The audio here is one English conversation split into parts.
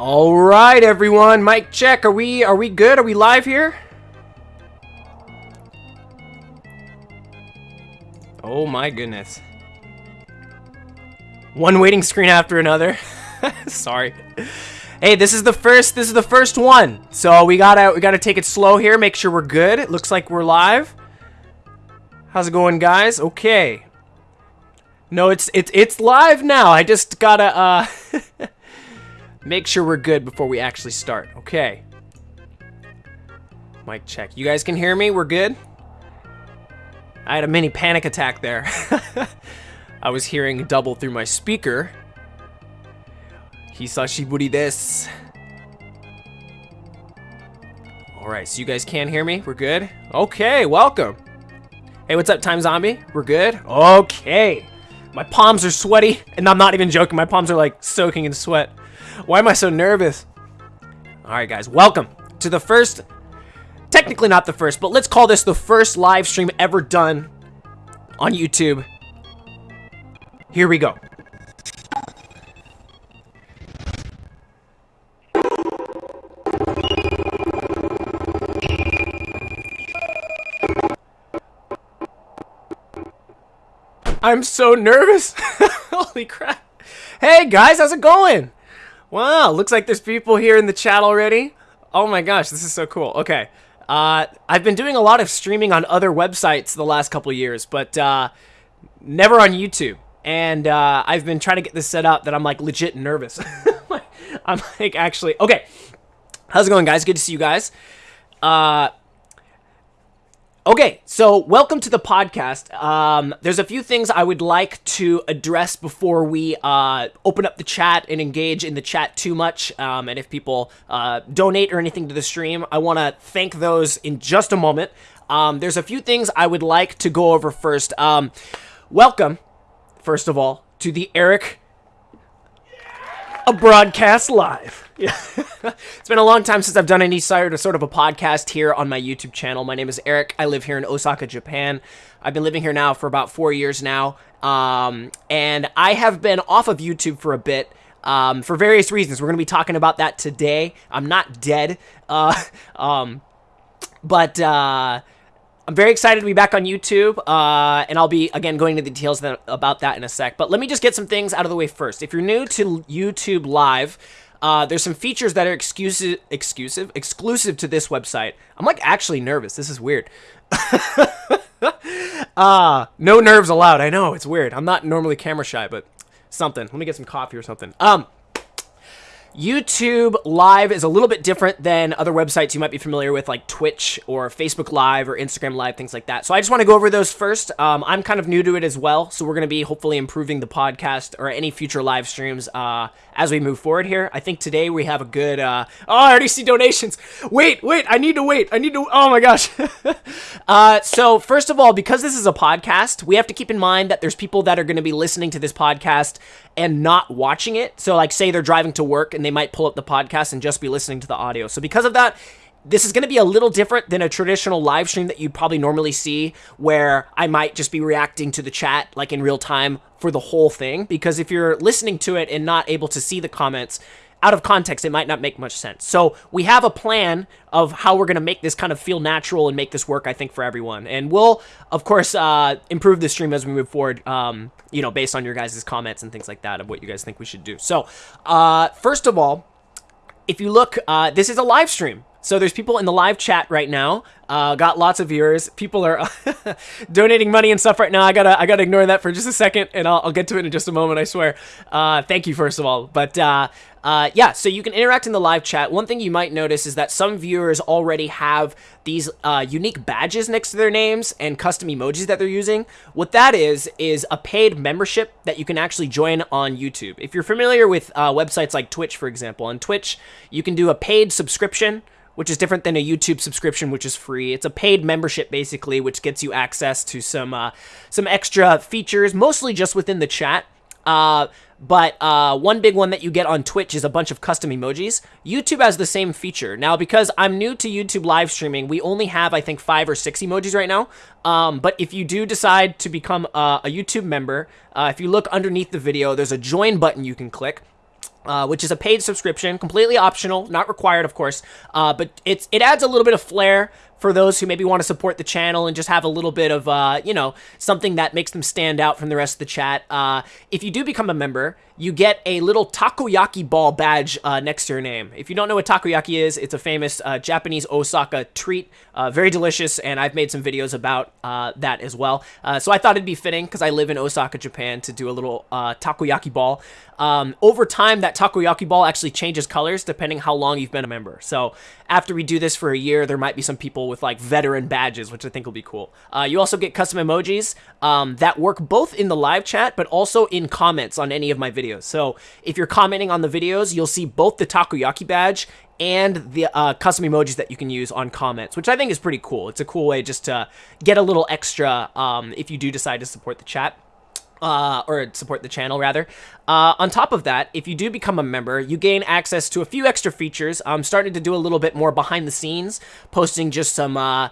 All right, everyone. Mic check. Are we are we good? Are we live here? Oh my goodness. One waiting screen after another. Sorry. Hey, this is the first this is the first one. So we gotta we gotta take it slow here, make sure we're good. It looks like we're live. How's it going, guys? Okay. No, it's it's it's live now. I just gotta uh make sure we're good before we actually start. Okay. Mic check. You guys can hear me? We're good? I had a mini panic attack there. I was hearing double through my speaker. Hisashi this. Alright, so you guys can hear me? We're good? Okay, welcome. Hey, what's up, Time Zombie? We're good? Okay. My palms are sweaty, and I'm not even joking. My palms are like soaking in sweat. Why am I so nervous? Alright, guys, welcome to the first, technically not the first, but let's call this the first live stream ever done on YouTube. Here we go. I'm so nervous. Holy crap. Hey guys, how's it going? Wow, looks like there's people here in the chat already. Oh my gosh, this is so cool. Okay. Uh, I've been doing a lot of streaming on other websites the last couple years, but uh, never on YouTube. And uh, I've been trying to get this set up that I'm like legit nervous. I'm like actually okay. How's it going, guys? Good to see you guys. Uh, Okay, so welcome to the podcast. Um, there's a few things I would like to address before we uh, open up the chat and engage in the chat too much. Um, and if people uh, donate or anything to the stream, I want to thank those in just a moment. Um, there's a few things I would like to go over first. Um, welcome, first of all, to the Eric a broadcast live. Yeah. it's been a long time since I've done any sort of, sort of a podcast here on my YouTube channel. My name is Eric. I live here in Osaka, Japan. I've been living here now for about four years now. Um, and I have been off of YouTube for a bit. Um, for various reasons. We're going to be talking about that today. I'm not dead. Uh, um, but, uh, I'm very excited to be back on YouTube, uh, and I'll be, again, going into the details that, about that in a sec. But let me just get some things out of the way first. If you're new to YouTube Live, uh, there's some features that are exclusive, exclusive, exclusive to this website. I'm like actually nervous. This is weird. uh, no nerves allowed. I know it's weird. I'm not normally camera shy, but something. Let me get some coffee or something. Um, YouTube Live is a little bit different than other websites you might be familiar with, like Twitch or Facebook Live or Instagram Live, things like that. So I just want to go over those first. Um, I'm kind of new to it as well, so we're going to be hopefully improving the podcast or any future live streams uh, as we move forward here. I think today we have a good. Uh, oh, I already see donations. Wait, wait, I need to wait. I need to. Oh my gosh. uh, so first of all, because this is a podcast, we have to keep in mind that there's people that are going to be listening to this podcast and not watching it. So, like, say they're driving to work and they might pull up the podcast and just be listening to the audio. So, because of that, this is going to be a little different than a traditional live stream that you'd probably normally see where I might just be reacting to the chat like in real time for the whole thing because if you're listening to it and not able to see the comments out of context, it might not make much sense. So we have a plan of how we're going to make this kind of feel natural and make this work, I think, for everyone. And we'll, of course, uh, improve the stream as we move forward, um, you know, based on your guys' comments and things like that of what you guys think we should do. So, uh, first of all, if you look, uh, this is a live stream. So there's people in the live chat right now. Uh, got lots of viewers. People are donating money and stuff right now. I gotta I gotta ignore that for just a second, and I'll, I'll get to it in just a moment. I swear. Uh, thank you first of all. But uh, uh, yeah, so you can interact in the live chat. One thing you might notice is that some viewers already have these uh, unique badges next to their names and custom emojis that they're using. What that is is a paid membership that you can actually join on YouTube. If you're familiar with uh, websites like Twitch, for example, on Twitch you can do a paid subscription which is different than a YouTube subscription, which is free. It's a paid membership, basically, which gets you access to some uh, some extra features, mostly just within the chat. Uh, but uh, one big one that you get on Twitch is a bunch of custom emojis. YouTube has the same feature. Now, because I'm new to YouTube live streaming, we only have, I think, five or six emojis right now. Um, but if you do decide to become uh, a YouTube member, uh, if you look underneath the video, there's a join button you can click uh, which is a paid subscription, completely optional, not required, of course. Uh, but it's it adds a little bit of flair for those who maybe want to support the channel and just have a little bit of, uh, you know, something that makes them stand out from the rest of the chat. Uh, if you do become a member, you get a little takoyaki ball badge uh, next to your name. If you don't know what takoyaki is, it's a famous uh, Japanese Osaka treat, uh, very delicious, and I've made some videos about uh, that as well. so I thought it'd be fitting because I live in Osaka, Japan, to do a little takoyaki ball. Um, over time, that takoyaki ball actually changes colors depending how long you've been a member. So after we do this for a year, there might be some people with like veteran badges, which I think will be cool. Uh, you also get custom emojis um, that work both in the live chat, but also in comments on any of my videos. So if you're commenting on the videos, you'll see both the takoyaki badge and the uh, custom emojis that you can use on comments, which I think is pretty cool. It's a cool way just to get a little extra um, if you do decide to support the chat uh, or support the channel rather. Uh, on top of that, if you do become a member, you gain access to a few extra features. I'm starting to do a little bit more behind the scenes, posting just some uh,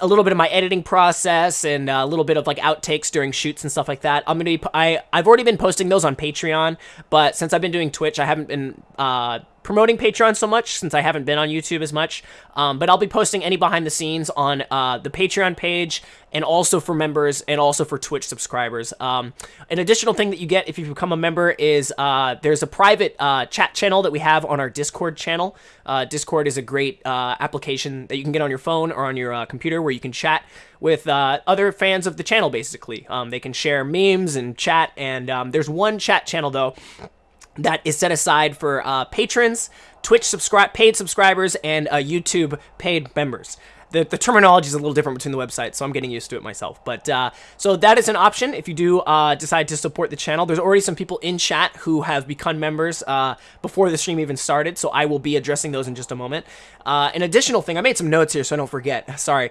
a little bit of my editing process and a little bit of like outtakes during shoots and stuff like that. I'm gonna be I I've already been posting those on Patreon, but since I've been doing Twitch, I haven't been uh, promoting Patreon so much since I haven't been on YouTube as much. Um, but I'll be posting any behind the scenes on uh, the Patreon page and also for members and also for Twitch subscribers. Um, an additional thing that you get if you become a member is uh, there's a private uh, chat channel that we have on our Discord channel. Uh, Discord is a great uh, application that you can get on your phone or on your uh, computer where you can chat with other fans of the channel, basically. Um, they can share memes and chat, and um, there's one chat channel, though, that is set aside for uh, patrons, Twitch subscribe paid subscribers, and uh, YouTube paid members. The, the terminology is a little different between the websites, so I'm getting used to it myself. But uh, so that is an option if you do uh, decide to support the channel. There's already some people in chat who have become members uh, before the stream even started, so I will be addressing those in just a moment. Uh, an additional thing, I made some notes here so I don't forget. Sorry.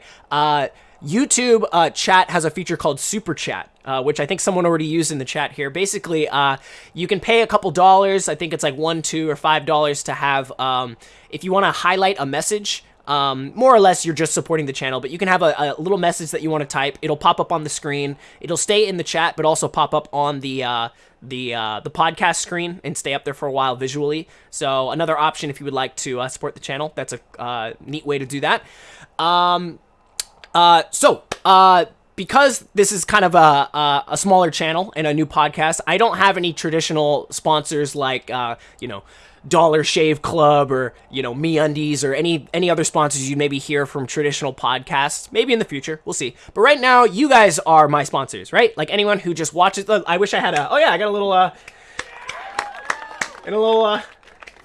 YouTube uh, chat has a feature called Super Chat, uh, which I think someone already used in the chat here. Basically, uh, you can pay a couple dollars. I think it's like one, two, or five dollars to have, um, if you want to highlight a message, um, more or less you're just supporting the channel, but you can have a, a, little message that you want to type. It'll pop up on the screen. It'll stay in the chat, but also pop up on the uh, the uh, the podcast screen and stay up there for a while visually. So another option if you would like to uh, support the channel. That's a uh, neat way to do that. Um, uh, so, uh, because this is kind of a, a, a, smaller channel and a new podcast, I don't have any traditional sponsors like, uh, you know, Dollar Shave Club or, you know, MeUndies or any any other sponsors you maybe hear from traditional podcasts. Maybe in the future, we'll see. But right now, you guys are my sponsors, right? Like anyone who just watches the, I wish I had a, oh yeah, I got a little, uh, and a little, uh,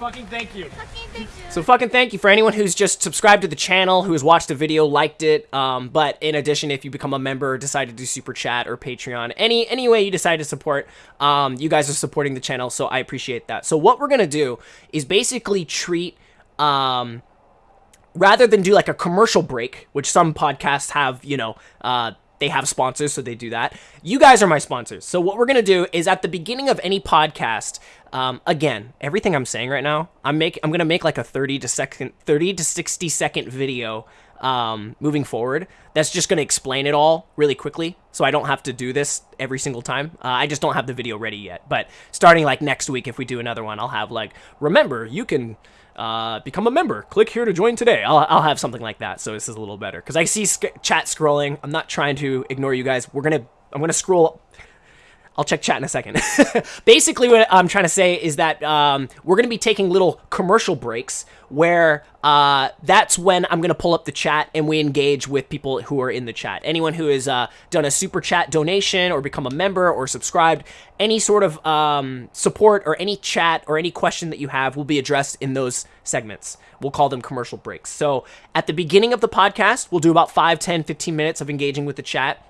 Fucking thank you. Fucking thank you. So fucking thank you for anyone who's just subscribed to the channel, who has watched the video, liked it. Um, but in addition, if you become a member, decide to do super chat or Patreon, any any way you decide to support, um, you guys are supporting the channel, so I appreciate that. So what we're gonna do is basically treat, um, rather than do like a commercial break, which some podcasts have, you know, uh, they have sponsors, so they do that. You guys are my sponsors. So what we're gonna do is at the beginning of any podcast, um, again, everything I'm saying right now, I'm make I'm gonna make like a 30 to second 30 to 60 second video um, moving forward. That's just gonna explain it all really quickly, so I don't have to do this every single time. Uh, I just don't have the video ready yet. But starting like next week, if we do another one, I'll have like remember you can uh, become a member. Click here to join today. I'll, I'll have something like that, so this is a little better. Because I see chat scrolling. I'm not trying to ignore you guys. We're gonna I'm gonna scroll I'll check chat in a second. Basically, what I'm trying to say is that um, we're going to be taking little commercial breaks where uh, that's when I'm going to pull up the chat and we engage with people who are in the chat. Anyone who has uh, done a super chat donation or become a member or subscribed, any sort of um, support or any chat or any question that you have will be addressed in those segments. We'll call them commercial breaks. So at the beginning of the podcast, we'll do about 5, 10, 15 minutes of engaging with the chat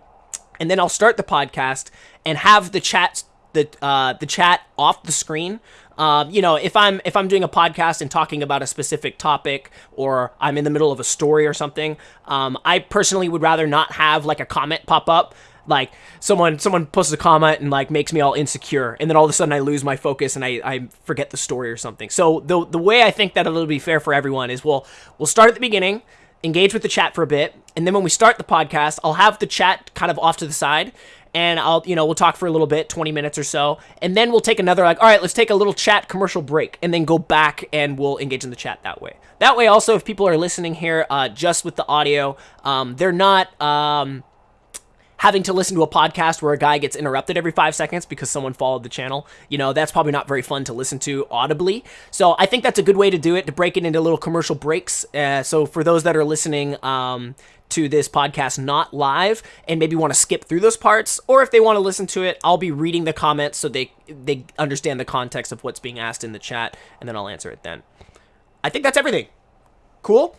and then I'll start the podcast and have the chat the uh, the chat off the screen. Uh, you know, if I'm if I'm doing a podcast and talking about a specific topic, or I'm in the middle of a story or something, um, I personally would rather not have like a comment pop up. Like someone someone posts a comment and like makes me all insecure, and then all of a sudden I lose my focus and I, I forget the story or something. So the the way I think that it'll be fair for everyone is we'll we'll start at the beginning engage with the chat for a bit, and then when we start the podcast, I'll have the chat kind of off to the side, and I'll, you know, we'll talk for a little bit, 20 minutes or so, and then we'll take another, like, all right, let's take a little chat commercial break, and then go back and we'll engage in the chat that way. That way, also, if people are listening here uh, just with the audio, um, they're not. Um, having to listen to a podcast where a guy gets interrupted every five seconds because someone followed the channel, you know, that's probably not very fun to listen to audibly. So I think that's a good way to do it, to break it into little commercial breaks. Uh, so for those that are listening, um, to this podcast not live and maybe want to skip through those parts or if they want to listen to it I'll be reading the comments so they they understand the context of what's being asked in the chat and then I'll answer it then. I think that's everything. Cool?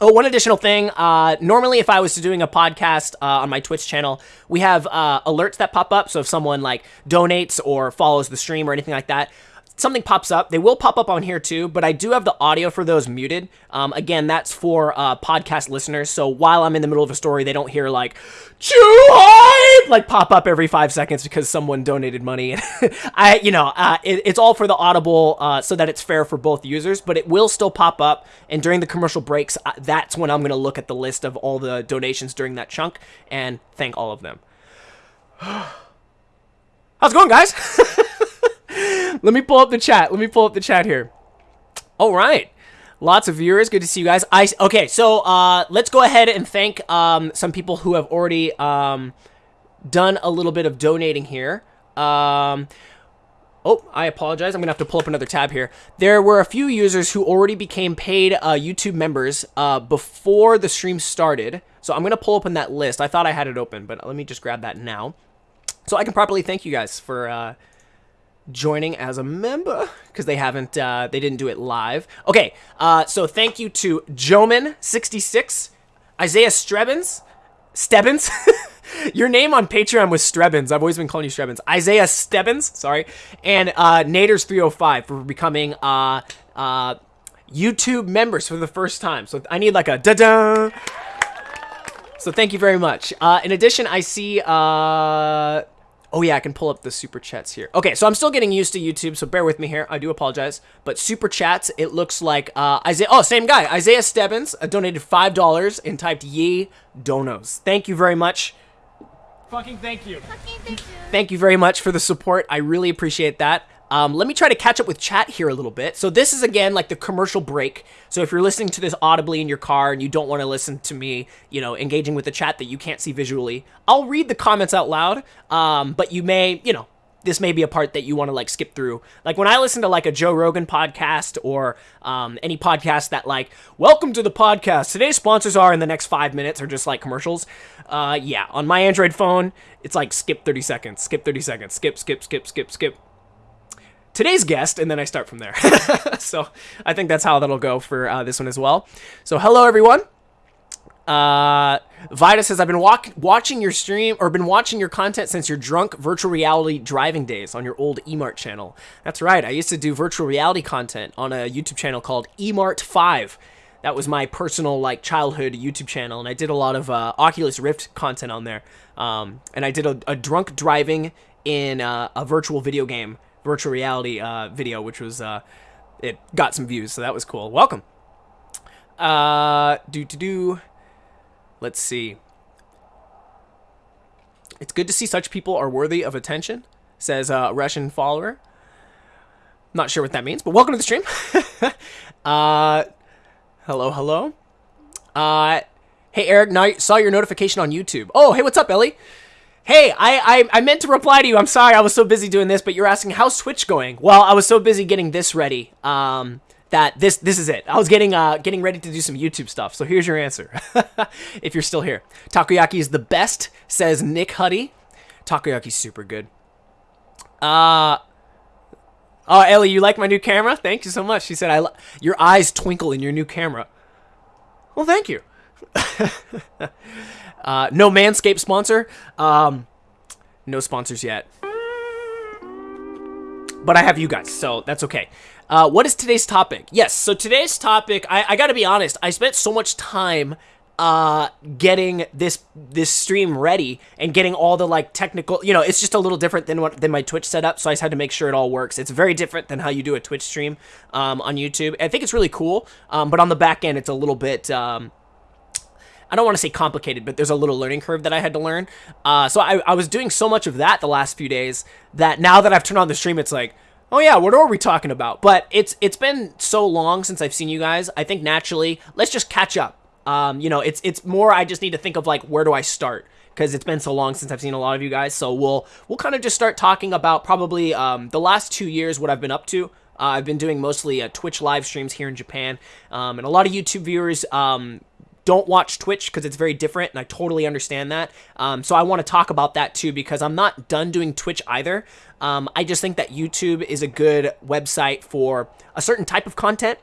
Oh, one additional thing. Uh, normally, if I was doing a podcast uh, on my Twitch channel, we have uh, alerts that pop up. So if someone like donates or follows the stream or anything like that, something pops up. They will pop up on here too, but I do have the audio for those muted. Um, again, that's for uh, podcast listeners. So while I'm in the middle of a story, they don't hear like "Chew hype" like pop up every five seconds because someone donated money. I, you know, uh, it, it's all for the audible uh, so that it's fair for both users. But it will still pop up, and during the commercial breaks, uh, that's when I'm going to look at the list of all the donations during that chunk and thank all of them. How's it going, guys? Let me pull up the chat. Let me pull up the chat here. All right. Lots of viewers. Good to see you guys. I okay. So uh, let's go ahead and thank um, some people who have already um, done a little bit of donating here. Um, oh, I apologize. I'm gonna have to pull up another tab here. There were a few users who already became paid uh, YouTube members uh, before the stream started. So I'm gonna pull open that list. I thought I had it open, but let me just grab that now, so I can properly thank you guys for uh, joining as a member because they haven't uh, they didn't do it live. Okay uh, so thank you to joman66 isaiah strebins stebbins. Your name on patreon was strebins i've always been calling you strebins isaiah stebbins sorry. And uh, naders305 for becoming uh, uh, youtube members for the first time. So i need like a da-da. So thank you very much. Uh, in addition i see uh Oh yeah, I can pull up the super chats here. Okay, so I'm still getting used to YouTube, so bear with me here. I do apologize. But super chats, it looks like uh, Isaiah. Oh, same guy, Isaiah Stebbins, uh, donated five dollars and typed "Ye donos." Thank you very much. Fucking thank you. Fucking thank you. Thank you very much for the support. I really appreciate that. Um, let me try to catch up with chat here a little bit. So this is again like the commercial break. So if you're listening to this audibly in your car and you don't want to listen to me, you know, engaging with the chat that you can't see visually, I'll read the comments out loud. Um, but you may, you know, this may be a part that you want to like skip through. Like when I listen to like a Joe Rogan podcast or um, any podcast that like, welcome to the podcast. Today's sponsors are in the next five minutes or just like commercials. Uh, yeah, on my Android phone, it's like skip 30 seconds, skip 30 seconds, skip, skip, skip, skip, skip today's guest, and then I start from there. so I think that's how that'll go for uh, this one as well. So hello, everyone. Uh, Vida says, I've been watching your stream or been watching your content since your drunk virtual reality driving days on your old eMart channel. That's right. I used to do virtual reality content on a YouTube channel called eMart 5. That was my personal like childhood YouTube channel, and I did a lot of uh, Oculus Rift content on there. Um, and I did a, a drunk driving in uh, a virtual video game virtual reality uh, video, which was uh, it got some views, so that was cool. Welcome. Uh, do to do. Let's see. It's good to see such people are worthy of attention, says a Russian follower. Not sure what that means, but welcome to the stream. uh, hello, hello. Uh, hey Eric, now saw your notification on YouTube. Oh, hey, what's up, Ellie? Hey, I, I, I meant to reply to you. I'm sorry, I was so busy doing this, but you're asking how's Twitch going? Well, I was so busy getting this ready. Um, that this this is it. I was getting uh getting ready to do some YouTube stuff. So here's your answer. if you're still here. Takoyaki is the best, says Nick Huddy. Takoyaki's super good. Uh Oh, Ellie, you like my new camera? Thank you so much. She said, "I your eyes twinkle in your new camera." Well, thank you. Uh, no Manscaped sponsor. Um, no sponsors yet. But I have you guys, so that's okay. Uh, what is today's topic? Yes, so today's topic, I, I gotta be honest, I spent so much time uh getting this this stream ready and getting all the like technical you know it's just a little different than what than my twitch setup so i just had to make sure it all works it's very different than how you do a twitch stream um on youtube i think it's really cool um but on the back end it's a little bit um I don't want to say complicated, but there's a little learning curve that I had to learn. Uh, so I, I was doing so much of that the last few days that now that I've turned on the stream, it's like, oh yeah, what are we talking about? But it's it's been so long since I've seen you guys. I think naturally, let's just catch up. Um, you know, it's it's more. I just need to think of like where do I start because it's been so long since I've seen a lot of you guys. So we'll we'll kind of just start talking about probably um, the last two years what I've been up to. Uh, I've been doing mostly uh, Twitch live streams here in Japan, um, and a lot of YouTube viewers um, don't watch Twitch because it's very different, and I totally understand that. Um, so I want to talk about that too because I'm not done doing Twitch either. Um, I just think that YouTube is a good website for a certain type of content,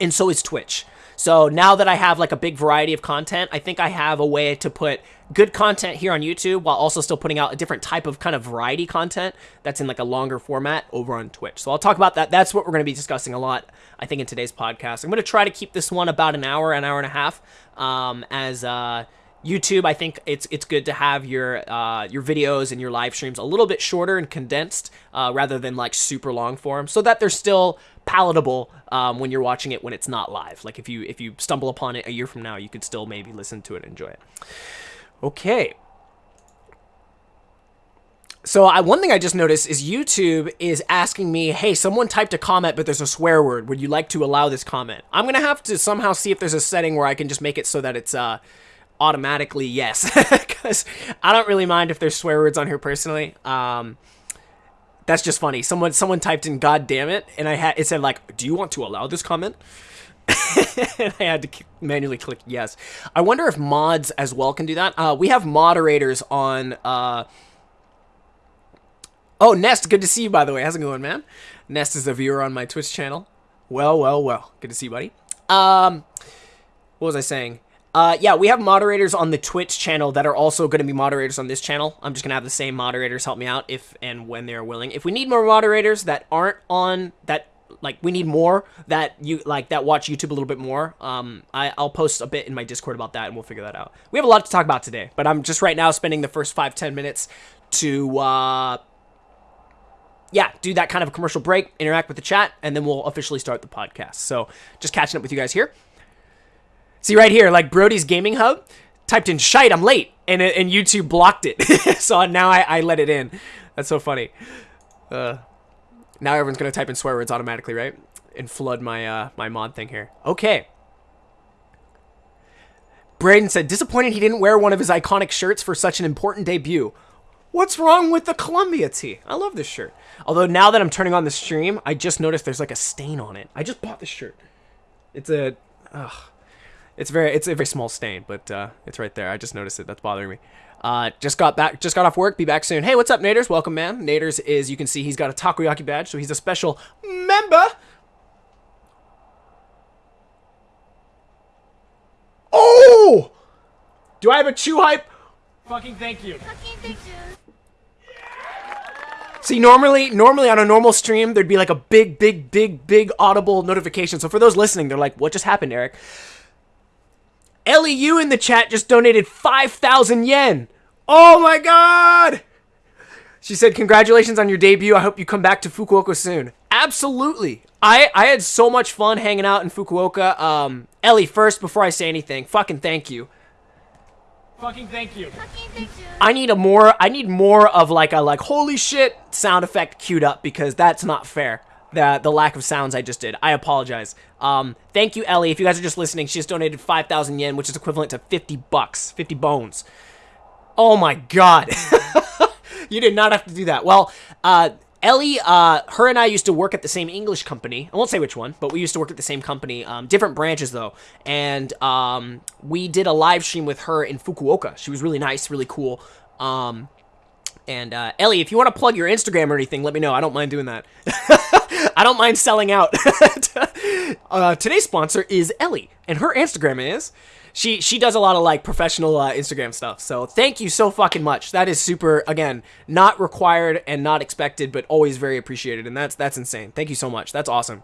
and so is Twitch. So now that I have like a big variety of content, I think I have a way to put good content here on YouTube while also still putting out a different type of kind of variety content that's in like a longer format over on Twitch. So I'll talk about that. That's what we're going to be discussing a lot, I think, in today's podcast. I'm going to try to keep this one about an hour, an hour and a half, um, as uh, YouTube. I think it's it's good to have your uh, your videos and your live streams a little bit shorter and condensed uh, rather than like super long form, so that they're still palatable um, when you're watching it when it's not live. Like if you if you stumble upon it a year from now, you could still maybe listen to it and enjoy it. Okay. So I, one thing I just noticed is YouTube is asking me, hey, someone typed a comment, but there's a swear word. Would you like to allow this comment? I'm going to have to somehow see if there's a setting where I can just make it so that it's uh, automatically yes. Because I don't really mind if there's swear words on here personally. Um, that's just funny. Someone someone typed in "God damn it," and I had it said like, "Do you want to allow this comment?" I had to manually click yes. I wonder if mods as well can do that. Uh, we have moderators on. Uh... Oh, Nest, good to see you, by the way. How's it going, man? Nest is a viewer on my Twitch channel. Well, well, well. Good to see you, buddy. Um, what was I saying? Uh, yeah, we have moderators on the Twitch channel that are also going to be moderators on this channel. I'm just going to have the same moderators help me out if and when they're willing. If we need more moderators that aren't on that like we need more that you like that watch YouTube a little bit more. Um, I, I'll post a bit in my Discord about that, and we'll figure that out. We have a lot to talk about today, but I'm just right now spending the first five ten minutes to uh, yeah, do that kind of a commercial break, interact with the chat, and then we'll officially start the podcast. So just catching up with you guys here. See right here, like Brody's Gaming Hub typed in shite, I'm late, and and YouTube blocked it. so now I, I let it in. That's so funny. Uh, now everyone's gonna type in swear words automatically, right? And flood my uh, my mod thing here. Okay. Braden said, disappointed he didn't wear one of his iconic shirts for such an important debut. What's wrong with the Columbia tee? I love this shirt. Although now that I'm turning on the stream, I just noticed there's like a stain on it. I just bought this shirt. It's a, ugh. It's very, it's a very small stain, but uh, it's right there. I just noticed it. That's bothering me. Uh, just got back, just got off work. Be back soon. Hey, what's up, Naders? Welcome, man. Naders is, you can see, he's got a takoyaki badge, so he's a special member. Oh! Do I have a chew hype? Fucking thank you. Fucking thank you. See, normally, normally on a normal stream, there'd be like a big, big, big, big audible notification. So for those listening, they're like, "What just happened, Eric?" LEU in the chat just donated 5,000 yen. Oh my god! She said, congratulations on your debut. I hope you come back to Fukuoka soon. Absolutely. I, I had so much fun hanging out in Fukuoka. Um, Ellie, first, before I say anything, fucking thank you. Fucking thank you. Fucking thank you. I need a more, I need more of like a like, holy shit sound effect queued up because that's not fair the the lack of sounds I just did. I apologize. Um, thank you, Ellie. If you guys are just listening, she just donated 5,000 yen, which is equivalent to 50 bucks, 50 bones. Oh my god. you did not have to do that. Well, uh, Ellie, uh, her and I used to work at the same English company. I won't say which one, but we used to work at the same company. Um, different branches, though. And um, we did a live stream with her in Fukuoka. She was really nice, really cool. Um, and uh, Ellie, if you want to plug your Instagram or anything, let me know. I don't mind doing that. I don't mind selling out. uh, today's sponsor is Ellie, and her Instagram is she she does a lot of like professional uh, Instagram stuff. So thank you so fucking much. That is super. Again, not required and not expected, but always very appreciated. And that's that's insane. Thank you so much. That's awesome.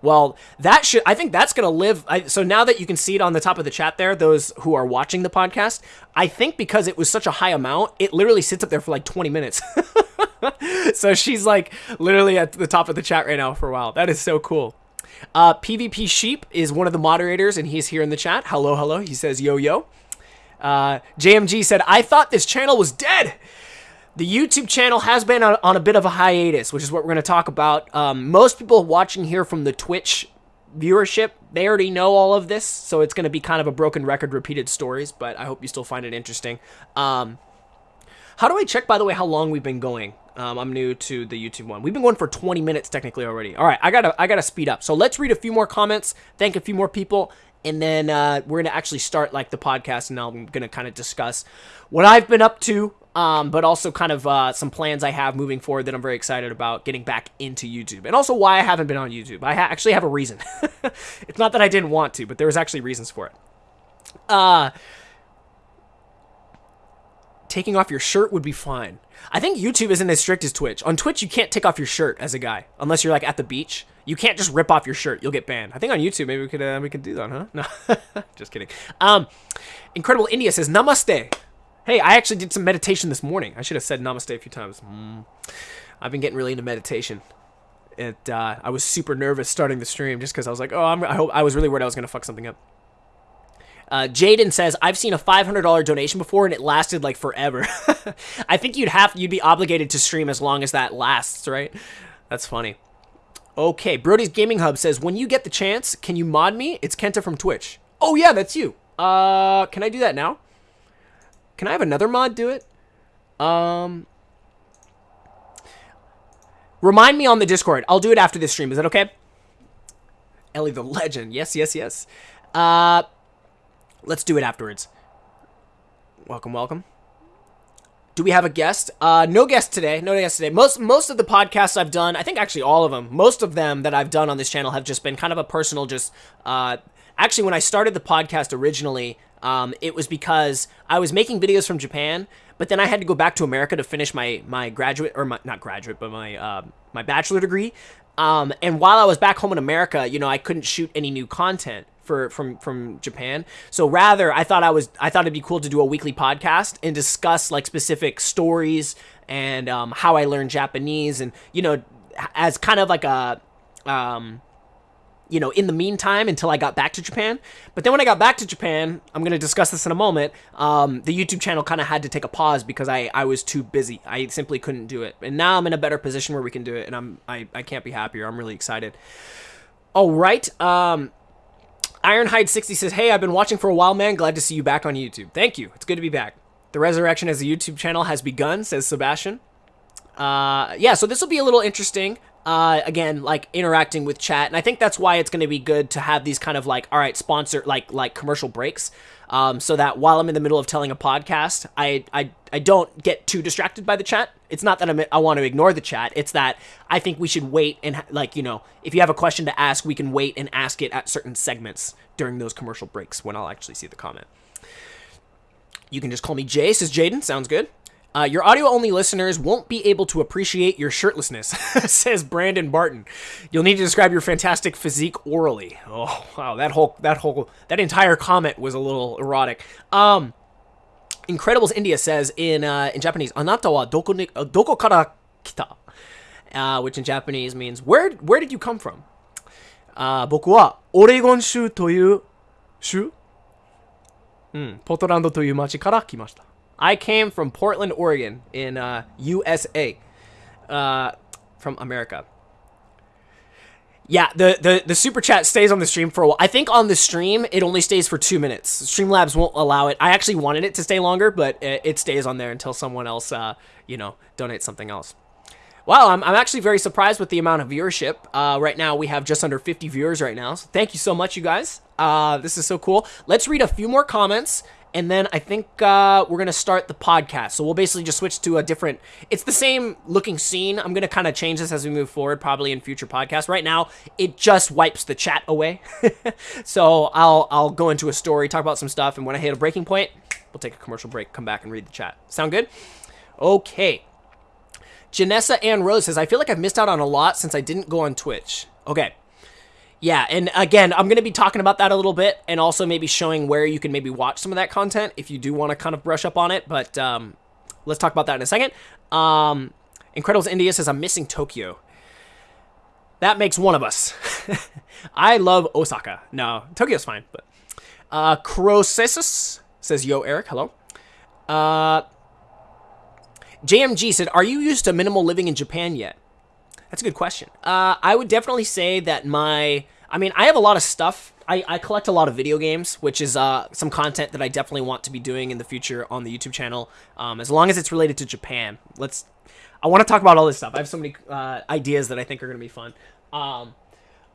Well, that should, I think that's going to live. I, so now that you can see it on the top of the chat there, those who are watching the podcast, I think because it was such a high amount, it literally sits up there for like 20 minutes. so she's like literally at the top of the chat right now for a while. That is so cool. Uh, PvP Sheep is one of the moderators, and he's here in the chat. Hello, hello. He says, yo, yo. Uh, JMG said, I thought this channel was dead. The YouTube channel has been on, on a bit of a hiatus, which is what we're going to talk about. Um, most people watching here from the Twitch viewership, they already know all of this, so it's going to be kind of a broken record, repeated stories, but I hope you still find it interesting. Um, how do I check, by the way, how long we've been going? Um, I'm new to the YouTube one. We've been going for 20 minutes technically already. All right, I gotta, I gotta speed up. So let's read a few more comments, thank a few more people, and then uh, we're gonna actually start like the podcast, and I'm gonna kind of discuss what I've been up to, um, but also kind of uh, some plans I have moving forward that I'm very excited about getting back into YouTube, and also why I haven't been on YouTube. I ha actually have a reason. it's not that I didn't want to, but there was actually reasons for it. Uh, taking off your shirt would be fine. I think YouTube isn't as strict as Twitch. On Twitch, you can't take off your shirt as a guy unless you're like at the beach. You can't just rip off your shirt; you'll get banned. I think on YouTube, maybe we could uh, we could do that, huh? No, just kidding. Um, Incredible India says Namaste. Hey, I actually did some meditation this morning. I should have said Namaste a few times. Mm. I've been getting really into meditation. It uh, I was super nervous starting the stream just because I was like, oh, I'm, I hope I was really worried I was gonna fuck something up. Uh, Jaden says, I've seen a $500 donation before and it lasted like forever. I think you'd have, you'd be obligated to stream as long as that lasts, right? That's funny. Okay, Brody's Gaming Hub says, when you get the chance, can you mod me? It's Kenta from Twitch. Oh yeah, that's you. Uh, can I do that now? Can I have another mod do it? Um, remind me on the Discord. I'll do it after this stream. Is that okay? Ellie the legend. Yes, yes, yes. Uh, Let's do it afterwards. Welcome, welcome. Do we have a guest? Uh, no guest today. No guest today. Most most of the podcasts I've done, I think actually all of them, most of them that I've done on this channel have just been kind of a personal, just uh, actually when I started the podcast originally, um, it was because I was making videos from Japan, but then I had to go back to America to finish my my graduate or my not graduate, but my uh, my bachelor degree. Um, and while I was back home in America, you know, I couldn't shoot any new content for from from Japan. So rather, I thought I was I thought it'd be cool to do a weekly podcast and discuss like specific stories and um, how I learned Japanese, and you know, as kind of like a um, you know, in the meantime until I got back to Japan. But then when I got back to Japan, I'm going to discuss this in a moment, um, the YouTube channel kind of had to take a pause because I, I was too busy. I simply couldn't do it. And now I'm in a better position where we can do it, and I'm, I, I can't be happier. I'm really excited. All right. Um, Ironhide60 says, Hey, I've been watching for a while, man. Glad to see you back on YouTube. Thank you. It's good to be back. The resurrection as a YouTube channel has begun, says Sebastian. Uh, yeah, so this will be a little interesting. Uh, again, like interacting with chat, and I think that's why it's going to be good to have these kind of like, all right, sponsor like like commercial breaks, um, so that while I'm in the middle of telling a podcast, I I I don't get too distracted by the chat. It's not that I'm, I want to ignore the chat. It's that I think we should wait and like you know, if you have a question to ask, we can wait and ask it at certain segments during those commercial breaks when I'll actually see the comment. You can just call me Jay, says Jaden. Sounds good. Uh, your audio-only listeners won't be able to appreciate your shirtlessness, says Brandon Barton. You'll need to describe your fantastic physique orally. Oh wow, that whole that whole that entire comment was a little erotic. Um, Incredibles India says in uh, in Japanese, "Anata wa doko ni, uh, doko kara kita," uh, which in Japanese means where where did you come from? Uh, 僕はオレゴン州という州、うん、ポートランドという町から来ました。 I came from Portland, Oregon, in uh, USA, uh, from America. Yeah, the, the, the super chat stays on the stream for a while. I think on the stream, it only stays for two minutes. Streamlabs won't allow it. I actually wanted it to stay longer, but it, it stays on there until someone else, uh, you know, donates something else. Wow, I'm, I'm actually very surprised with the amount of viewership. Uh, right now, we have just under 50 viewers right now. So thank you so much, you guys. Uh, this is so cool. Let's read a few more comments and then I think uh, we're gonna start the podcast. So we'll basically just switch to a different. It's the same looking scene. I'm gonna kind of change this as we move forward, probably in future podcasts. Right now, it just wipes the chat away. so I'll I'll go into a story, talk about some stuff, and when I hit a breaking point, we'll take a commercial break, come back and read the chat. Sound good? Okay. Janessa Ann Rose says, I feel like I've missed out on a lot since I didn't go on Twitch. Okay. Yeah, and again, I'm going to be talking about that a little bit and also maybe showing where you can maybe watch some of that content if you do want to kind of brush up on it, but um, let's talk about that in a second. Um, Incredibles India says, I'm missing Tokyo. That makes one of us. I love Osaka. No, Tokyo's fine, but uh, Crocesus says, "Yo, Eric, hello." Uh, JMG said, "Are you used to minimal living in Japan yet?" That's a good question. Uh, I would definitely say that my, I mean, I have a lot of stuff. I, I collect a lot of video games, which is uh, some content that I definitely want to be doing in the future on the YouTube channel. Um, as long as it's related to Japan, let's. I want to talk about all this stuff. I have so many uh, ideas that I think are going to be fun. Um,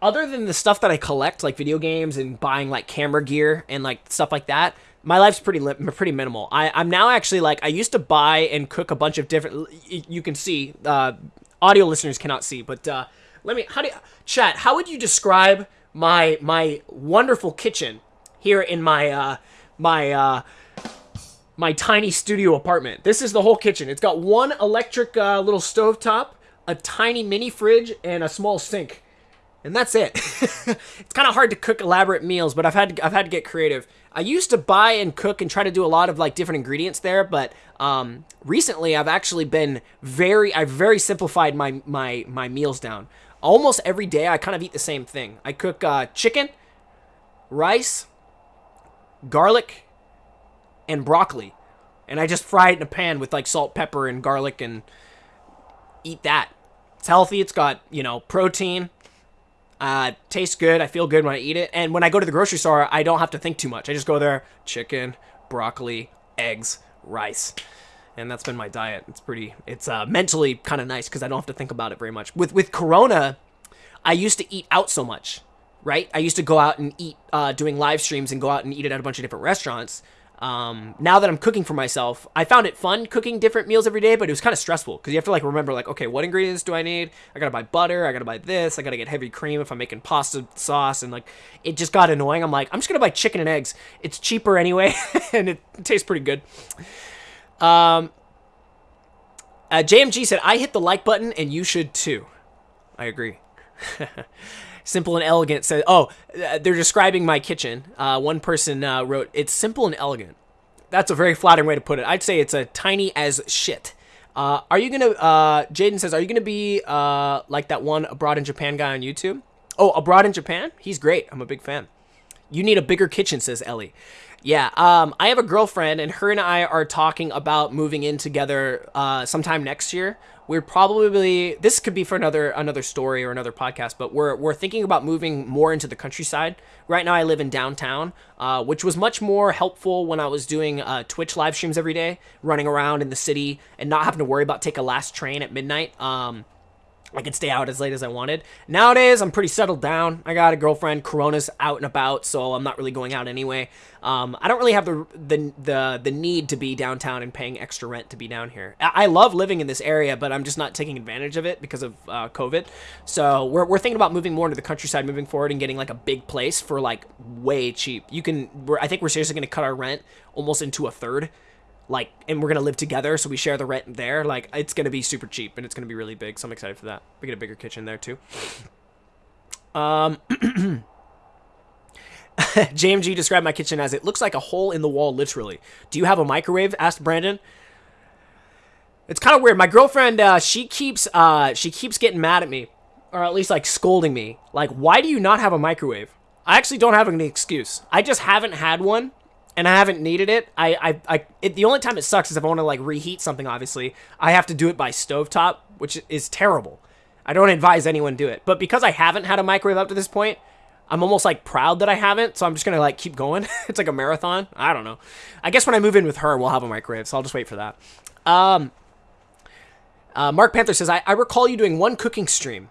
other than the stuff that I collect, like video games and buying like camera gear and like stuff like that, my life's pretty pretty minimal. I, I'm now actually like I used to buy and cook a bunch of different. You can see, uh, audio listeners cannot see, but uh, let me. How do you, chat? How would you describe my my wonderful kitchen here in my uh, my uh, my tiny studio apartment? This is the whole kitchen. It's got one electric uh, little stove top, a tiny mini fridge, and a small sink and that's it. it's kind of hard to cook elaborate meals, but I've had to, I've had to get creative. I used to buy and cook and try to do a lot of like different ingredients there, but um, recently I've actually been very I've very simplified my my my meals down. Almost every day I kind of eat the same thing. I cook uh, chicken, rice, garlic, and broccoli, and I just fry it in a pan with like salt, pepper, and garlic, and eat that. It's healthy. It's got you know protein uh, tastes good. I feel good when I eat it. And when I go to the grocery store, I don't have to think too much. I just go there, chicken, broccoli, eggs, rice. And that's been my diet. It's pretty, it's uh, mentally kind of nice because I don't have to think about it very much. With, with Corona, I used to eat out so much, right? I used to go out and eat, uh, doing live streams and go out and eat it at a bunch of different restaurants. Um, now that I'm cooking for myself, I found it fun cooking different meals every day, but it was kind of stressful because you have to like remember like, okay, what ingredients do I need? I gotta buy butter, I gotta buy this, I gotta get heavy cream if I'm making pasta sauce, and like it just got annoying. I'm like, I'm just gonna buy chicken and eggs. It's cheaper anyway, and it tastes pretty good. Um, uh, JMG said, I hit the like button and you should too. I agree. simple and elegant says, oh, uh, they're describing my kitchen. Uh, one person uh, wrote, it's simple and elegant. That's a very flattering way to put it. I'd say it's a tiny as shit. Uh, are you gonna, uh, Jaden says, are you gonna be uh, like that one abroad in Japan guy on YouTube? Oh, abroad in Japan? He's great. I'm a big fan. You need a bigger kitchen, says Ellie. Yeah, um, I have a girlfriend, and her and I are talking about moving in together uh, sometime next year we're probably this could be for another another story or another podcast but we're we're thinking about moving more into the countryside. Right now i live in downtown uh, which was much more helpful when i was doing uh, twitch live streams every day running around in the city and not having to worry about take a last train at midnight. Um, I could stay out as late as I wanted. Nowadays, I'm pretty settled down. I got a girlfriend. Corona's out and about, so I'm not really going out anyway. Um, I don't really have the, the the the need to be downtown and paying extra rent to be down here. I, love living in this area, but I'm just not taking advantage of it because of uh, COVID. So we're, we're thinking about moving more into the countryside moving forward and getting like a big place for like way cheap. You can. I think we're seriously going to cut our rent almost into a third like and we're gonna live together so we share the rent there like it's gonna be super cheap and it's gonna be really big so i'm excited for that. We get a bigger kitchen there too. Um jmg described my kitchen as it looks like a hole in the wall literally. Do you have a microwave? asked brandon. It's kind of weird. My girlfriend uh, she keeps uh, she keeps getting mad at me or at least like scolding me. Like why do you not have a microwave? I actually don't have any excuse. I just haven't had one and I haven't needed it. I, I, I it, the only time it sucks is if I want to like reheat something. Obviously, I have to do it by stovetop, which is terrible. I don't advise anyone do it. But because I haven't had a microwave up to this point, I'm almost like proud that I haven't. So I'm just gonna like keep going. it's like a marathon. I don't know. I guess when I move in with her, we'll have a microwave. So I'll just wait for that. Um, uh, Mark Panther says, I, I recall you doing one cooking stream.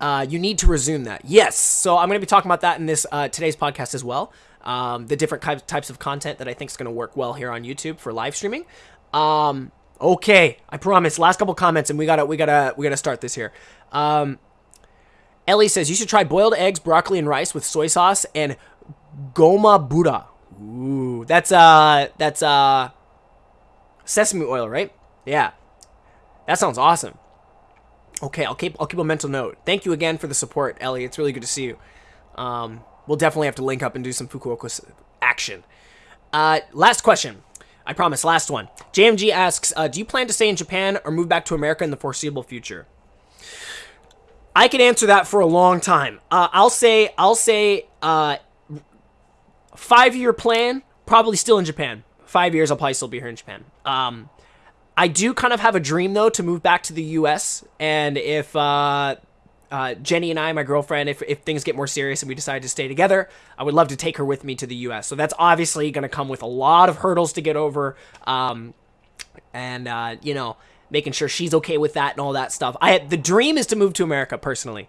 Uh, you need to resume that. Yes. So I'm going to be talking about that in this uh, today's podcast as well um, the different types of content that I think is going to work well here on YouTube for live streaming. Um, okay, I promise. Last couple comments, and we gotta we gotta we gotta start this here. Um, Ellie says you should try boiled eggs, broccoli, and rice with soy sauce and goma abura. Ooh, that's uh that's uh sesame oil, right? Yeah, that sounds awesome. Okay, I'll keep I'll keep a mental note. Thank you again for the support, Ellie. It's really good to see you. Um, we'll definitely have to link up and do some Fukuoka action. Uh, last question. I promise, last one. JMG asks, uh, do you plan to stay in Japan or move back to America in the foreseeable future? I can answer that for a long time. Uh, I'll say I'll say uh, five year plan. Probably still in Japan. Five years, I'll probably still be here in Japan. Um, I do kind of have a dream though to move back to the U.S. And if uh, uh, Jenny and I, my girlfriend, if, if things get more serious and we decide to stay together, I would love to take her with me to the U.S. So that's obviously going to come with a lot of hurdles to get over, um, and uh, you know, making sure she's okay with that and all that stuff. I the dream is to move to America personally.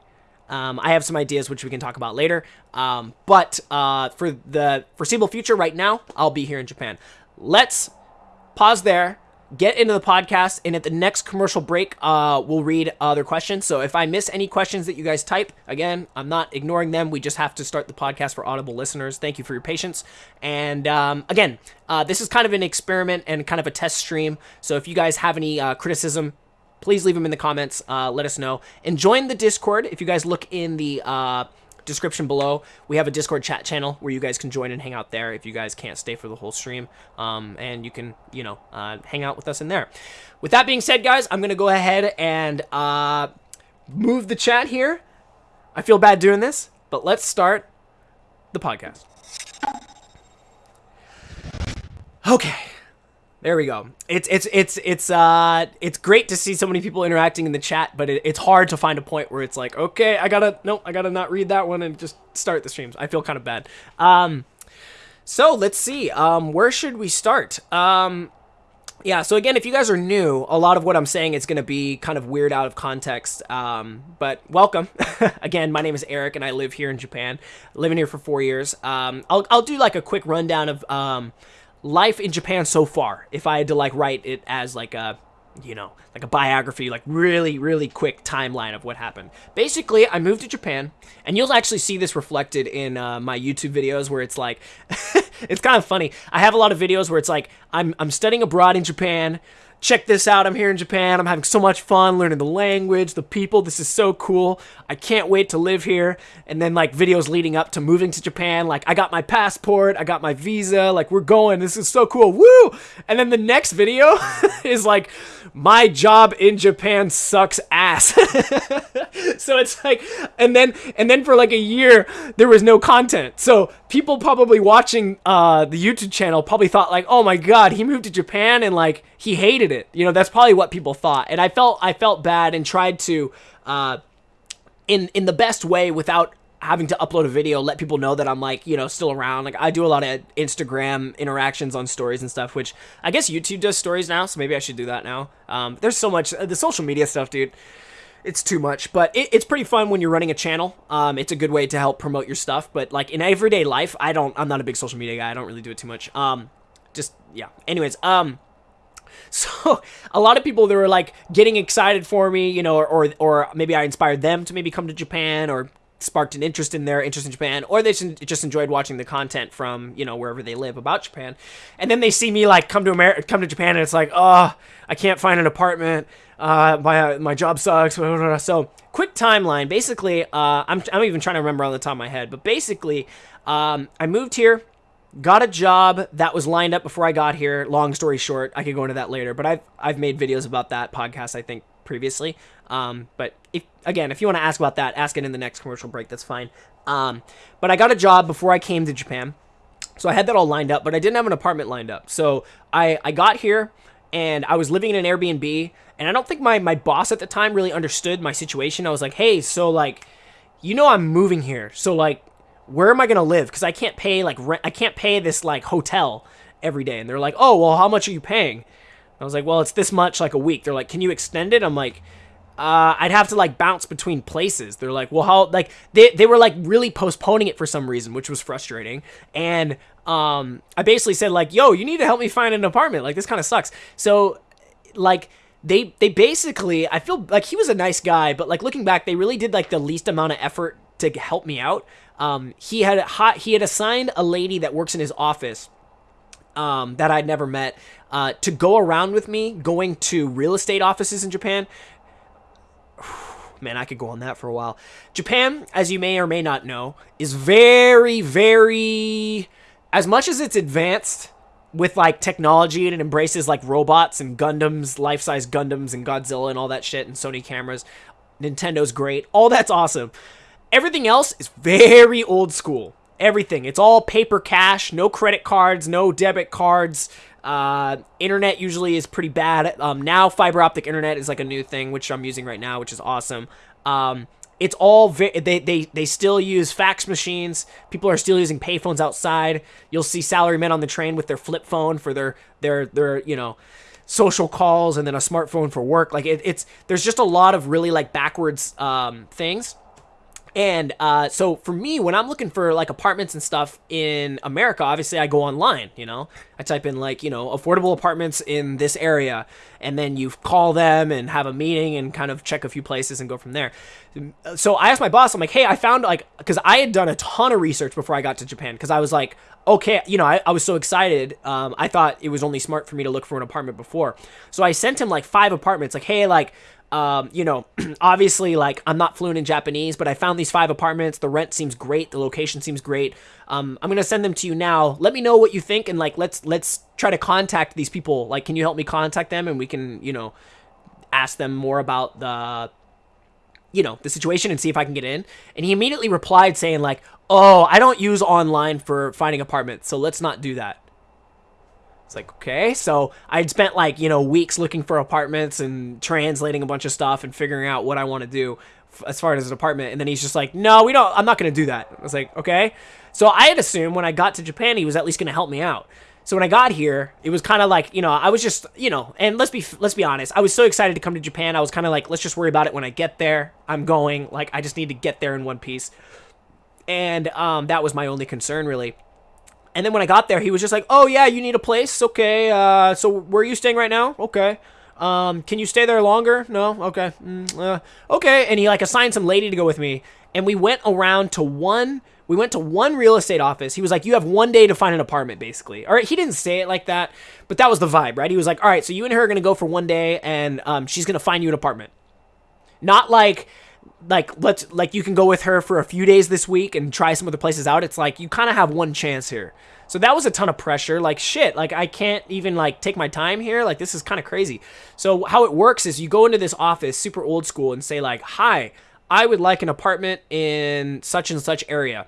Um, I have some ideas which we can talk about later. Um, but uh, for the foreseeable future, right now, I'll be here in Japan. Let's pause there get into the podcast and at the next commercial break uh, we'll read other questions. So if i miss any questions that you guys type again i'm not ignoring them. We just have to start the podcast for audible listeners. Thank you for your patience. And um, again uh, this is kind of an experiment and kind of a test stream. So if you guys have any uh, criticism please leave them in the comments. Uh, let us know. And join the discord. If you guys look in the uh, description below. We have a Discord chat channel where you guys can join and hang out there if you guys can't stay for the whole stream. Um, and you can, you know, uh, hang out with us in there. With that being said, guys, I'm going to go ahead and uh, move the chat here. I feel bad doing this, but let's start the podcast. Okay. There we go. It's it's it's it's uh it's great to see so many people interacting in the chat, but it, it's hard to find a point where it's like, okay, I gotta no, I gotta not read that one and just start the streams. I feel kind of bad. Um, so let's see. Um, where should we start? Um, yeah. So again, if you guys are new, a lot of what I'm saying is gonna be kind of weird out of context. Um, but welcome. again, my name is Eric, and I live here in Japan. Living here for four years. Um, I'll I'll do like a quick rundown of um life in Japan so far. If I had to like write it as like a you know, like a biography, like really, really quick timeline of what happened. Basically, I moved to Japan, and you'll actually see this reflected in uh, my YouTube videos where it's like, it's kind of funny. I have a lot of videos where it's like, I'm, I'm studying abroad in Japan, check this out. I'm here in Japan. I'm having so much fun learning the language, the people. This is so cool. I can't wait to live here. And then like videos leading up to moving to Japan. Like I got my passport, I got my visa. Like we're going. This is so cool. Woo! And then the next video is like my job in Japan sucks ass. so it's like and then and then for like a year there was no content. So people probably watching uh the YouTube channel probably thought like, "Oh my god, he moved to Japan and like he hated it. You know, that's probably what people thought. And I felt I felt bad and tried to uh in in the best way without having to upload a video, let people know that I'm like, you know, still around. Like I do a lot of Instagram interactions on stories and stuff, which I guess YouTube does stories now, so maybe I should do that now. Um, there's so much the social media stuff, dude. It's too much, but it, it's pretty fun when you're running a channel. Um, it's a good way to help promote your stuff. But like in everyday life, I don't. I'm not a big social media guy. I don't really do it too much. Um, just yeah. Anyways, um, so a lot of people that were like getting excited for me, you know, or, or, or maybe I inspired them to maybe come to Japan or sparked an interest in their interest in Japan, or they just enjoyed watching the content from you know wherever they live about Japan, and then they see me like come to America, come to Japan, and it's like, oh, I can't find an apartment, uh, my my job sucks. So quick timeline. Basically, uh, I'm I'm even trying to remember on the top of my head, but basically, um, I moved here got a job that was lined up before I got here. Long story short, I could go into that later, but I've I've made videos about that podcast I think previously. Um, but if again, if you want to ask about that, ask it in the next commercial break. That's fine. Um, but I got a job before I came to Japan, so I had that all lined up, but I didn't have an apartment lined up. So I I got here and I was living in an Airbnb, and I don't think my my boss at the time really understood my situation. I was like, hey, so like, you know, I'm moving here, so like where am I gonna live? Because I can't pay like rent. I can't pay this like hotel every day. And they're like, oh well, how much are you paying? I was like, well, it's this much like a week. They're like, can you extend it? I'm like, uh, I'd have to like bounce between places. They're like, well, how like they they were like really postponing it for some reason, which was frustrating. And um, I basically said like, yo, you need to help me find an apartment. Like this kind of sucks. So like they they basically I feel like he was a nice guy, but like looking back, they really did like the least amount of effort to help me out. Um, he had he had assigned a lady that works in his office um, that I'd never met uh, to go around with me, going to real estate offices in Japan. Man, I could go on that for a while. Japan, as you may or may not know, is very, very. As much as it's advanced with like technology and it embraces like robots and Gundams, life size Gundams and Godzilla and all that shit and Sony cameras, Nintendo's great. All that's awesome. Everything else is very old school. Everything. It's all paper cash, no credit cards, no debit cards. Uh, internet usually is pretty bad. Um, now fiber optic internet is like a new thing, which I'm using right now, which is awesome. Um, it's all ve- they, they they still use fax machines. People are still using payphones outside. You'll see salarymen on the train with their flip phone for their their their you know social calls and then a smartphone for work. Like it, it's there's just a lot of really like backwards um, things and uh, so for me, when I'm looking for like apartments and stuff in America, obviously I go online. You know, I type in like you know affordable apartments in this area, and then you call them and have a meeting and kind of check a few places and go from there. So I asked my boss, I'm like, hey, I found like because I had done a ton of research before I got to Japan because I was like, okay, you know, I, I was so excited. Um, I thought it was only smart for me to look for an apartment before. So I sent him like five apartments, like, hey, like um, you know, obviously, like I'm not fluent in Japanese, but I found these five apartments. The rent seems great. The location seems great. Um, I'm gonna send them to you now. Let me know what you think, and like let's let's try to contact these people. Like, can you help me contact them, and we can you know ask them more about the you know the situation and see if I can get in. And he immediately replied saying like, "Oh, I don't use online for finding apartments, so let's not do that." It's like, okay. So I'd spent like, you know, weeks looking for apartments and translating a bunch of stuff and figuring out what I want to do as far as an apartment. And then he's just like, no, we don't, I'm not going to do that. I was like, okay. So I had assumed when I got to Japan, he was at least going to help me out. So when I got here, it was kind of like, you know, I was just, you know, and let's be let's be honest, I was so excited to come to Japan. I was kind of like, let's just worry about it when I get there. I'm going, like I just need to get there in one piece. And um, that was my only concern really. And then when I got there, he was just like, "Oh yeah, you need a place? Okay. Uh, so where are you staying right now? Okay. Um, can you stay there longer? No. Okay. Mm, uh, okay." And he like assigned some lady to go with me, and we went around to one. We went to one real estate office. He was like, "You have one day to find an apartment, basically." All right. He didn't say it like that, but that was the vibe, right? He was like, "All right, so you and her are gonna go for one day, and um, she's gonna find you an apartment." Not like like let's like you can go with her for a few days this week and try some other places out. It's like you kind of have one chance here. So that was a ton of pressure. Like shit like i can't even like take my time here. Like this is kind of crazy. So how it works is you go into this office super old school and say like hi i would like an apartment in such and such area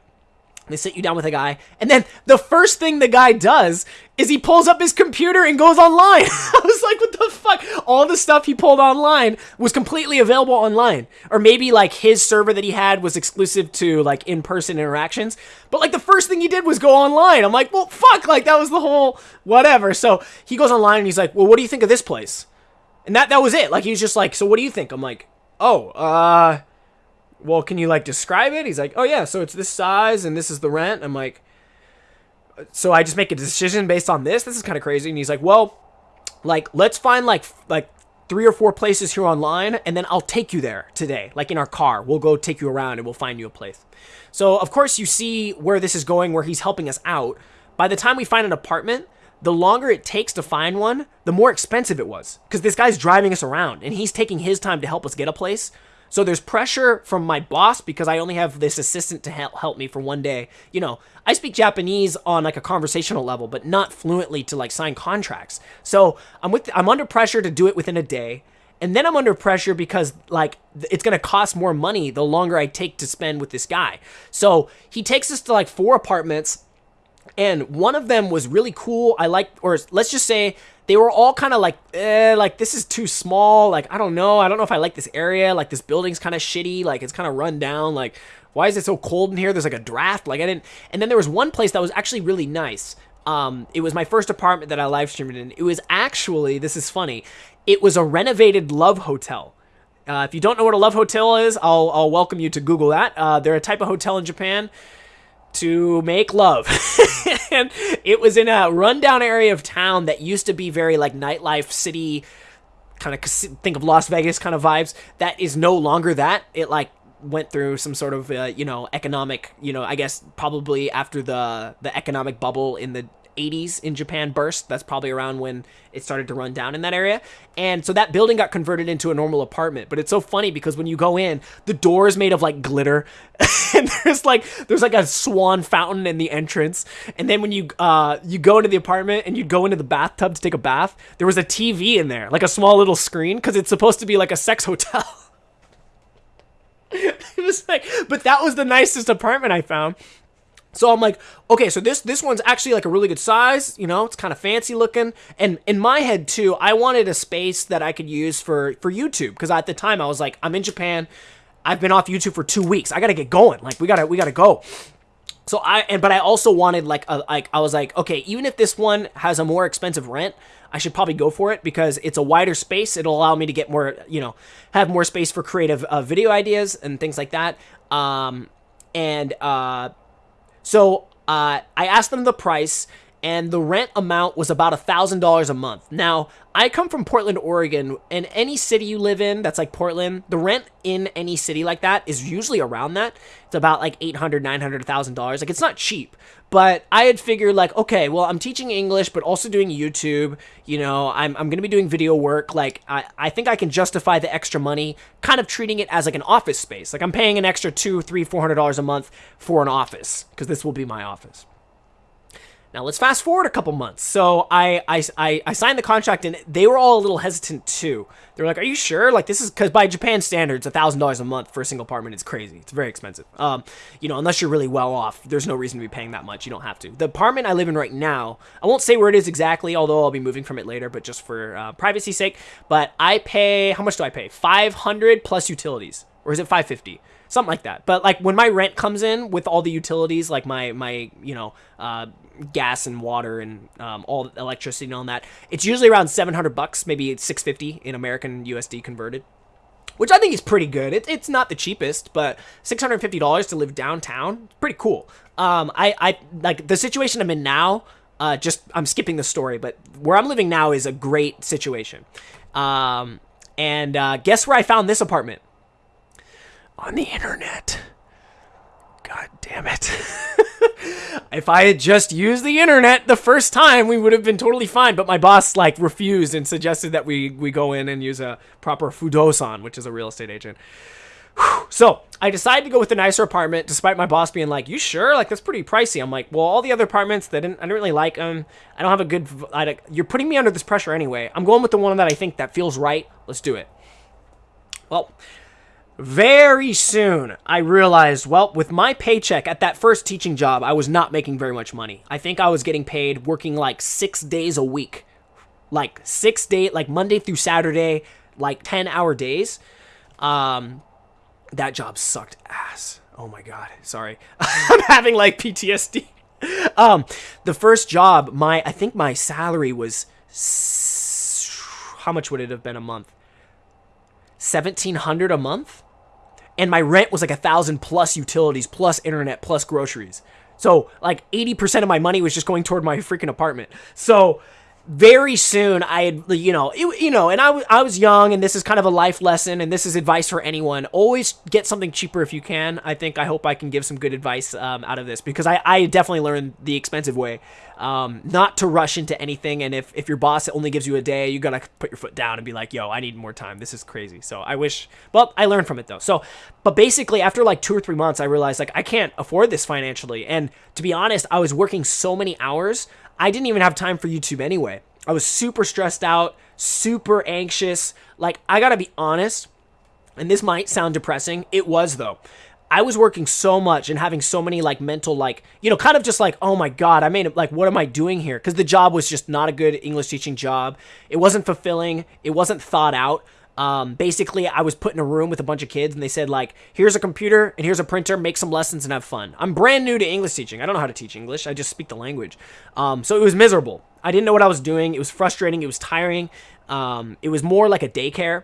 they sit you down with a guy, and then the first thing the guy does is he pulls up his computer and goes online. I was like, what the fuck? All the stuff he pulled online was completely available online. Or maybe like his server that he had was exclusive to like in person interactions. But like the first thing he did was go online. I'm like, well, fuck, like that was the whole whatever. So he goes online and he's like, well, what do you think of this place? And that, that was it. Like he was just like, so what do you think? I'm like, oh, uh, well, can you like describe it? He's like, oh yeah, so it's this size and this is the rent. I'm like, so I just make a decision based on this. This is kind of crazy. And he's like, well, like let's find like like three or four places here online, and then I'll take you there today, like in our car. We'll go take you around and we'll find you a place. So of course you see where this is going, where he's helping us out. By the time we find an apartment, the longer it takes to find one, the more expensive it was. Because this guy's driving us around and he's taking his time to help us get a place. So there's pressure from my boss because I only have this assistant to help me for one day. You know, I speak Japanese on like a conversational level, but not fluently to like sign contracts. So I'm with I'm under pressure to do it within a day. And then I'm under pressure because like it's going to cost more money the longer I take to spend with this guy. So he takes us to like four apartments and one of them was really cool. I like, or let's just say they were all kind of like, eh, like this is too small. Like I don't know, I don't know if I like this area. Like this building's kind of shitty. Like it's kind of run down. Like why is it so cold in here? There's like a draft. Like I didn't. And then there was one place that was actually really nice. Um, it was my first apartment that I live streamed in. It was actually, this is funny, it was a renovated love hotel. Uh, if you don't know what a love hotel is, I'll, I'll welcome you to Google that. Uh, they're a type of hotel in Japan to make love. and it was in a rundown area of town that used to be very like nightlife city kind of think of Las Vegas kind of vibes. That is no longer that. It like went through some sort of uh, you know economic, you know, I guess probably after the the economic bubble in the 80s in Japan burst. That's probably around when it started to run down in that area. And so that building got converted into a normal apartment. But it's so funny because when you go in, the door is made of like glitter. and there's like there's like a swan fountain in the entrance. And then when you uh you go into the apartment and you go into the bathtub to take a bath, there was a TV in there, like a small little screen, because it's supposed to be like a sex hotel. It was like, but that was the nicest apartment I found. So I'm like, okay, so this this one's actually like a really good size, you know, it's kind of fancy looking. And in my head too, I wanted a space that I could use for for YouTube because at the time I was like, I'm in Japan, I've been off YouTube for two weeks, I gotta get going, like we gotta we gotta go. So I and but I also wanted like a like I was like, okay, even if this one has a more expensive rent, I should probably go for it because it's a wider space. It'll allow me to get more, you know, have more space for creative uh, video ideas and things like that. Um, and uh so uh, I asked them the price, and the rent amount was about a thousand dollars a month. Now I come from Portland, Oregon, and any city you live in that's like Portland, the rent in any city like that is usually around that. It's about like eight hundred, nine hundred thousand dollars. Like it's not cheap, but I had figured like, okay, well I'm teaching English, but also doing YouTube. You know, I'm I'm gonna be doing video work. Like I I think I can justify the extra money, kind of treating it as like an office space. Like I'm paying an extra two, three, four hundred dollars a month for an office because this will be my office. Now let's fast forward a couple months. So I, I, I, I, signed the contract and they were all a little hesitant too. They were like, are you sure? Like this is because by Japan standards, a thousand dollars a month for a single apartment is crazy. It's very expensive. Um, you know, unless you're really well off, there's no reason to be paying that much. You don't have to. The apartment I live in right now, I won't say where it is exactly, although I'll be moving from it later, but just for uh, privacy's sake. But I pay, how much do I pay? 500 plus utilities. Or is it 550? Something like that. But like when my rent comes in with all the utilities, like my, my, you know, uh, gas and water and um, all electricity and all that. It's usually around 700 bucks, maybe 650 in American USD converted, which I think is pretty good. It, it's not the cheapest, but $650 to live downtown, pretty cool. Um, I, I like the situation I'm in now. Uh, just I'm skipping the story, but where I'm living now is a great situation. Um, and uh, guess where I found this apartment? On the internet. God damn it. if I had just used the internet the first time, we would have been totally fine. But my boss like refused and suggested that we we go in and use a proper fudosan, which is a real estate agent. So I decided to go with the nicer apartment, despite my boss being like, "You sure? Like that's pretty pricey." I'm like, "Well, all the other apartments, that didn't, I didn't really like them. I don't have a good. I, you're putting me under this pressure anyway. I'm going with the one that I think that feels right. Let's do it." Well, very soon, I realized, well, with my paycheck at that first teaching job, I was not making very much money. I think I was getting paid working like six days a week. Like six day, like Monday through Saturday, like 10 hour days. Um, that job sucked ass. Oh my God. Sorry. I'm having like PTSD. Um, the first job, my, I think my salary was, how much would it have been a month? 1700 a month and my rent was like a thousand plus utilities plus internet plus groceries. So like 80% of my money was just going toward my freaking apartment. So very soon I had, you know, it, you know, and I, w- I was young, and this is kind of a life lesson, and this is advice for anyone. Always get something cheaper if you can. I think I hope I can give some good advice um, out of this because I, I definitely learned the expensive way, um, not to rush into anything. And if, if your boss only gives you a day, you gotta put your foot down and be like, yo, I need more time. This is crazy. So I wish, well, I learned from it though. So, but basically after like two or three months, I realized like I can't afford this financially. And to be honest, I was working so many hours. I didn't even have time for YouTube anyway. I was super stressed out, super anxious. Like, I gotta be honest, and this might sound depressing. It was, though. I was working so much and having so many, like, mental, like, you know, kind of just like, oh my God, I made it, like, what am I doing here? Because the job was just not a good English teaching job. It wasn't fulfilling, it wasn't thought out. Um, basically, I was put in a room with a bunch of kids, and they said like, "Here's a computer and here's a printer. Make some lessons and have fun." I'm brand new to English teaching. I don't know how to teach English. I just speak the language. Um, so it was miserable. I didn't know what I was doing. It was frustrating. It was tiring. Um, it was more like a daycare,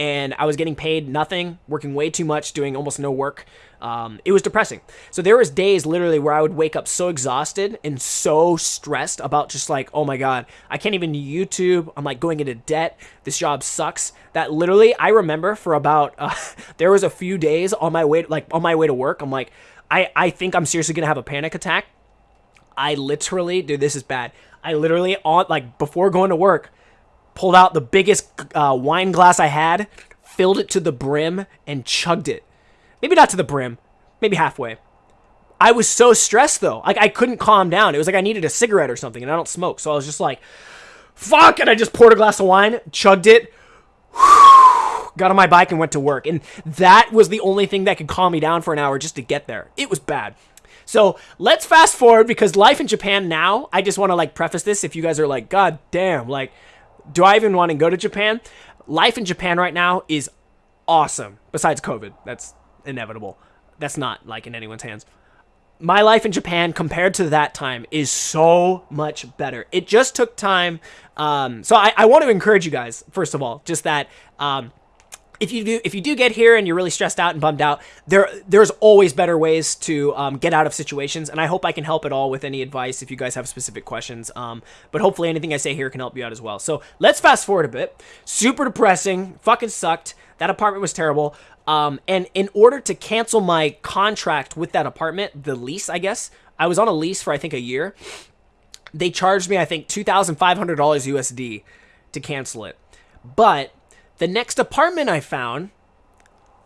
and I was getting paid nothing, working way too much, doing almost no work. Um, it was depressing. So there was days literally where I would wake up so exhausted and so stressed about just like, oh my god, I can't even YouTube. I'm like going into debt. This job sucks. That literally, I remember for about uh, there was a few days on my way, like on my way to work. I'm like, I I think I'm seriously gonna have a panic attack. I literally, dude, this is bad. I literally on like before going to work, pulled out the biggest uh, wine glass I had, filled it to the brim, and chugged it Maybe not to the brim, maybe halfway. I was so stressed though. Like I couldn't calm down. It was like I needed a cigarette or something, and I don't smoke, so I was just like, "Fuck!" And I just poured a glass of wine, chugged it, got on my bike and went to work. And that was the only thing that could calm me down for an hour just to get there. It was bad. So let's fast forward because life in Japan now, I just want to like preface this if you guys are like, God damn, like, do I even want to go to Japan? Life in Japan right now is awesome, besides COVID. That's inevitable. That's not like in anyone's hands. My life in Japan compared to that time is so much better. It just took time. Um, so I, I want to encourage you guys, first of all, just that um, if you do if you do get here and you're really stressed out and bummed out, there there's always better ways to um, get out of situations, and I hope I can help at all with any advice if you guys have specific questions. Um, but hopefully anything I say here can help you out as well. So let's fast forward a bit. Super depressing, fucking sucked. That apartment was terrible. Um, and in order to cancel my contract with that apartment, the lease, I guess I was on a lease for I think a year. They charged me I think two thousand five hundred dollars USD to cancel it, but the next apartment I found,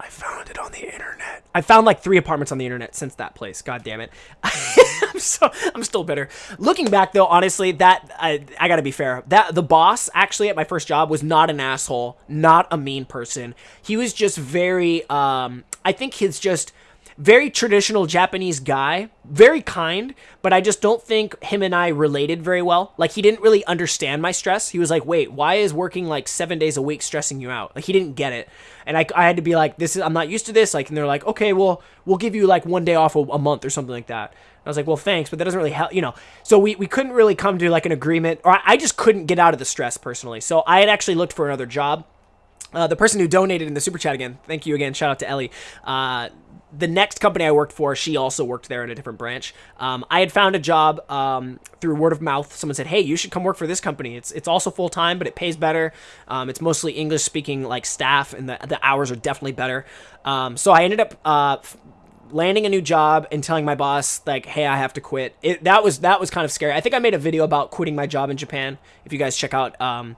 I found it on the internet. I found like three apartments on the internet since that place. God damn it. I'm so I'm still bitter. Looking back though, honestly, that I, I got to be fair. That the boss actually at my first job was not an asshole, not a mean person. He was just very um I think he's just very traditional Japanese guy, very kind, but I just don't think him and I related very well. Like he didn't really understand my stress. He was like, "Wait, why is working like 7 days a week stressing you out?" Like he didn't get it. And I, I had to be like, "This is I'm not used to this." Like and they're like, "Okay, well, we'll give you like one day off a, a month or something like that." I was like, well, thanks, but that doesn't really help, you know. So we, we couldn't really come to like an agreement, or I just couldn't get out of the stress personally. So I had actually looked for another job. Uh, the person who donated in the super chat again, thank you again. Shout out to Ellie. Uh, the next company I worked for, she also worked there in a different branch. Um, I had found a job um, through word of mouth. Someone said, "Hey, you should come work for this company. It's it's also full time, but it pays better. Um, it's mostly English speaking like staff, and the the hours are definitely better." Um, so I ended up. Uh, landing a new job and telling my boss like hey i have to quit it that was that was kind of scary i think i made a video about quitting my job in japan if you guys check out um,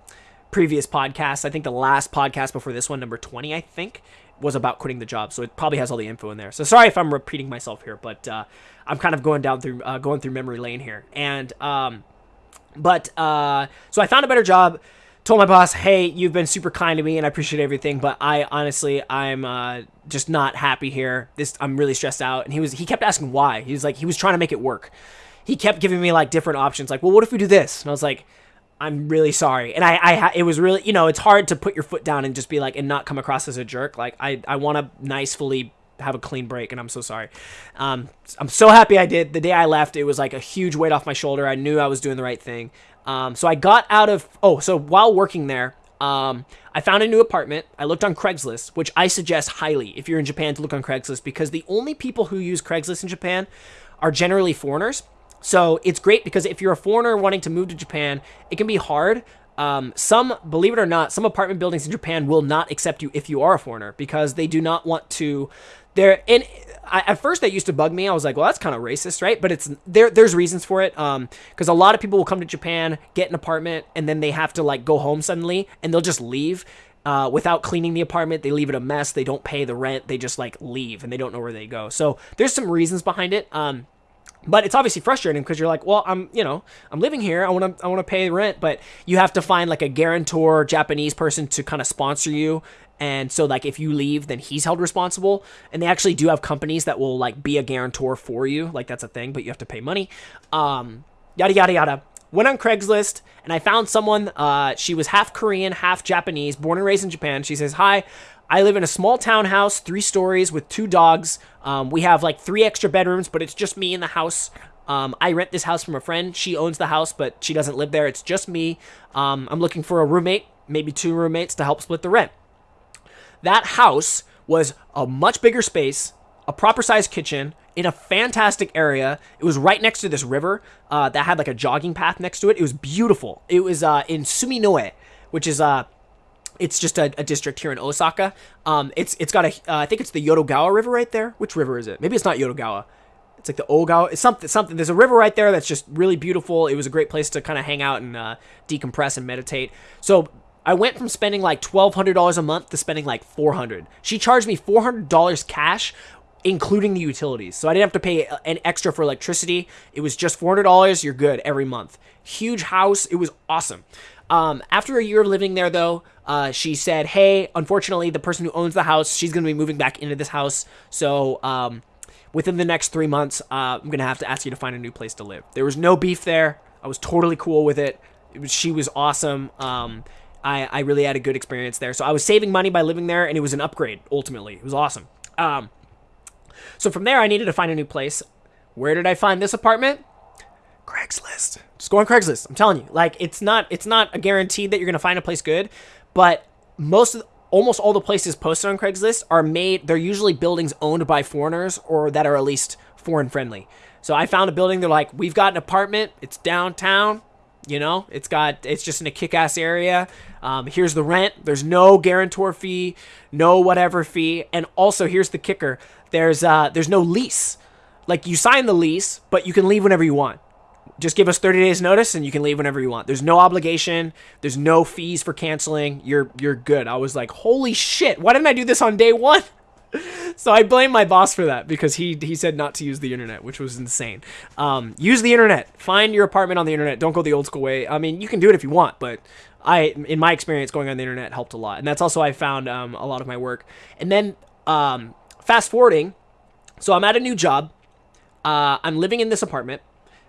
previous podcasts i think the last podcast before this one number 20 i think was about quitting the job, so it probably has all the info in there. So sorry if I'm repeating myself here, but uh, I'm kind of going down through uh, going through memory lane here. And um, but uh, so I found a better job. Told my boss, "Hey, you've been super kind to me, and I appreciate everything, but I honestly, I'm uh, just not happy here. This, I'm really stressed out." And he was, he kept asking why. He was like, he was trying to make it work. He kept giving me like different options, like, "Well, what if we do this?" And I was like, I'm really sorry. And I, I, it was really, you know, it's hard to put your foot down and just be like, and not come across as a jerk. Like, I, I want to nicely have a clean break, and I'm so sorry. Um, I'm so happy I did. The day I left, it was like a huge weight off my shoulder. I knew I was doing the right thing. Um, so I got out of, oh, so while working there, um, I found a new apartment. I looked on Craigslist, which I suggest highly if you're in Japan to look on Craigslist because the only people who use Craigslist in Japan are generally foreigners. So it's great because if you're a foreigner wanting to move to Japan, it can be hard. Um, some, believe it or not, some apartment buildings in Japan will not accept you if you are a foreigner because they do not want to. They're and I, at first that used to bug me. I was like, well, that's kind of racist, right? But it's there. There's reasons for it. Um, because a lot of people will come to Japan, get an apartment, and then they have to like go home suddenly, and they'll just leave. Uh, without cleaning the apartment, they leave it a mess. They don't pay the rent. They just like leave and they don't know where they go. So there's some reasons behind it. Um, but it's obviously frustrating because you're like, well, I'm, you know, I'm living here. I want to, I want to pay rent, but you have to find like a guarantor Japanese person to kind of sponsor you. And so like if you leave, then he's held responsible. And they actually do have companies that will like be a guarantor for you. Like that's a thing, but you have to pay money. Um, yada, yada, yada. Went on Craigslist and I found someone, uh, she was half Korean, half Japanese, born and raised in Japan. She says, hi, I live in a small townhouse, three stories with two dogs. Um, we have like three extra bedrooms, but it's just me in the house. Um, I rent this house from a friend. She owns the house, but she doesn't live there. It's just me. Um, I'm looking for a roommate, maybe two roommates to help split the rent. That house was a much bigger space, a proper sized kitchen, in a fantastic area. It was right next to this river uh, that had like a jogging path next to it. It was beautiful. It was uh, in Suminoe, which is uh, it's just a, a, district here in Osaka. Um, it's it's got a uh, I think it's the Yodogawa River right there. Which river is it? Maybe it's not Yodogawa. It's like the Ogawa. It's something something. There's a river right there that's just really beautiful. It was a great place to kind of hang out and uh, decompress and meditate. So I went from spending like twelve hundred dollars a month to spending like four hundred. She charged me four hundred dollars cash, including the utilities. So I didn't have to pay an extra for electricity. It was just four hundred dollars. You're good every month. Huge house. It was awesome. Um, after a year of living there, though, uh, she said, "Hey, unfortunately, the person who owns the house, she's going to be moving back into this house. So, um, within the next three months, uh, I'm going to have to ask you to find a new place to live." There was no beef there. I was totally cool with it. it was, she was awesome. Um, I, I really had a good experience there. So I was saving money by living there, and it was an upgrade. Ultimately, it was awesome. Um, so from there, I needed to find a new place. Where did I find this apartment? Craigslist. Just go on Craigslist. I'm telling you, like it's not it's not a guarantee that you're gonna find a place good, but most of almost all the places posted on Craigslist are made. They're usually buildings owned by foreigners or that are at least foreign friendly. So I found a building. They're like, we've got an apartment. It's downtown. You know, it's got it's just in a kick-ass area. Um, here's the rent. There's no guarantor fee, no whatever fee, and also here's the kicker. There's uh, there's no lease. Like you sign the lease, but you can leave whenever you want just give us 30 days notice and you can leave whenever you want. There's no obligation. There's no fees for canceling. You're you're good. I was like, "Holy shit. Why didn't I do this on day 1?" so I blame my boss for that because he he said not to use the internet, which was insane. Um, use the internet. Find your apartment on the internet. Don't go the old school way. I mean, you can do it if you want, but I, in my experience, going on the internet helped a lot, and that's also I found um, a lot of my work. And then um, fast forwarding, so I'm at a new job. Uh, I'm living in this apartment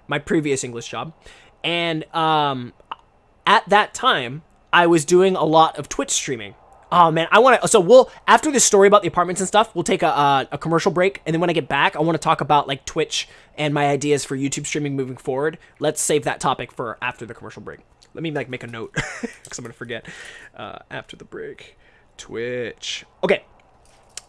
my previous English job. And um, at that time, I was doing a lot of Twitch streaming. Oh man, I want to. So we'll after this story about the apartments and stuff, we'll take a, a, a commercial break, and then when I get back, I want to talk about like Twitch and my ideas for YouTube streaming moving forward. Let's save that topic for after the commercial break. Let me like make a note because I'm gonna forget. Uh, after the break, Twitch. Okay,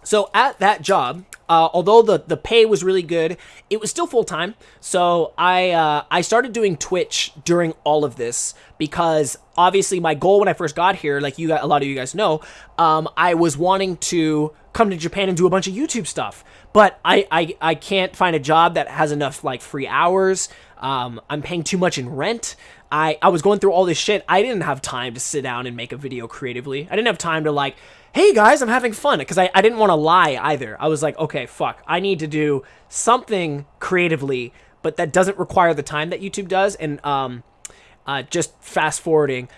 so at that job, uh, although the, the pay was really good, it was still full time. So I uh, I started doing Twitch during all of this because obviously my goal when I first got here, like you got, a lot of you guys know, um, I was wanting to come to Japan and do a bunch of YouTube stuff. But I, I, I can't find a job that has enough like free hours. Um, I'm paying too much in rent. I, I was going through all this shit. I didn't have time to sit down and make a video creatively. I didn't have time to like hey guys, I'm having fun. Because I, I didn't want to lie either. I was like, okay, fuck. I need to do something creatively, but that doesn't require the time that YouTube does. And um, uh, just fast forwarding,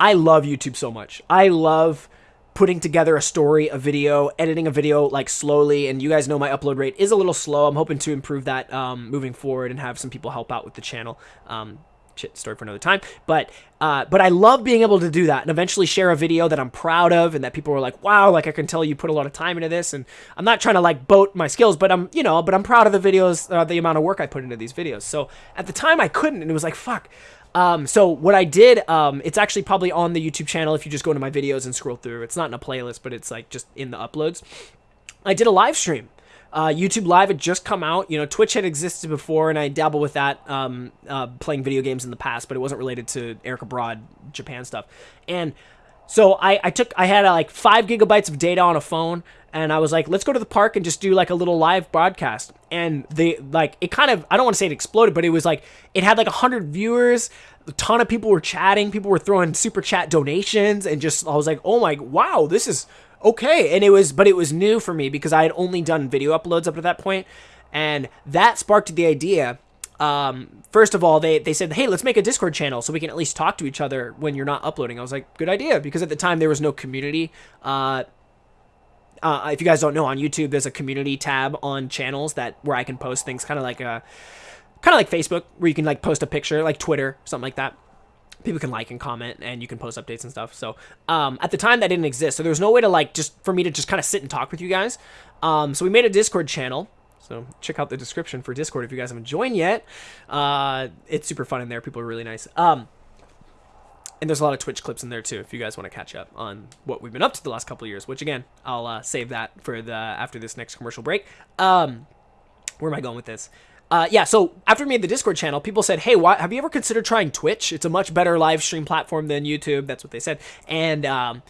I love YouTube so much. I love putting together a story, a video, editing a video like slowly. And you guys know my upload rate is a little slow. I'm hoping to improve that um, moving forward and have some people help out with the channel. Um, shit story for another time. But uh, but I love being able to do that and eventually share a video that I'm proud of and that people are like, wow, like I can tell you put a lot of time into this. And I'm not trying to like boat my skills, but I'm you know, but I'm proud of the videos, uh, the amount of work I put into these videos. So at the time I couldn't, and it was like fuck. Um, so what I did, um, it's actually probably on the YouTube channel if you just go to my videos and scroll through. It's not in a playlist, but it's like just in the uploads. I did a live stream uh, YouTube Live had just come out. You know, Twitch had existed before, and I dabble with that, um, uh, playing video games in the past, but it wasn't related to Eric Abroad Japan stuff. And so I, I took, I had uh, like five gigabytes of data on a phone, and I was like, let's go to the park and just do like a little live broadcast. And they like it kind of, I don't want to say it exploded, but it was like it had like a hundred viewers. A ton of people were chatting. People were throwing super chat donations, and just I was like, oh my, wow, this is okay. And it was, but it was new for me because I had only done video uploads up to that point, and that sparked the idea. Um, first of all, they they said, hey, let's make a Discord channel so we can at least talk to each other when you're not uploading. I was like, good idea because at the time there was no community. Uh, uh, if you guys don't know, on YouTube there's a community tab on channels that where I can post things, kind of like a, kind of like Facebook, where you can like post a picture, like Twitter, something like that people can like and comment and you can post updates and stuff. So um, at the time that didn't exist. So there was no way to like just for me to just kind of sit and talk with you guys. Um, so we made a Discord channel. So check out the description for Discord if you guys haven't joined yet. Uh, it's super fun in there. People are really nice. Um, and there's a lot of Twitch clips in there too if you guys want to catch up on what we've been up to the last couple of years. Which again, I'll uh, save that for the after this next commercial break. Um, where am I going with this? Uh, yeah, so after we made the Discord channel, people said, "Hey, why, have you ever considered trying Twitch? It's a much better live stream platform than YouTube." That's what they said, and um,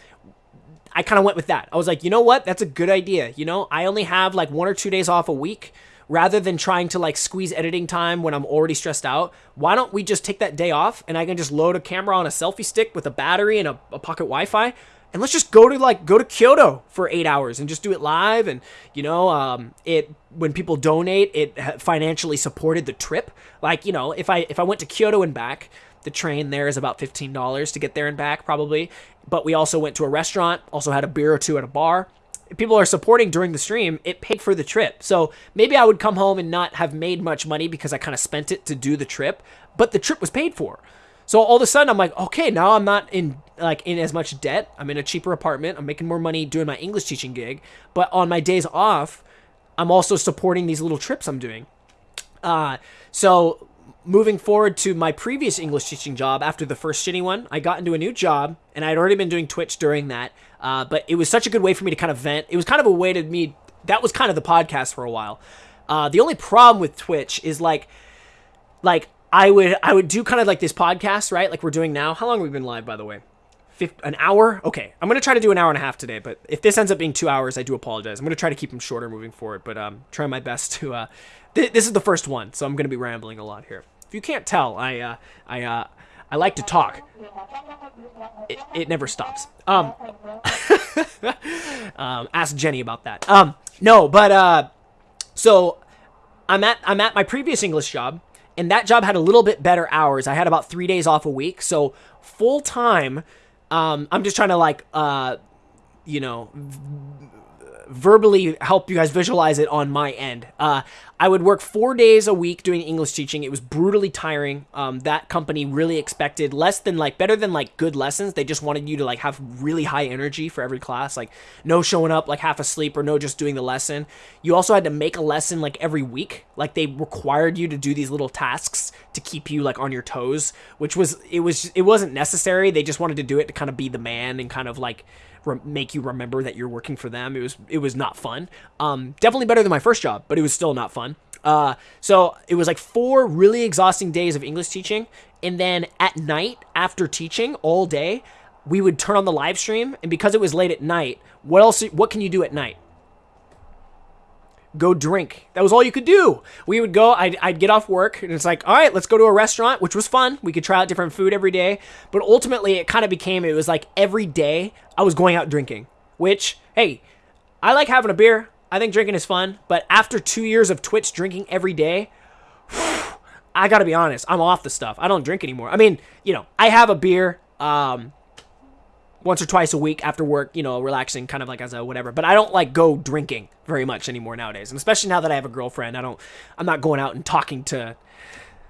I kind of went with that. I was like, you know what? That's a good idea. You know, I only have like one or two days off a week. Rather than trying to like squeeze editing time when I'm already stressed out, why don't we just take that day off and I can just load a camera on a selfie stick with a battery and a, a pocket Wi-Fi and let's just go to like go to Kyoto for eight hours and just do it live. And you know, um, it when people donate, it financially supported the trip. Like you know, if I if I went to Kyoto and back, the train there is about $15 to get there and back, probably. But we also went to a restaurant, also had a beer or two at a bar. If people are supporting during the stream, it paid for the trip. So maybe I would come home and not have made much money because I kind of spent it to do the trip, but the trip was paid for. So all of a sudden I'm like, okay, now I'm not in like in as much debt. I'm in a cheaper apartment. I'm making more money doing my English teaching gig, but on my days off, I'm also supporting these little trips I'm doing. Uh, so moving forward to my previous English teaching job after the first shitty one, I got into a new job and I'd already been doing Twitch during that. Uh, but it was such a good way for me to kind of vent. It was kind of a way to me. That was kind of the podcast for a while. Uh, the only problem with Twitch is like, like I would I would do kind of like this podcast, right? Like we're doing now. How long have we been live, by the way? An hour? Okay, I'm gonna try to do an hour and a half today. But if this ends up being two hours, I do apologize. I'm gonna try to keep them shorter moving forward. But um, try my best to. Uh, th- this is the first one, so I'm gonna be rambling a lot here. If you can't tell, I uh, I uh, I like to talk. It, it never stops. Um, um, ask Jenny about that. Um, no, but uh, so I'm at I'm at my previous English job, and that job had a little bit better hours. I had about three days off a week, so full time. Um, I'm just trying to like uh, you know, verbally help you guys visualize it on my end. Uh, I would work four days a week doing English teaching. It was brutally tiring. Um, that company really expected less than like better than like good lessons. They just wanted you to like have really high energy for every class, like no showing up like half asleep or no just doing the lesson. You also had to make a lesson like every week. Like they required you to do these little tasks to keep you like on your toes, which was it was it wasn't necessary. They just wanted to do it to kind of be the man and kind of like re- make you remember that you're working for them. It was it was not fun. Um, definitely better than my first job, but it was still not fun. Uh, so it was like four really exhausting days of English teaching, and then at night after teaching all day, we would turn on the live stream, and because it was late at night, what else? What can you do at night? Go drink. That was all you could do. We would go, I'd, I'd get off work, and it's like, all right, let's go to a restaurant, which was fun. We could try out different food every day. But ultimately, it kind of became, it was like every day I was going out drinking, which, hey, I like having a beer. I think drinking is fun. But after two years of Twitch drinking every day, I gotta be honest, I'm off the stuff. I don't drink anymore. I mean, you know, I have a beer. Um, once or twice a week after work, you know, relaxing kind of like as a whatever. But I don't like go drinking very much anymore nowadays. And especially now that I have a girlfriend, I don't I'm not going out and talking to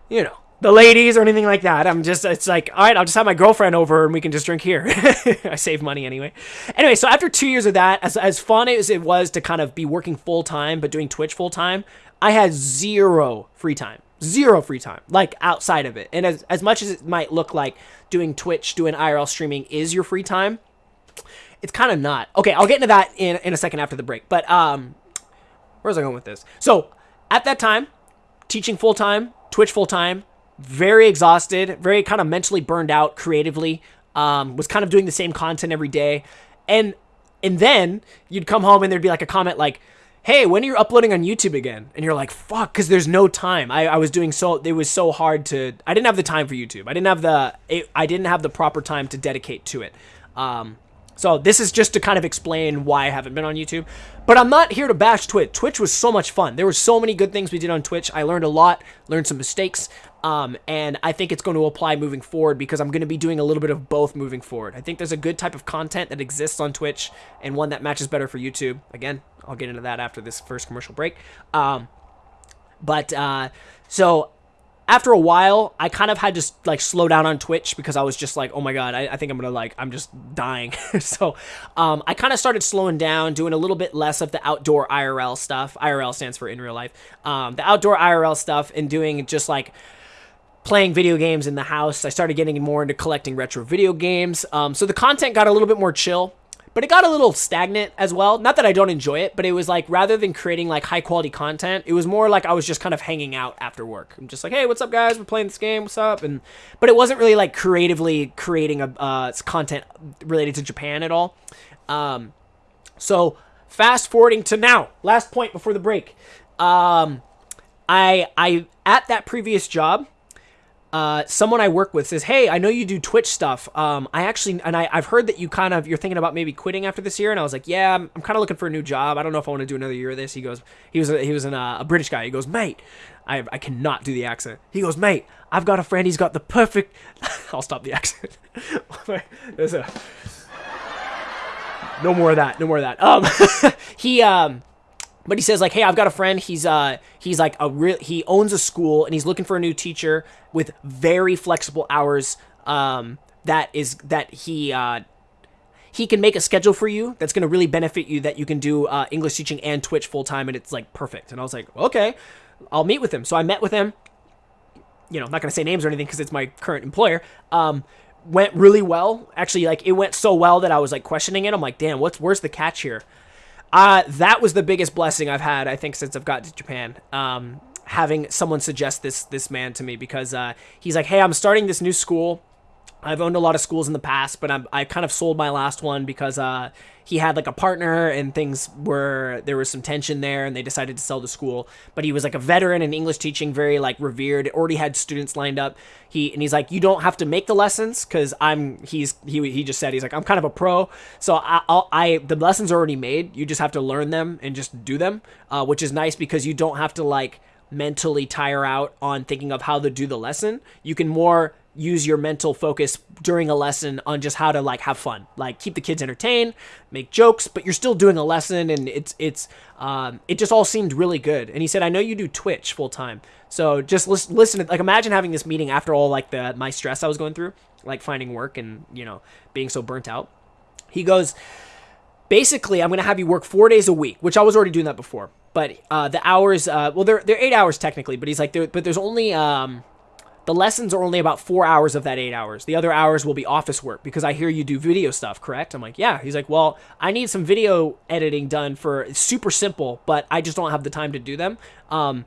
you know, the ladies or anything like that. I'm just it's like, all right, I'll just have my girlfriend over and we can just drink here. I save money anyway. Anyway, so after 2 years of that, as as fun as it was to kind of be working full time but doing Twitch full time, I had zero free time zero free time like outside of it. And as, as much as it might look like doing twitch doing irl streaming is your free time it's kind of not. Okay i'll get into that in, in a second after the break but um where's i going with this? So at that time teaching full-time twitch full-time very exhausted very kind of mentally burned out creatively um was kind of doing the same content every day. And and then you'd come home and there'd be like a comment like hey, when are you uploading on YouTube again? And you're like, fuck, because there's no time. I, I was doing so, it was so hard to, I didn't have the time for YouTube. I didn't have the, it, I didn't have the proper time to dedicate to it. Um, so this is just to kind of explain why I haven't been on YouTube. But I'm not here to bash Twitch. Twitch was so much fun. There were so many good things we did on Twitch. I learned a lot, learned some mistakes. Um, and I think it's going to apply moving forward because I'm going to be doing a little bit of both moving forward. I think there's a good type of content that exists on Twitch and one that matches better for YouTube. Again, I'll get into that after this first commercial break. Um, but uh, so after a while, I kind of had to like slow down on Twitch because I was just like, oh my god, I, I think I'm gonna like, I'm just dying. so um, I kind of started slowing down, doing a little bit less of the outdoor IRL stuff. IRL stands for in real life. Um, the outdoor IRL stuff and doing just like playing video games in the house. I started getting more into collecting retro video games. Um, so the content got a little bit more chill, but it got a little stagnant as well. Not that I don't enjoy it, but it was like rather than creating like high quality content, it was more like I was just kind of hanging out after work. I'm just like, hey, what's up, guys? We're playing this game. What's up? And but it wasn't really like creatively creating a uh, content related to Japan at all. Um, so fast forwarding to now, last point before the break. Um, I I at that previous job uh, someone I work with says, "Hey, I know you do Twitch stuff. Um, I actually, and I, I've heard that you kind of you're thinking about maybe quitting after this year." And I was like, "Yeah, I'm, I'm kind of looking for a new job. I don't know if I want to do another year of this." He goes, "He was a, he was an, uh, a British guy. He goes, mate, I I cannot do the accent. He goes, mate, I've got a friend. He's got the perfect. I'll stop the accent. There's a no more of that. No more of that. Um, he um." But he says like hey i've got a friend. He's uh he's like a real he owns a school and he's looking for a new teacher with very flexible hours um that is that he uh he can make a schedule for you that's going to really benefit you that you can do uh, english teaching and twitch full time and it's like perfect. And i was like okay i'll meet with him. So i met with him. You know i'm not going to say names or anything because it's my current employer um went really well. Actually like it went so well that i was like questioning it. I'm like damn what's where's the catch here uh, that was the biggest blessing I've had, I think, since I've got to Japan. Um, having someone suggest this this man to me because uh, he's like, "Hey, I'm starting this new school. I've owned a lot of schools in the past, but I'm, I kind of sold my last one because uh, he had like a partner and things were there was some tension there, and they decided to sell the school. But he was like a veteran in English teaching, very like revered. Already had students lined up. He and he's like, you don't have to make the lessons because I'm. He's he he just said he's like I'm kind of a pro, so I I'll, I the lessons are already made. You just have to learn them and just do them, uh, which is nice because you don't have to like mentally tire out on thinking of how to do the lesson. You can more use your mental focus during a lesson on just how to like have fun. Like keep the kids entertained make jokes but you're still doing a lesson and it's it's um, it just all seemed really good. And he said i know you do twitch full time so just listen, listen like imagine having this meeting after all like the my stress i was going through like finding work and you know being so burnt out. He goes basically i'm gonna have you work four days a week which i was already doing that before but uh, the hours uh, well they're, they're eight hours technically but he's like but there's only um, the lessons are only about four hours of that eight hours. The other hours will be office work because I hear you do video stuff, correct? I'm like, yeah. He's like, well, I need some video editing done for super simple, but I just don't have the time to do them. Um,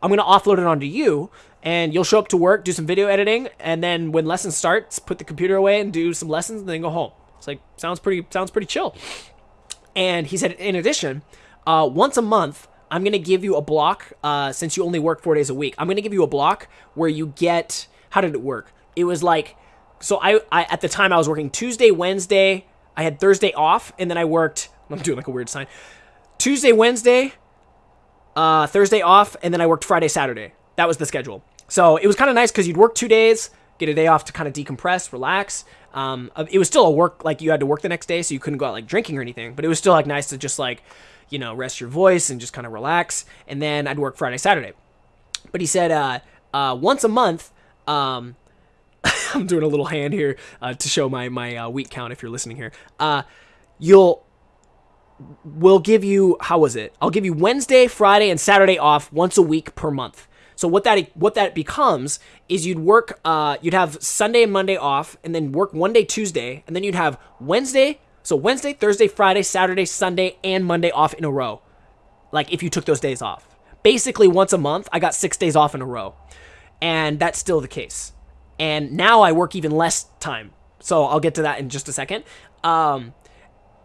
I'm gonna offload it onto you, and you'll show up to work, do some video editing, and then when lesson starts, put the computer away and do some lessons, and then go home. It's like sounds pretty sounds pretty chill. And he said, in addition, uh, once a month, I'm going to give you a block uh, since you only work four days a week. I'm going to give you a block where you get. How did it work? It was like. So I, I at the time I was working Tuesday, Wednesday. I had Thursday off, and then I worked. I'm doing like a weird sign. Tuesday, Wednesday, uh, Thursday off, and then I worked Friday, Saturday. That was the schedule. So it was kind of nice because you'd work two days, get a day off to kind of decompress, relax. Um, it was still a work like you had to work the next day, so you couldn't go out like drinking or anything. But it was still like nice to just like you know, rest your voice and just kind of relax. And then I'd work Friday, Saturday. But he said uh, uh, once a month, um, I'm doing a little hand here uh, to show my my uh, week count if you're listening here. Uh, you'll we'll give you how was it? I'll give you Wednesday, Friday, and Saturday off once a week per month. So what that what that becomes is you'd work uh, you'd have Sunday and Monday off, and then work one day Tuesday, and then you'd have Wednesday, so Wednesday, Thursday, Friday, Saturday, Sunday, and Monday off in a row. Like if you took those days off. Basically, once a month, I got six days off in a row. And that's still the case. And now I work even less time. So I'll get to that in just a second. Um,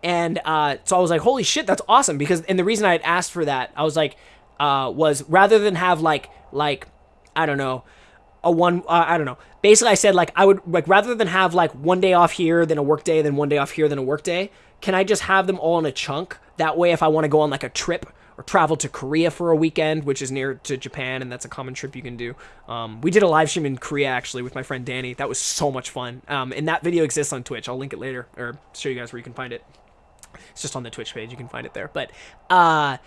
and uh, so I was like, holy shit, that's awesome. Because, and the reason I had asked for that, I was like, uh, was rather than have like, like, I don't know, a one uh, I don't know. Basically, I said like I would like rather than have like one day off here, then a work day, then one day off here, then a work day. Can I just have them all in a chunk? That way, if I want to go on like a trip or travel to Korea for a weekend, which is near to Japan, and that's a common trip you can do. Um, we did a live stream in Korea actually with my friend Danny. That was so much fun. Um, and that video exists on Twitch. I'll link it later or show you guys where you can find it. It's just on the Twitch page. You can find it there. But uh,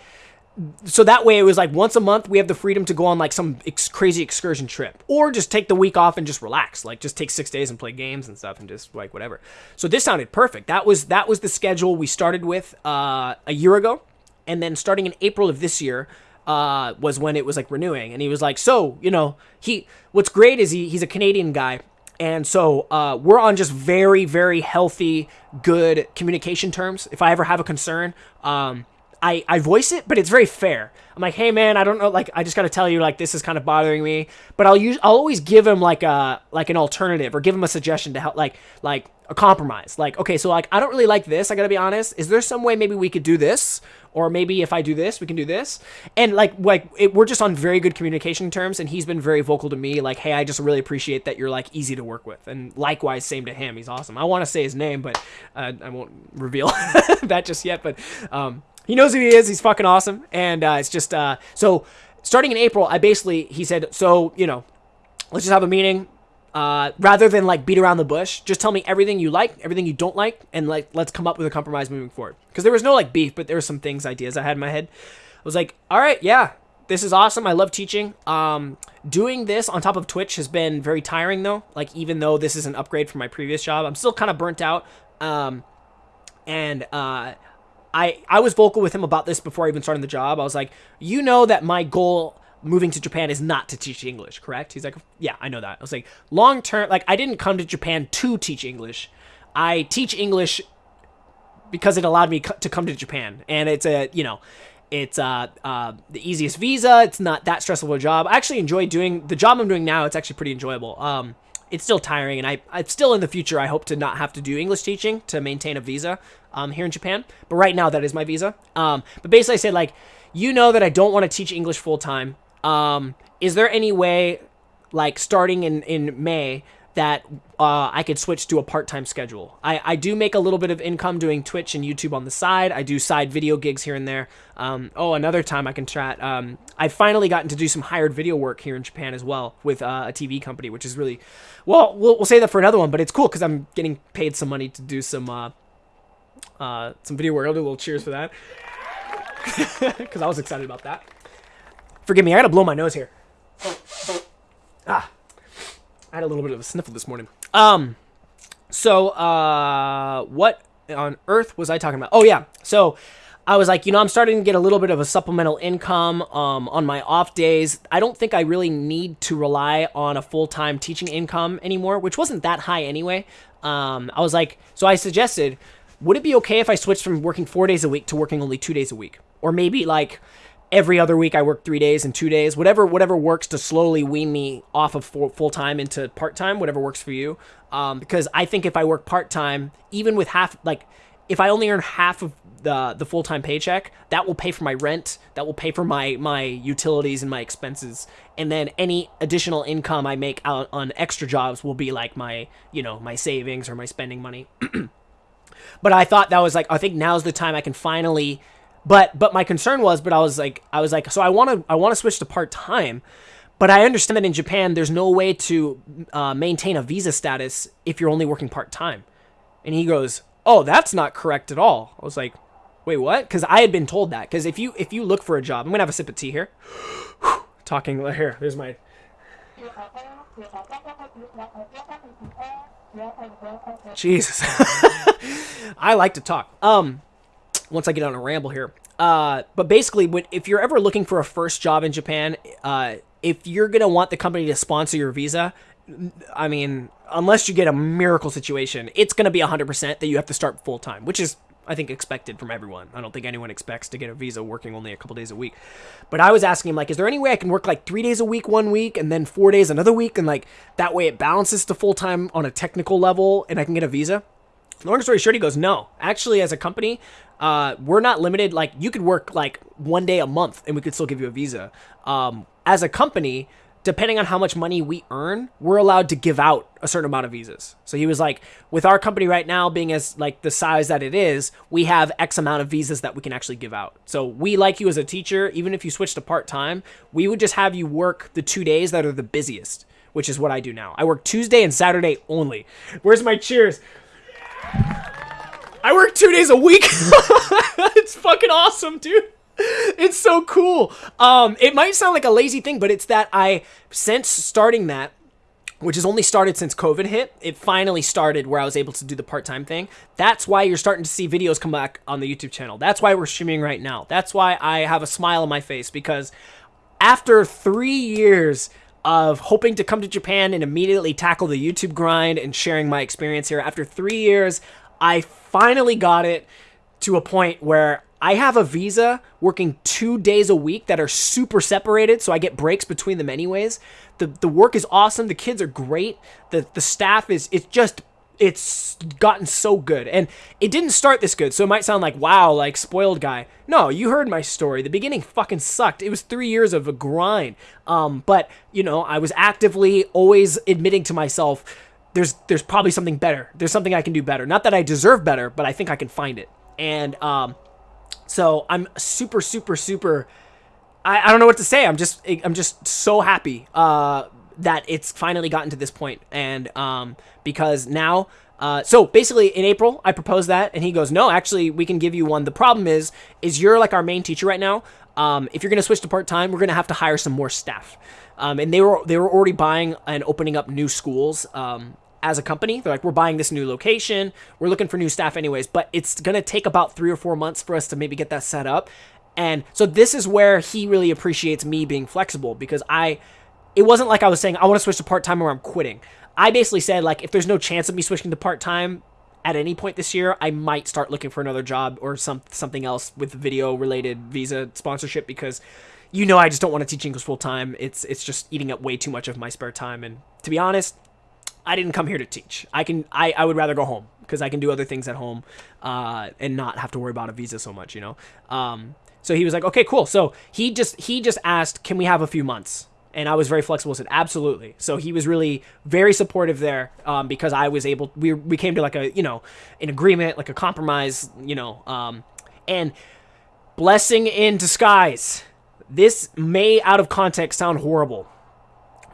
so that way it was like once a month we have the freedom to go on like some ex- crazy excursion trip or just take the week off and just relax like just take six days and play games and stuff and just like whatever. So this sounded perfect. That was that was the schedule we started with uh, a year ago. And then starting in april of this year uh, was when it was like renewing. And he was like so you know he what's great is he, he's a canadian guy. And so uh, we're on just very very healthy good communication terms. If i ever have a concern um, I, I voice it, but it's very fair. I'm like, hey man, I don't know, like I just gotta tell you, like this is kind of bothering me. But I'll use I'll always give him like a like an alternative or give him a suggestion to help like like a compromise. Like, okay, so like I don't really like this, I gotta be honest. Is there some way maybe we could do this? Or maybe if I do this, we can do this. And like like it, we're just on very good communication terms and he's been very vocal to me, like, hey, I just really appreciate that you're like easy to work with. And likewise, same to him. He's awesome. I want to say his name, but uh, I won't reveal that just yet. But um he knows who he is. He's fucking awesome. And uh, it's just uh, so starting in April, I basically he said, so you know, let's just have a meeting. Uh, rather than like beat around the bush, just tell me everything you like, everything you don't like, and like let's come up with a compromise moving forward. Because there was no like beef, but there were some things, ideas I had in my head. I was like, all right, yeah, this is awesome. I love teaching. Um, doing this on top of Twitch has been very tiring though. Like even though this is an upgrade from my previous job, I'm still kind of burnt out. Um, and uh, I I was vocal with him about this before I even started the job. I was like, you know that my goal moving to Japan is not to teach English, correct? He's like, yeah, I know that. I was like, long term, like I didn't come to Japan to teach English. I teach English because it allowed me to come to Japan, and it's a you know. It's uh, uh, the easiest visa. It's not that stressful a job. I actually enjoy doing the job I'm doing now. It's actually pretty enjoyable. Um, it's still tiring, and I, I still in the future I hope to not have to do English teaching to maintain a visa um, here in Japan. But right now, that is my visa. Um, but basically, I said, like, you know that I don't want to teach English full time. Um, is there any way, like, starting in, in May, that uh, I could switch to a part-time schedule. I, I do make a little bit of income doing Twitch and YouTube on the side. I do side video gigs here and there. Um, oh, another time I can chat. Um, I finally gotten to do some hired video work here in Japan as well with uh, a TV company, which is really, well, we'll, we'll say that for another one, but it's cool because I'm getting paid some money to do some uh, uh, some video work. I'll do a little cheers for that. Because I was excited about that. Forgive me, I gotta blow my nose here. Ah. I had a little bit of a sniffle this morning. Um, so, uh, what on earth was I talking about? Oh, yeah. So, I was like, you know, I'm starting to get a little bit of a supplemental income um, on my off days. I don't think I really need to rely on a full time teaching income anymore, which wasn't that high anyway. Um, I was like, so I suggested would it be okay if I switched from working four days a week to working only two days a week? Or maybe like every other week I work three days and two days, whatever whatever works to slowly wean me off of full time into part time, whatever works for you. Um, because I think if I work part time, even with half like if I only earn half of the the full time paycheck, that will pay for my rent, that will pay for my my utilities and my expenses, and then any additional income I make out on extra jobs will be like my you know my savings or my spending money. But I thought that was like I think now's the time I can finally but but my concern was but I was like I was like so I want to I want to switch to part-time but I understand that in Japan there's no way to uh, maintain a visa status if you're only working part-time. And he goes, "Oh, that's not correct at all." I was like, "Wait, what?" Cuz I had been told that cuz if you if you look for a job, I'm to have a sip of tea here. Talking here. There's my Jesus. I like to talk. Um, once I get on a ramble here. Uh, but basically, when, if you're ever looking for a first job in Japan, uh, if you're gonna want the company to sponsor your visa, I mean, unless you get a miracle situation, it's gonna be 100% that you have to start full time, which is I think expected from everyone. I don't think anyone expects to get a visa working only a couple days a week. But I was asking him like, is there any way I can work like three days a week one week and then four days another week and like that way it balances to full time on a technical level and I can get a visa? Long story short, he goes, no. Actually, as a company, uh, we're not limited. Like you could work like one day a month and we could still give you a visa. Um, as a company, depending on how much money we earn, we're allowed to give out a certain amount of visas. So he was like, with our company right now being as like the size that it is, we have X amount of visas that we can actually give out. So we like you as a teacher, even if you switch to part time, we would just have you work the two days that are the busiest, which is what I do now. I work Tuesday and Saturday only. Where's my cheers? I work two days a week. it's fucking awesome, dude it's so cool. Um, it might sound like a lazy thing, but it's that I, since starting that, which has only started since COVID hit, it finally started where I was able to do the part time thing. That's why you're starting to see videos come back on the YouTube channel. That's why we're streaming right now. That's why I have a smile on my face because after three years of hoping to come to Japan and immediately tackle the YouTube grind and sharing my experience here, after three years, I finally got it to a point where I have a visa working two days a week that are super separated, so I get breaks between them anyways. The the work is awesome. The kids are great. The the staff is it's just it's gotten so good and it didn't start this good so it might sound like wow like spoiled guy no you heard my story the beginning fucking sucked it was three years of a grind um but you know i was actively always admitting to myself there's there's probably something better. There's something i can do better. Not that i deserve better but i think i can find it. And um so i'm super super super i, I don't know what to say. I'm just i'm just so happy uh that it's finally gotten to this point. and um because now uh, so basically in april i proposed that and he goes no actually we can give you one. The problem is is you're like our main teacher right now. Um, if you're going to switch to part-time we're going to have to hire some more staff. Um, and they were they were already buying and opening up new schools um, as a company. They're like we're buying this new location. We're looking for new staff anyways but it's going to take about three or four months for us to maybe get that set up. And so this is where he really appreciates me being flexible because i it wasn't like i was saying i want to switch to part-time or i'm quitting. I basically said like if there's no chance of me switching to part time at any point this year, I might start looking for another job or some something else with video related visa sponsorship because you know I just don't want to teach English full time. It's it's just eating up way too much of my spare time. And to be honest, I didn't come here to teach. I can I, I would rather go home because I can do other things at home uh, and not have to worry about a visa so much, you know. Um, so he was like, "Okay, cool." So he just he just asked, "Can we have a few months?" and I was very flexible. Said absolutely. So he was really very supportive there um, because I was able. We we came to like a you know an agreement, like a compromise, you know, um, and blessing in disguise. This may out of context sound horrible,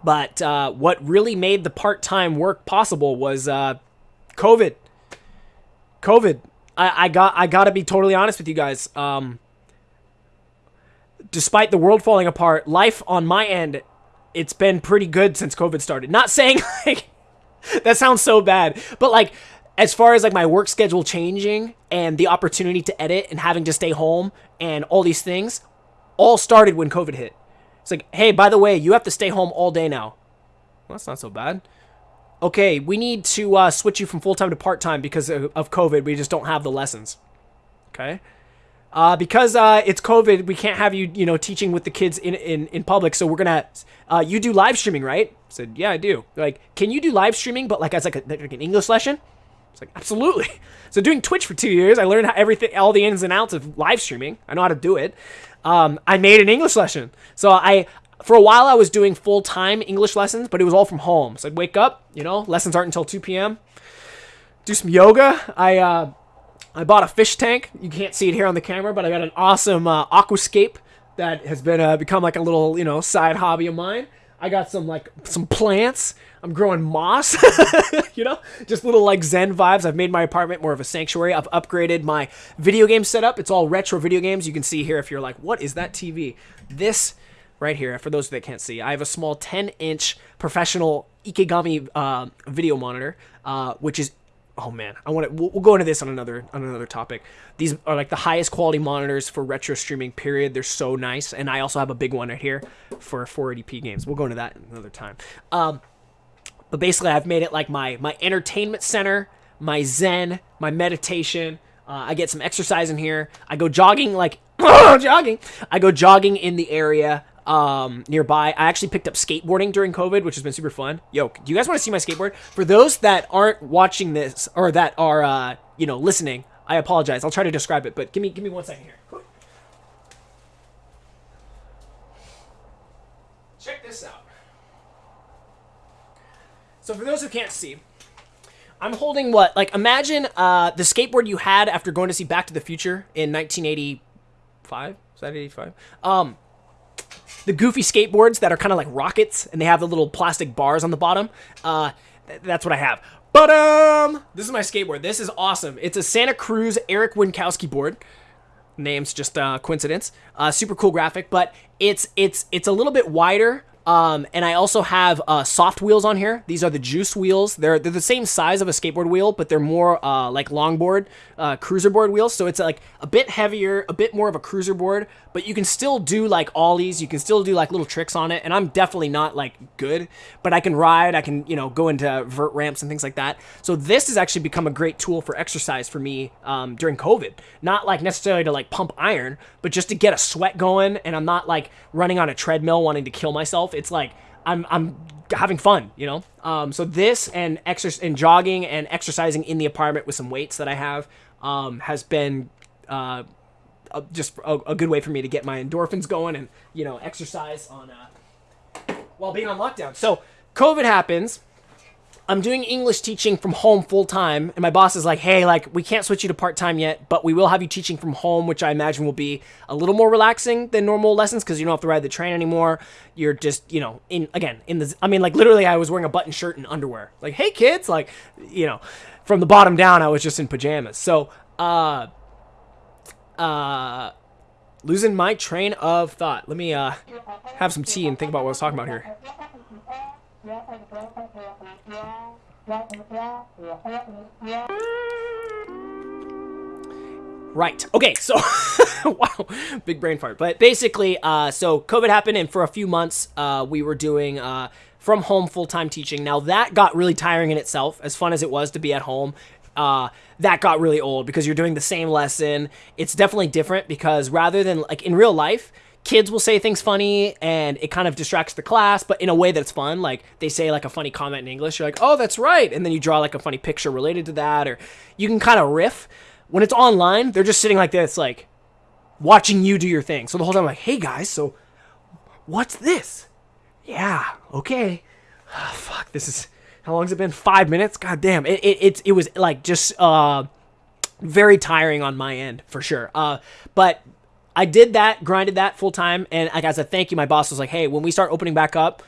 but uh, what really made the part time work possible was uh, COVID. COVID. I, I got I gotta be totally honest with you guys. Um, despite the world falling apart, life on my end it's been pretty good since COVID started. Not saying like that sounds so bad, but like as far as like my work schedule changing and the opportunity to edit and having to stay home and all these things all started when COVID hit. It's like, hey, by the way, you have to stay home all day now. Well, that's not so bad. Okay, we need to uh, switch you from full time to part time because of, of COVID. We just don't have the lessons. Okay uh, because uh, it's COVID, we can't have you, you know, teaching with the kids in, in, in public. So we're gonna, uh, you do live streaming, right? I said, yeah, I do. They're like, can you do live streaming, but like as like, a, like an English lesson? It's like, absolutely. So doing Twitch for two years, I learned how everything, all the ins and outs of live streaming. I know how to do it. Um, I made an English lesson. So I, for a while, I was doing full time English lessons, but it was all from home. So I'd wake up, you know, lessons aren't until 2 p.m. Do some yoga. I uh, I bought a fish tank. You can't see it here on the camera, but I got an awesome uh, aquascape that has been uh, become like a little you know side hobby of mine. I got some like some plants. I'm growing moss, you know, just little like Zen vibes. I've made my apartment more of a sanctuary. I've upgraded my video game setup. It's all retro video games. You can see here if you're like, what is that TV? This right here, for those that can't see, I have a small 10 inch professional Ikegami uh, video monitor, uh, which is oh man, I want to. We'll, we'll, go into this on another on another topic. These are like the highest quality monitors for retro streaming. Period. They're so nice, and I also have a big one right here for 480p games. We'll go into that another time. Um, but basically, I've made it like my my entertainment center, my zen, my meditation. Uh, I get some exercise in here. I go jogging like jogging. I go jogging in the area um, nearby. I actually picked up skateboarding during COVID, which has been super fun. Yo, do you guys want to see my skateboard? For those that aren't watching this or that are uh, you know listening, I apologize. I'll try to describe it, but give me give me one second here. Check this out. So for those who can't see, I'm holding what? Like imagine uh, the skateboard you had after going to see Back to the Future in 1985. Is that 85? Um, the goofy skateboards that are kind of like rockets and they have the little plastic bars on the bottom. Uh, th- that's what I have. But um, this is my skateboard. This is awesome. It's a Santa Cruz Eric Winkowski board. Name's just uh, coincidence. Uh, super cool graphic, but it's it's it's a little bit wider, Um, and I also have uh, soft wheels on here. These are the Juice wheels. They're they're the same size of a skateboard wheel, but they're more uh, like longboard, uh, cruiser board wheels. So it's like a bit heavier, a bit more of a cruiser board, but you can still do like ollies. You can still do like little tricks on it. And I'm definitely not like good, but I can ride. I can you know go into vert ramps and things like that. So this has actually become a great tool for exercise for me um, during COVID. Not like necessarily to like pump iron, but just to get a sweat going. And I'm not like running on a treadmill wanting to kill myself it's like I'm I'm having fun, you know. Um, so this and exercise and jogging and exercising in the apartment with some weights that I have um, has been uh, just a, a, good way for me to get my endorphins going and you know exercise on uh, while being on lockdown. So COVID happens. I'm doing English teaching from home full time, and my boss is like, "Hey, like we can't switch you to part time yet, but we will have you teaching from home, which I imagine will be a little more relaxing than normal lessons because you don't have to ride the train anymore. You're just, you know, in again in the. I mean, like literally, I was wearing a button shirt and underwear. Like, hey kids, like, you know, from the bottom down, I was just in pajamas. So, uh, uh, losing my train of thought. Let me uh have some tea and think about what I was talking about here. Right. Okay. So, wow, big brain fart. But basically, uh, so COVID happened, and for a few months, uh, we were doing uh, from home full time teaching. Now that got really tiring in itself. As fun as it was to be at home, uh, that got really old because you're doing the same lesson. It's definitely different because rather than like in real life, kids will say things funny and it kind of distracts the class, but in a way that's fun. Like they say like a funny comment in English, you're like, oh, that's right. And then you draw like a funny picture related to that, or you can kind of riff. When it's online, they're just sitting like this, like watching you do your thing. So the whole time, I'm like, hey guys, so what's this? Yeah, okay. Oh, fuck, this is how long's it been? Five minutes? God damn. It it it, it was like just uh very tiring on my end for sure. Uh, but I did that, grinded that full time, and like as a thank you, my boss was like, "Hey, when we start opening back up,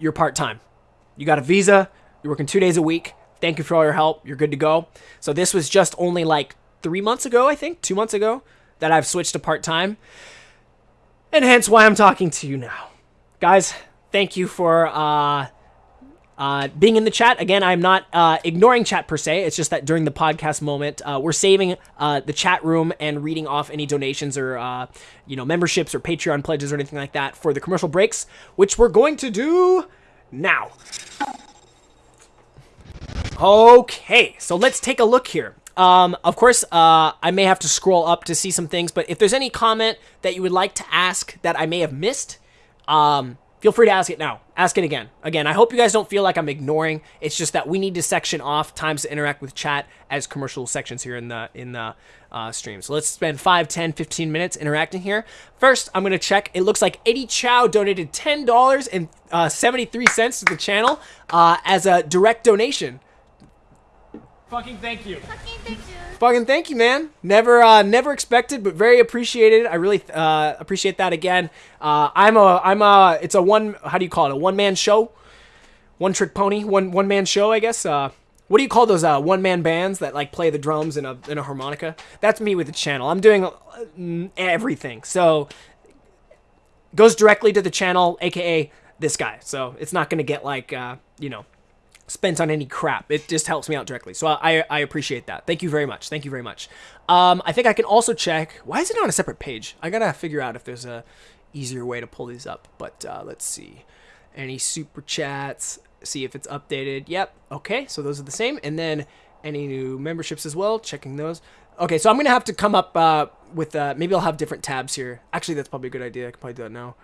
you're part time. You got a visa. You're working two days a week. Thank you for all your help. You're good to go." So this was just only like three months ago, I think, two months ago, that I've switched to part time, and hence why I'm talking to you now, guys. Thank you for uh, uh, being in the chat again, I'm not uh, ignoring chat per se. It's just that during the podcast moment, uh, we're saving uh, the chat room and reading off any donations or uh, you know memberships or Patreon pledges or anything like that for the commercial breaks, which we're going to do now. Okay, so let's take a look here. Um, of course, uh, I may have to scroll up to see some things, but if there's any comment that you would like to ask that I may have missed, um, feel free to ask it now. Ask it again. Again, I hope you guys don't feel like I'm ignoring. It's just that we need to section off times to interact with chat as commercial sections here in the in the uh, stream. So let's spend 5, 10, 15 minutes interacting here. First, I'm going to check. It looks like Eddie Chow donated $10.73 uh, to the channel uh, as a direct donation. Fucking thank you. Fucking thank you. Fucking thank you, man. Never, uh, never expected, but very appreciated. I really uh, appreciate that again. Uh, I'm a, I'm a, it's a one. How do you call it? A one man show, one trick pony, one one man show, I guess. Uh, what do you call those uh, one man bands that like play the drums and a and a harmonica? That's me with the channel. I'm doing uh, everything, so goes directly to the channel, aka this guy. So it's not gonna get like, uh, you know spent on any crap. It just helps me out directly. So I, I appreciate that. Thank you very much. Thank you very much. Um, I think I can also check. Why is it on a separate page? I gotta figure out if there's a easier way to pull these up. But uh, let's see. Any super chats. See if it's updated. Yep. Okay. So those are the same. And then any new memberships as well. Checking those. Okay. So I'm gonna have to come up uh, with. Uh, maybe I'll have different tabs here. Actually, that's probably a good idea. I can probably do that now.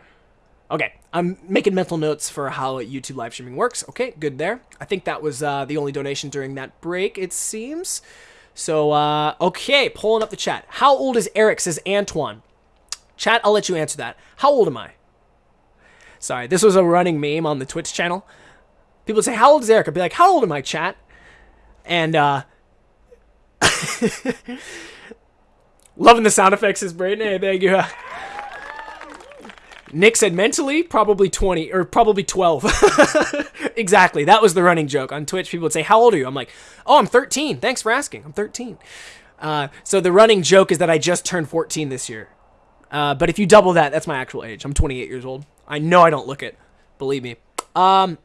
Okay, I'm making mental notes for how YouTube live streaming works. Okay, good there. I think that was uh, the only donation during that break, it seems. So, uh, okay, pulling up the chat. How old is Eric, says Antoine. Chat, I'll let you answer that. How old am I? Sorry, this was a running meme on the Twitch channel. People say, how old is Eric? I'd be like, how old am I, chat? And, uh... Loving the sound effects is Braden. Hey, thank you. Nick said mentally, probably 20 or probably 12. exactly. That was the running joke on Twitch. People would say, How old are you? I'm like, Oh, I'm 13. Thanks for asking. I'm 13. Uh, so the running joke is that I just turned 14 this year. Uh, but if you double that, that's my actual age. I'm 28 years old. I know I don't look it. Believe me. Um.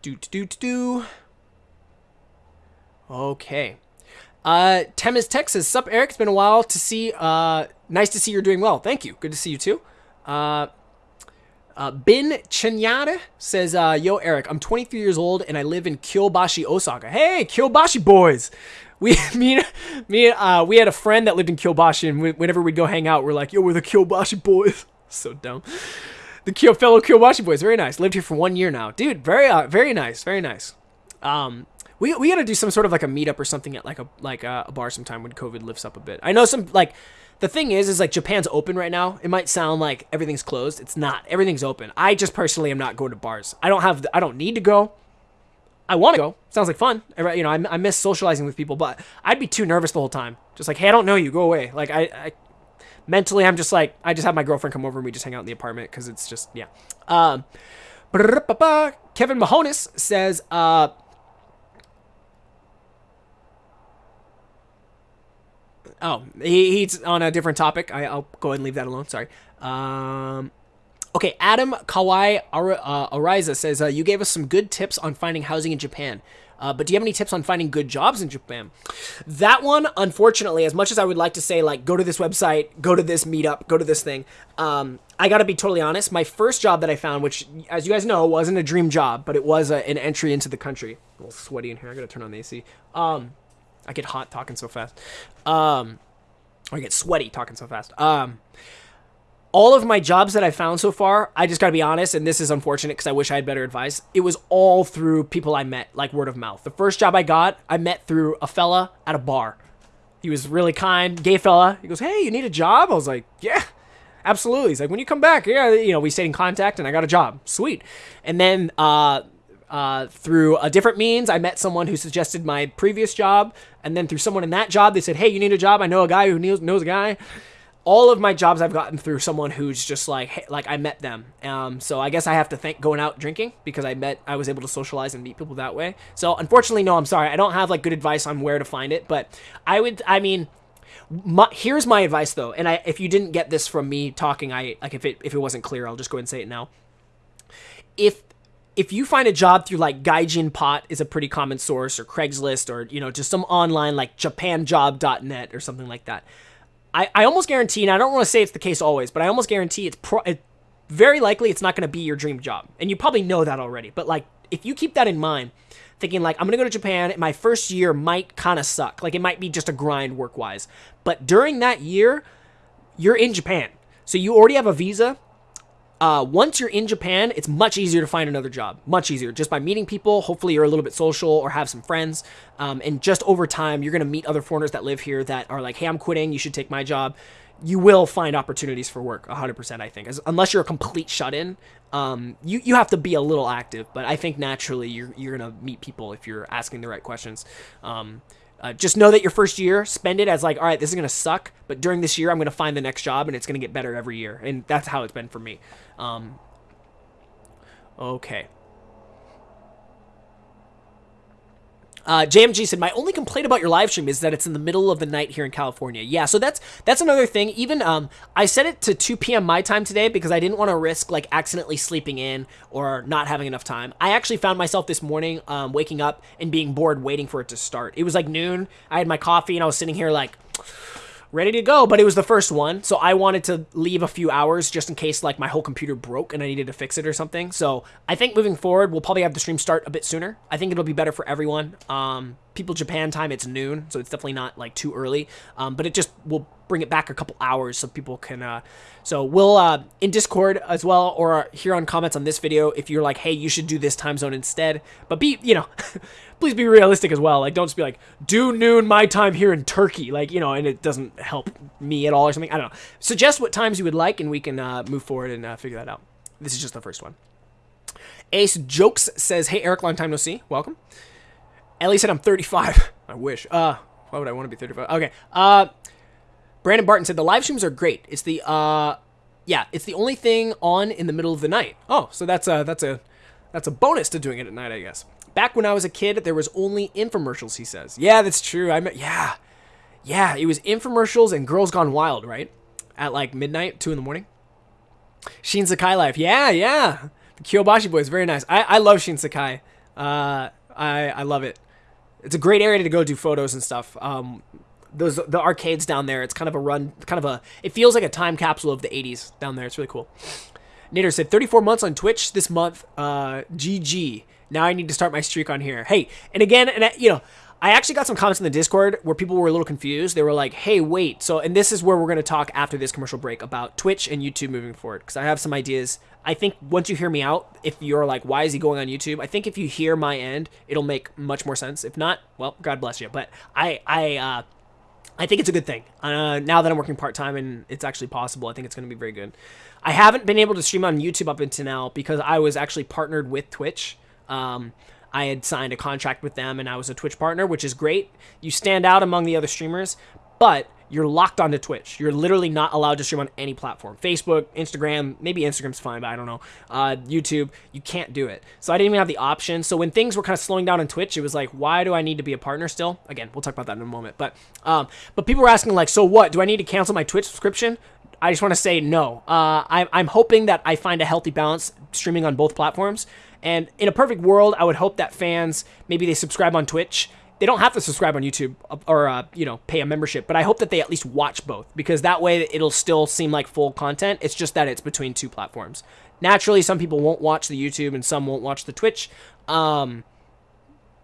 Do do do do. Okay. Uh, Temis Texas. Sup, Eric? It's been a while to see. Uh, nice to see you're doing well. Thank you. Good to see you too. Uh, uh, Bin Chinyada says, uh, Yo, Eric, I'm 23 years old and I live in Kyobashi, Osaka. Hey, Kyobashi boys. We, me, me, uh, we had a friend that lived in Kyobashi, and we, whenever we'd go hang out, we're like, Yo, we're the Kyobashi boys. so dumb. The Kyo, fellow Kyobashi boys, very nice. Lived here for one year now, dude. Very, uh, very nice, very nice. Um, we, we gotta do some sort of like a meetup or something at like a like a, a bar sometime when COVID lifts up a bit. I know some like the thing is is like Japan's open right now. It might sound like everything's closed. It's not. Everything's open. I just personally am not going to bars. I don't have. I don't need to go. I want to go. Sounds like fun. You know, I, I miss socializing with people, but I'd be too nervous the whole time. Just like, hey, I don't know you. Go away. Like I, I mentally, I'm just like, I just have my girlfriend come over and we just hang out in the apartment because it's just yeah. Um, Kevin Mahonis says, uh, Oh, he, he's on a different topic. I, will go ahead and leave that alone. Sorry. Um, okay, Adam Kawai uh, Ariza says, uh, You gave us some good tips on finding housing in Japan. Uh, but do you have any tips on finding good jobs in Japan? That one, unfortunately, as much as I would like to say, like, go to this website, go to this meetup, go to this thing, um, I gotta be totally honest. My first job that I found, which, as you guys know, wasn't a dream job, but it was a, an entry into the country. A little sweaty in here. I gotta turn on the AC. Um, I get hot talking so fast. Um, or I get sweaty talking so fast. Um, all of my jobs that I found so far, I just gotta be honest, and this is unfortunate because I wish I had better advice. It was all through people I met, like word of mouth. The first job I got, I met through a fella at a bar. He was really kind, gay fella. He goes, "Hey, you need a job?" I was like, "Yeah." Absolutely. He's like, when you come back, yeah, you know, we stayed in contact and I got a job. Sweet. And then uh, uh, through a different means, I met someone who suggested my previous job, and then through someone in that job, they said, "Hey, you need a job? I know a guy who knows, knows a guy." All of my jobs I've gotten through someone who's just like, hey, like I met them. Um, so I guess I have to thank going out drinking because I met, I was able to socialize and meet people that way. So unfortunately, no, I'm sorry, I don't have like good advice on where to find it, but I would, I mean. My, here's my advice though, and I, if you didn't get this from me talking, I like if it if it wasn't clear, I'll just go ahead and say it now. If if you find a job through like Gaijin Pot is a pretty common source or Craigslist or you know just some online like japanjob.net or something like that. I, I almost guarantee, and I don't want to say it's the case always, but I almost guarantee it's pro- it, very likely it's not going to be your dream job. And you probably know that already. But like if you keep that in mind, thinking like I'm going to go to Japan, my first year might kind of suck. Like it might be just a grind work-wise. But during that year, you're in Japan. So you already have a visa uh, once you're in Japan, it's much easier to find another job. Much easier just by meeting people. Hopefully, you're a little bit social or have some friends. Um, and just over time, you're going to meet other foreigners that live here that are like, hey, I'm quitting. You should take my job. You will find opportunities for work 100%, I think. As, unless you're a complete shut in, um, you, you have to be a little active. But I think naturally, you're, you're going to meet people if you're asking the right questions. Um, uh, just know that your first year, spend it as like, all right, this is gonna suck, but during this year, I'm gonna find the next job, and it's gonna get better every year, and that's how it's been for me. Um, okay. Uh, JMG said, "My only complaint about your live stream is that it's in the middle of the night here in California." Yeah, so that's that's another thing. Even um, I set it to 2 p.m. my time today because I didn't want to risk like accidentally sleeping in or not having enough time. I actually found myself this morning um, waking up and being bored, waiting for it to start. It was like noon. I had my coffee and I was sitting here like ready to go, but it was the first one, so I wanted to leave a few hours just in case like my whole computer broke and I needed to fix it or something. So I think moving forward, we'll probably have the stream start a bit sooner. I think it'll be better for everyone. Um, people Japan time, it's noon, so it's definitely not like too early. Um, but it just will bring it back a couple hours so people can. Uh, so we'll uh, in Discord as well, or here on comments on this video if you're like, hey, you should do this time zone instead. But be you know. please be realistic as well. Like, don't just be like, do noon my time here in Turkey. Like, you know, and it doesn't help me at all or something. I don't know. Suggest what times you would like, and we can uh, move forward and uh, figure that out. This is just the first one. Ace Jokes says, Hey, Eric, long time no see. Welcome. Ellie said, I'm 35. I wish. Uh, why would I want to be 35? Okay. Uh, Brandon Barton said, The live streams are great. It's the, uh, yeah, it's the only thing on in the middle of the night. Oh, so that's a, that's a, that's a bonus to doing it at night, I guess. Back when I was a kid, there was only infomercials, he says. Yeah, that's true. I mean, yeah. Yeah, it was infomercials and Girls Gone Wild, right? At like midnight, 2 in the morning. Shinsekai Life. Yeah, yeah. The Kyobashi Boys, very nice. I, I love Shinsekai. Uh, I, I love it. It's a great area to go do photos and stuff. Um, those the arcades down there. It's kind of a run, kind of a. It feels like a time capsule of the '80s down there. It's really cool. Nader said 34 months on Twitch this month. Uh, GG. Now I need to start my streak on here. Hey, and again, and I, you know, I actually got some comments in the Discord where people were a little confused. They were like, "Hey, wait." So, and this is where we're going to talk after this commercial break about Twitch and YouTube moving forward because I have some ideas. I think once you hear me out, if you're like, "Why is he going on YouTube?" I think if you hear my end, it'll make much more sense. If not, well, God bless you. But I, I, uh, I think it's a good thing. Uh, now that I'm working part time and it's actually possible, I think it's going to be very good. I haven't been able to stream on YouTube up until now because I was actually partnered with Twitch. Um, I had signed a contract with them and I was a Twitch partner, which is great. You stand out among the other streamers, but you're locked onto Twitch. You're literally not allowed to stream on any platform. Facebook, Instagram, maybe Instagram's fine, but I don't know. Uh, YouTube, you can't do it. So I didn't even have the option. So when things were kind of slowing down on Twitch, it was like, why do I need to be a partner still? Again, we'll talk about that in a moment. But um, but people were asking like, so what? Do I need to cancel my Twitch subscription? I just want to say no. Uh, I, I'm hoping that I find a healthy balance streaming on both platforms. And in a perfect world, I would hope that fans maybe they subscribe on Twitch they don't have to subscribe on YouTube or uh, you know pay a membership, but I hope that they at least watch both because that way it'll still seem like full content. It's just that it's between two platforms. Naturally, some people won't watch the YouTube and some won't watch the Twitch. Um,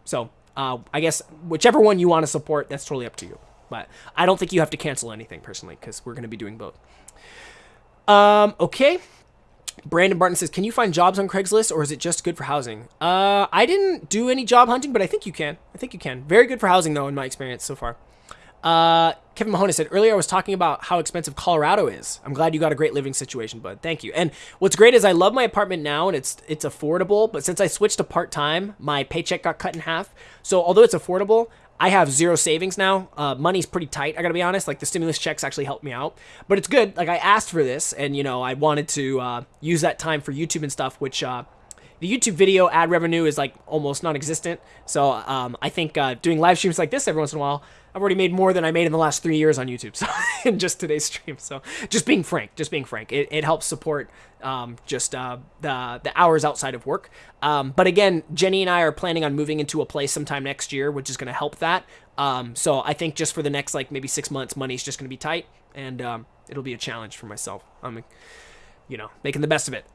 so uh, I guess whichever one you want to support, that's totally up to you. But I don't think you have to cancel anything personally because we're going to be doing both. Um, okay. Brandon Barton says, "Can you find jobs on Craigslist, or is it just good for housing?" Uh, I didn't do any job hunting, but I think you can. I think you can. Very good for housing, though, in my experience so far. Uh, Kevin Mahoney said earlier I was talking about how expensive Colorado is. I'm glad you got a great living situation, bud. Thank you. And what's great is I love my apartment now and it's it's affordable. But since I switched to part time, my paycheck got cut in half. So although it's affordable, I have zero savings now. Uh, money's pretty tight. I gotta be honest. Like the stimulus checks actually helped me out, but it's good. Like I asked for this, and you know I wanted to uh, use that time for YouTube and stuff, which uh, the YouTube video ad revenue is like almost non-existent. So um, I think uh, doing live streams like this every once in a while I've already made more than I made in the last three years on YouTube. So in just today's stream. So just being frank, just being frank, it, it helps support um, just uh, the the hours outside of work. Um, but again, Jenny and I are planning on moving into a place sometime next year, which is going to help that. Um, so I think just for the next like maybe six months, money's just going to be tight, and um, it'll be a challenge for myself. I'm, you know, making the best of it.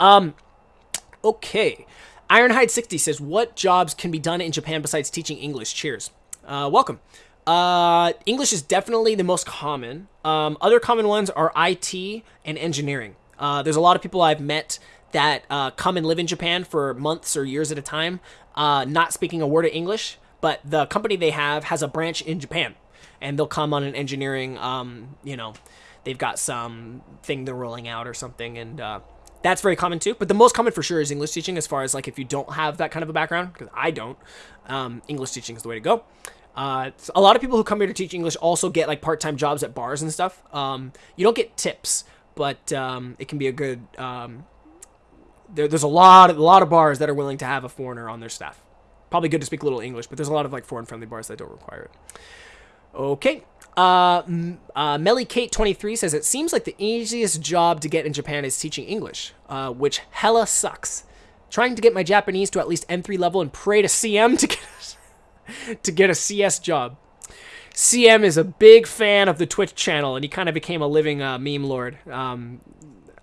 Okay. Ironhide60 says, What jobs can be done in Japan besides teaching English? Cheers. Uh, welcome. Uh, English is definitely the most common. Um, other common ones are IT and engineering. Uh, there's a lot of people I've met that uh, come and live in Japan for months or years at a time, uh, not speaking a word of English, but the company they have has a branch in Japan, and they'll come on an engineering, um, you know, they've got some thing they're rolling out or something, and uh, that's very common too. But the most common for sure is English teaching, as far as like if you don't have that kind of a background, because I don't, um, English teaching is the way to go. Uh, a lot of people who come here to teach English also get like part-time jobs at bars and stuff. Um, you don't get tips, but um, it can be a good. Um, there, there's a lot of a lot of bars that are willing to have a foreigner on their staff. Probably good to speak a little English, but there's a lot of like foreign-friendly bars that don't require it. Okay. Uh, uh, Melly Kate 23 says it seems like the easiest job to get in Japan is teaching English, uh, which hella sucks. Trying to get my Japanese to at least N3 level and pray to CM to get to get a CS job. CM is a big fan of the Twitch channel, and he kind of became a living uh, meme lord. Um,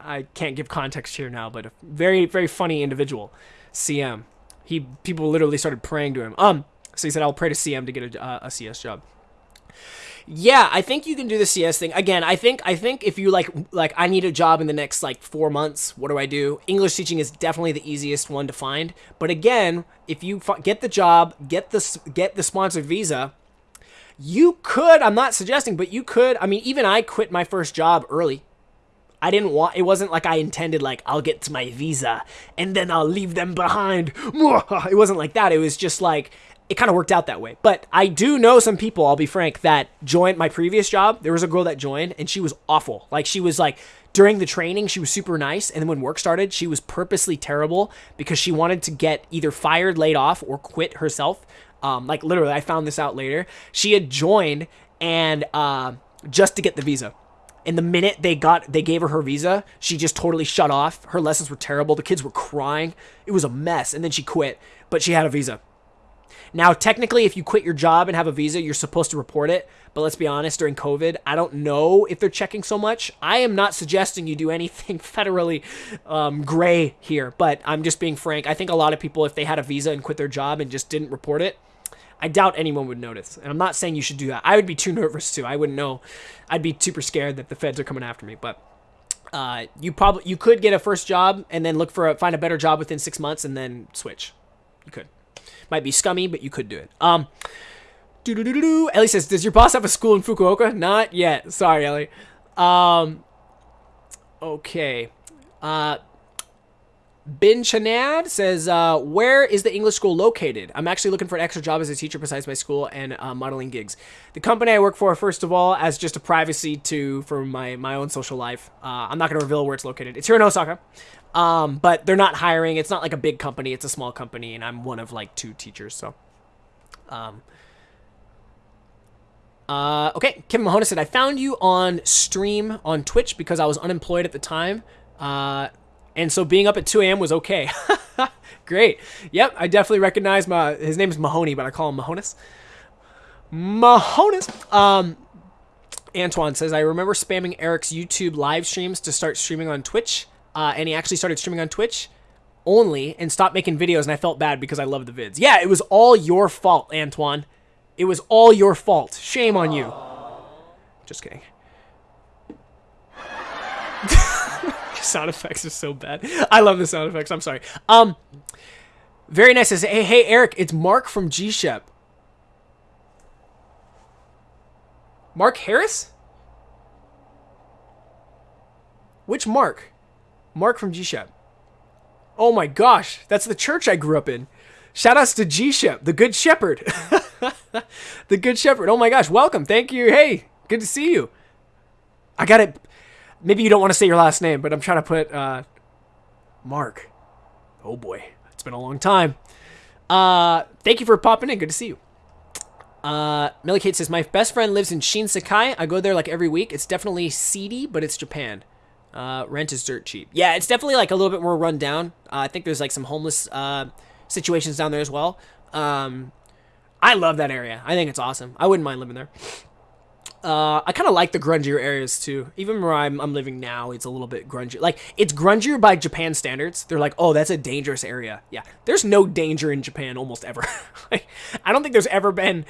I can't give context here now, but a very, very funny individual. CM. He people literally started praying to him. Um, so he said, "I'll pray to CM to get a, uh, a CS job." Yeah, I think you can do the CS thing. Again, I think I think if you like like I need a job in the next like 4 months, what do I do? English teaching is definitely the easiest one to find. But again, if you get the job, get the get the sponsored visa, you could, I'm not suggesting, but you could, I mean, even I quit my first job early. I didn't want, it wasn't like I intended, like, I'll get to my visa and then I'll leave them behind. It wasn't like that. It was just like, it kind of worked out that way. But I do know some people, I'll be frank, that joined my previous job. There was a girl that joined and she was awful. Like she was like during the training, she was super nice, and then when work started, she was purposely terrible because she wanted to get either fired, laid off, or quit herself. Um, like literally, I found this out later. She had joined and uh, just to get the visa. And the minute they got they gave her her visa, she just totally shut off. Her lessons were terrible. The kids were crying. It was a mess. And then she quit, but she had a visa. Now, technically, if you quit your job and have a visa, you're supposed to report it. But let's be honest, during COVID, I don't know if they're checking so much. I am not suggesting you do anything federally um, gray here, but I'm just being frank. I think a lot of people, if they had a visa and quit their job and just didn't report it, I doubt anyone would notice. And I'm not saying you should do that. I would be too nervous too. I wouldn't know. I'd be super scared that the feds are coming after me. But uh, you probably you could get a first job and then look for a, find a better job within six months and then switch. You could. Might be scummy, but you could do it. Um. Do do do do do. Ellie says, "Does your boss have a school in Fukuoka?" Not yet. Sorry, Ellie. Um. Okay. Uh. Bin Chanad says, uh, where is the English school located? I'm actually looking for an extra job as a teacher besides my school and uh, modeling gigs. The company I work for, first of all, as just a privacy to for my, my own social life. Uh, I'm not going to reveal where it's located. It's here in Osaka. Um, but they're not hiring. It's not like a big company. It's a small company, and I'm one of like two teachers. So, um, uh, okay. Kim Mahona said, I found you on stream on Twitch because I was unemployed at the time. Uh, and so being up at 2 a.m. was okay. Great. Yep, I definitely recognize my. His name is Mahoney, but I call him Mahonis. Mahonis. Um, Antoine says, I remember spamming Eric's YouTube live streams to start streaming on Twitch. Uh, and he actually started streaming on Twitch only and stopped making videos. And I felt bad because I love the vids. Yeah, it was all your fault, Antoine. It was all your fault. Shame on you. Just kidding. sound effects are so bad. I love the sound effects. I'm sorry. Um, very nice. Says, hey, hey, Eric, it's Mark from G Shep. Mark Harris? Which Mark? Mark from G Shep. Oh my gosh, that's the church I grew up in. Shout outs to G Shep, the Good Shepherd. the Good Shepherd. Oh my gosh, welcome. Thank you. Hey, good to see you. I got it maybe you don't want to say your last name, but I'm trying to put uh, Mark. Oh boy, it's been a long time. Uh, thank you for popping in. Good to see you. Uh, Millie Kate says, My best friend lives in Shinsekai. I go there like every week. It's definitely seedy, but it's Japan. Uh, rent is dirt cheap. Yeah, it's definitely like a little bit more run down. Uh, I think there's like some homeless uh, situations down there as well. Um, I love that area. I think it's awesome. I wouldn't mind living there. Uh, I kind of like the grungier areas too. Even where I'm, I'm living now, it's a little bit grungy. Like it's grungier by Japan standards. They're like, oh, that's a dangerous area. Yeah, there's no danger in Japan almost ever. like, I don't think there's ever been.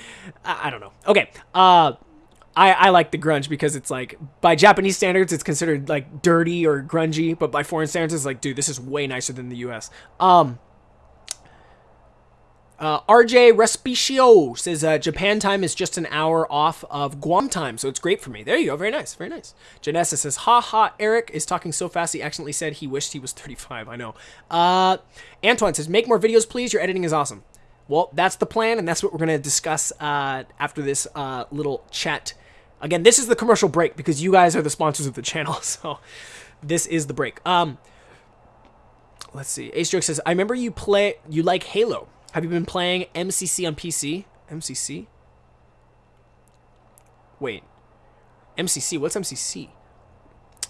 I, I don't know. Okay. Uh, I, I like the grunge because it's like by Japanese standards it's considered like dirty or grungy, but by foreign standards it's like, dude, this is way nicer than the U.S. Um, uh, RJ Respicio says uh, Japan time is just an hour off of Guam time, so it's great for me. There you go. Very nice. Very nice. Janessa says, ha ha, Eric is talking so fast he accidentally said he wished he was 35. I know. Uh, Antoine says, make more videos, please. Your editing is awesome. Well, that's the plan, and that's what we're going to discuss uh, after this uh, little chat. Again, this is the commercial break because you guys are the sponsors of the channel, so this is the break. Um, let's see. Ace Joke says, I remember you play, you like Halo. Have you been playing MCC on PC? MCC? Wait. MCC? What's MCC?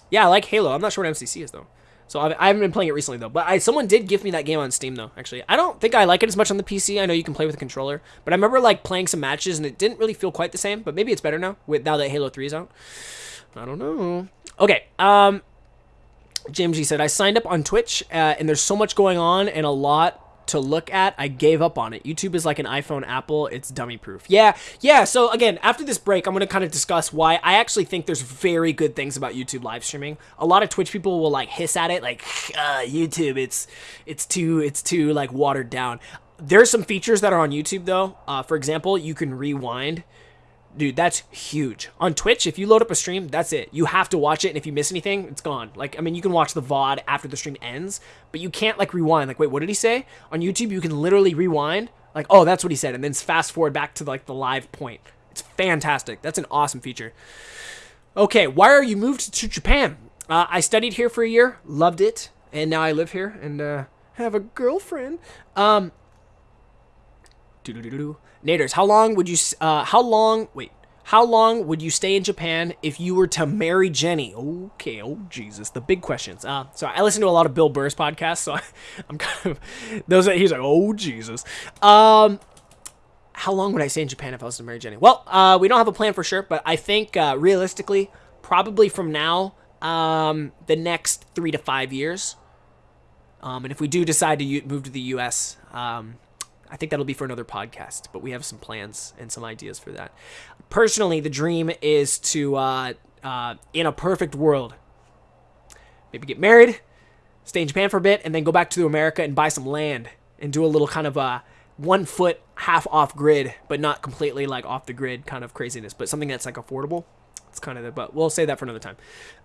Yeah, I like Halo. I'm not sure what MCC is, though. So I haven't been playing it recently, though. But I, someone did give me that game on Steam, though, actually. I don't think I like it as much on the PC. I know you can play with a controller. But I remember, like, playing some matches, and it didn't really feel quite the same. But maybe it's better now, with now that Halo 3 is out. I don't know. Okay, um... James G said, I signed up on Twitch, uh, and there's so much going on and a lot to look at, I gave up on it. YouTube is like an iPhone Apple, it's dummy proof. Yeah, yeah, so again, after this break, I'm going to kind of discuss why I actually think there's very good things about YouTube live streaming. A lot of Twitch people will like hiss at it like uh, YouTube, it's it's too it's too like watered down. There's some features that are on YouTube though. Uh, for example, you can rewind dude, that's huge. On Twitch, if you load up a stream, that's it. You have to watch it, and if you miss anything, it's gone. Like, I mean, you can watch the VOD after the stream ends, but you can't, like, rewind. Like, wait, what did he say? On YouTube, you can literally rewind, like, oh, that's what he said, and then fast forward back to, like, the live point. It's fantastic. That's an awesome feature. Okay, why are you moved to Japan? Uh, I studied here for a year, loved it, and now I live here and uh, have a girlfriend. Um, doo -doo -doo Naders, how long would you, uh, how long, wait, How long would you stay in Japan if you were to marry Jenny? Okay, oh Jesus, the big questions. Uh, so I listen to a lot of Bill Burr's podcasts, so I, am kind of those. He's like, oh Jesus. Um, how long would I stay in Japan if I was to marry Jenny? Well, uh, we don't have a plan for sure, but I think uh, realistically, probably from now, um, the next three to five years. Um, and if we do decide to move to the U.S., um, I think that'll be for another podcast, but we have some plans and some ideas for that. Personally, the dream is to, uh, uh, in a perfect world, maybe get married, stay in Japan for a bit, and then go back to America and buy some land and do a little kind of a one foot half off grid, but not completely like off the grid kind of craziness, but something that's like affordable. It's kind of the, but we'll say that for another time.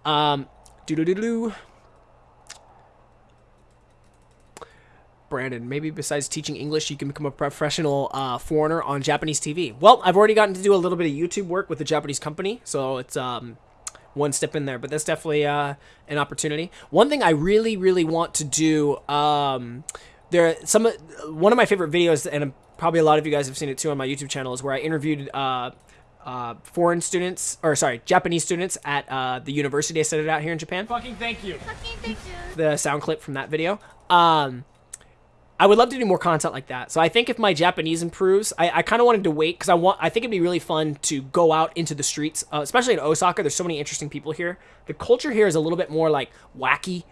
Um, doo doo doo doo. Brandon, maybe besides teaching English, you can become a professional uh, foreigner on Japanese TV. Well, I've already gotten to do a little bit of YouTube work with a Japanese company, so it's um, one step in there. But that's definitely uh, an opportunity. One thing I really, really want to do. Um, there, some one of my favorite videos, and probably a lot of you guys have seen it too on my YouTube channel, is where I interviewed uh, uh, foreign students, or sorry, Japanese students at uh, the university I studied out here in Japan. Fucking thank you. Fucking thank you. The sound clip from that video. Um, I would love to do more content like that. So I think if my Japanese improves, I, I kind of wanted to wait because I want. I think it'd be really fun to go out into the streets, uh, especially in Osaka. There's so many interesting people here. The culture here is a little bit more like wacky.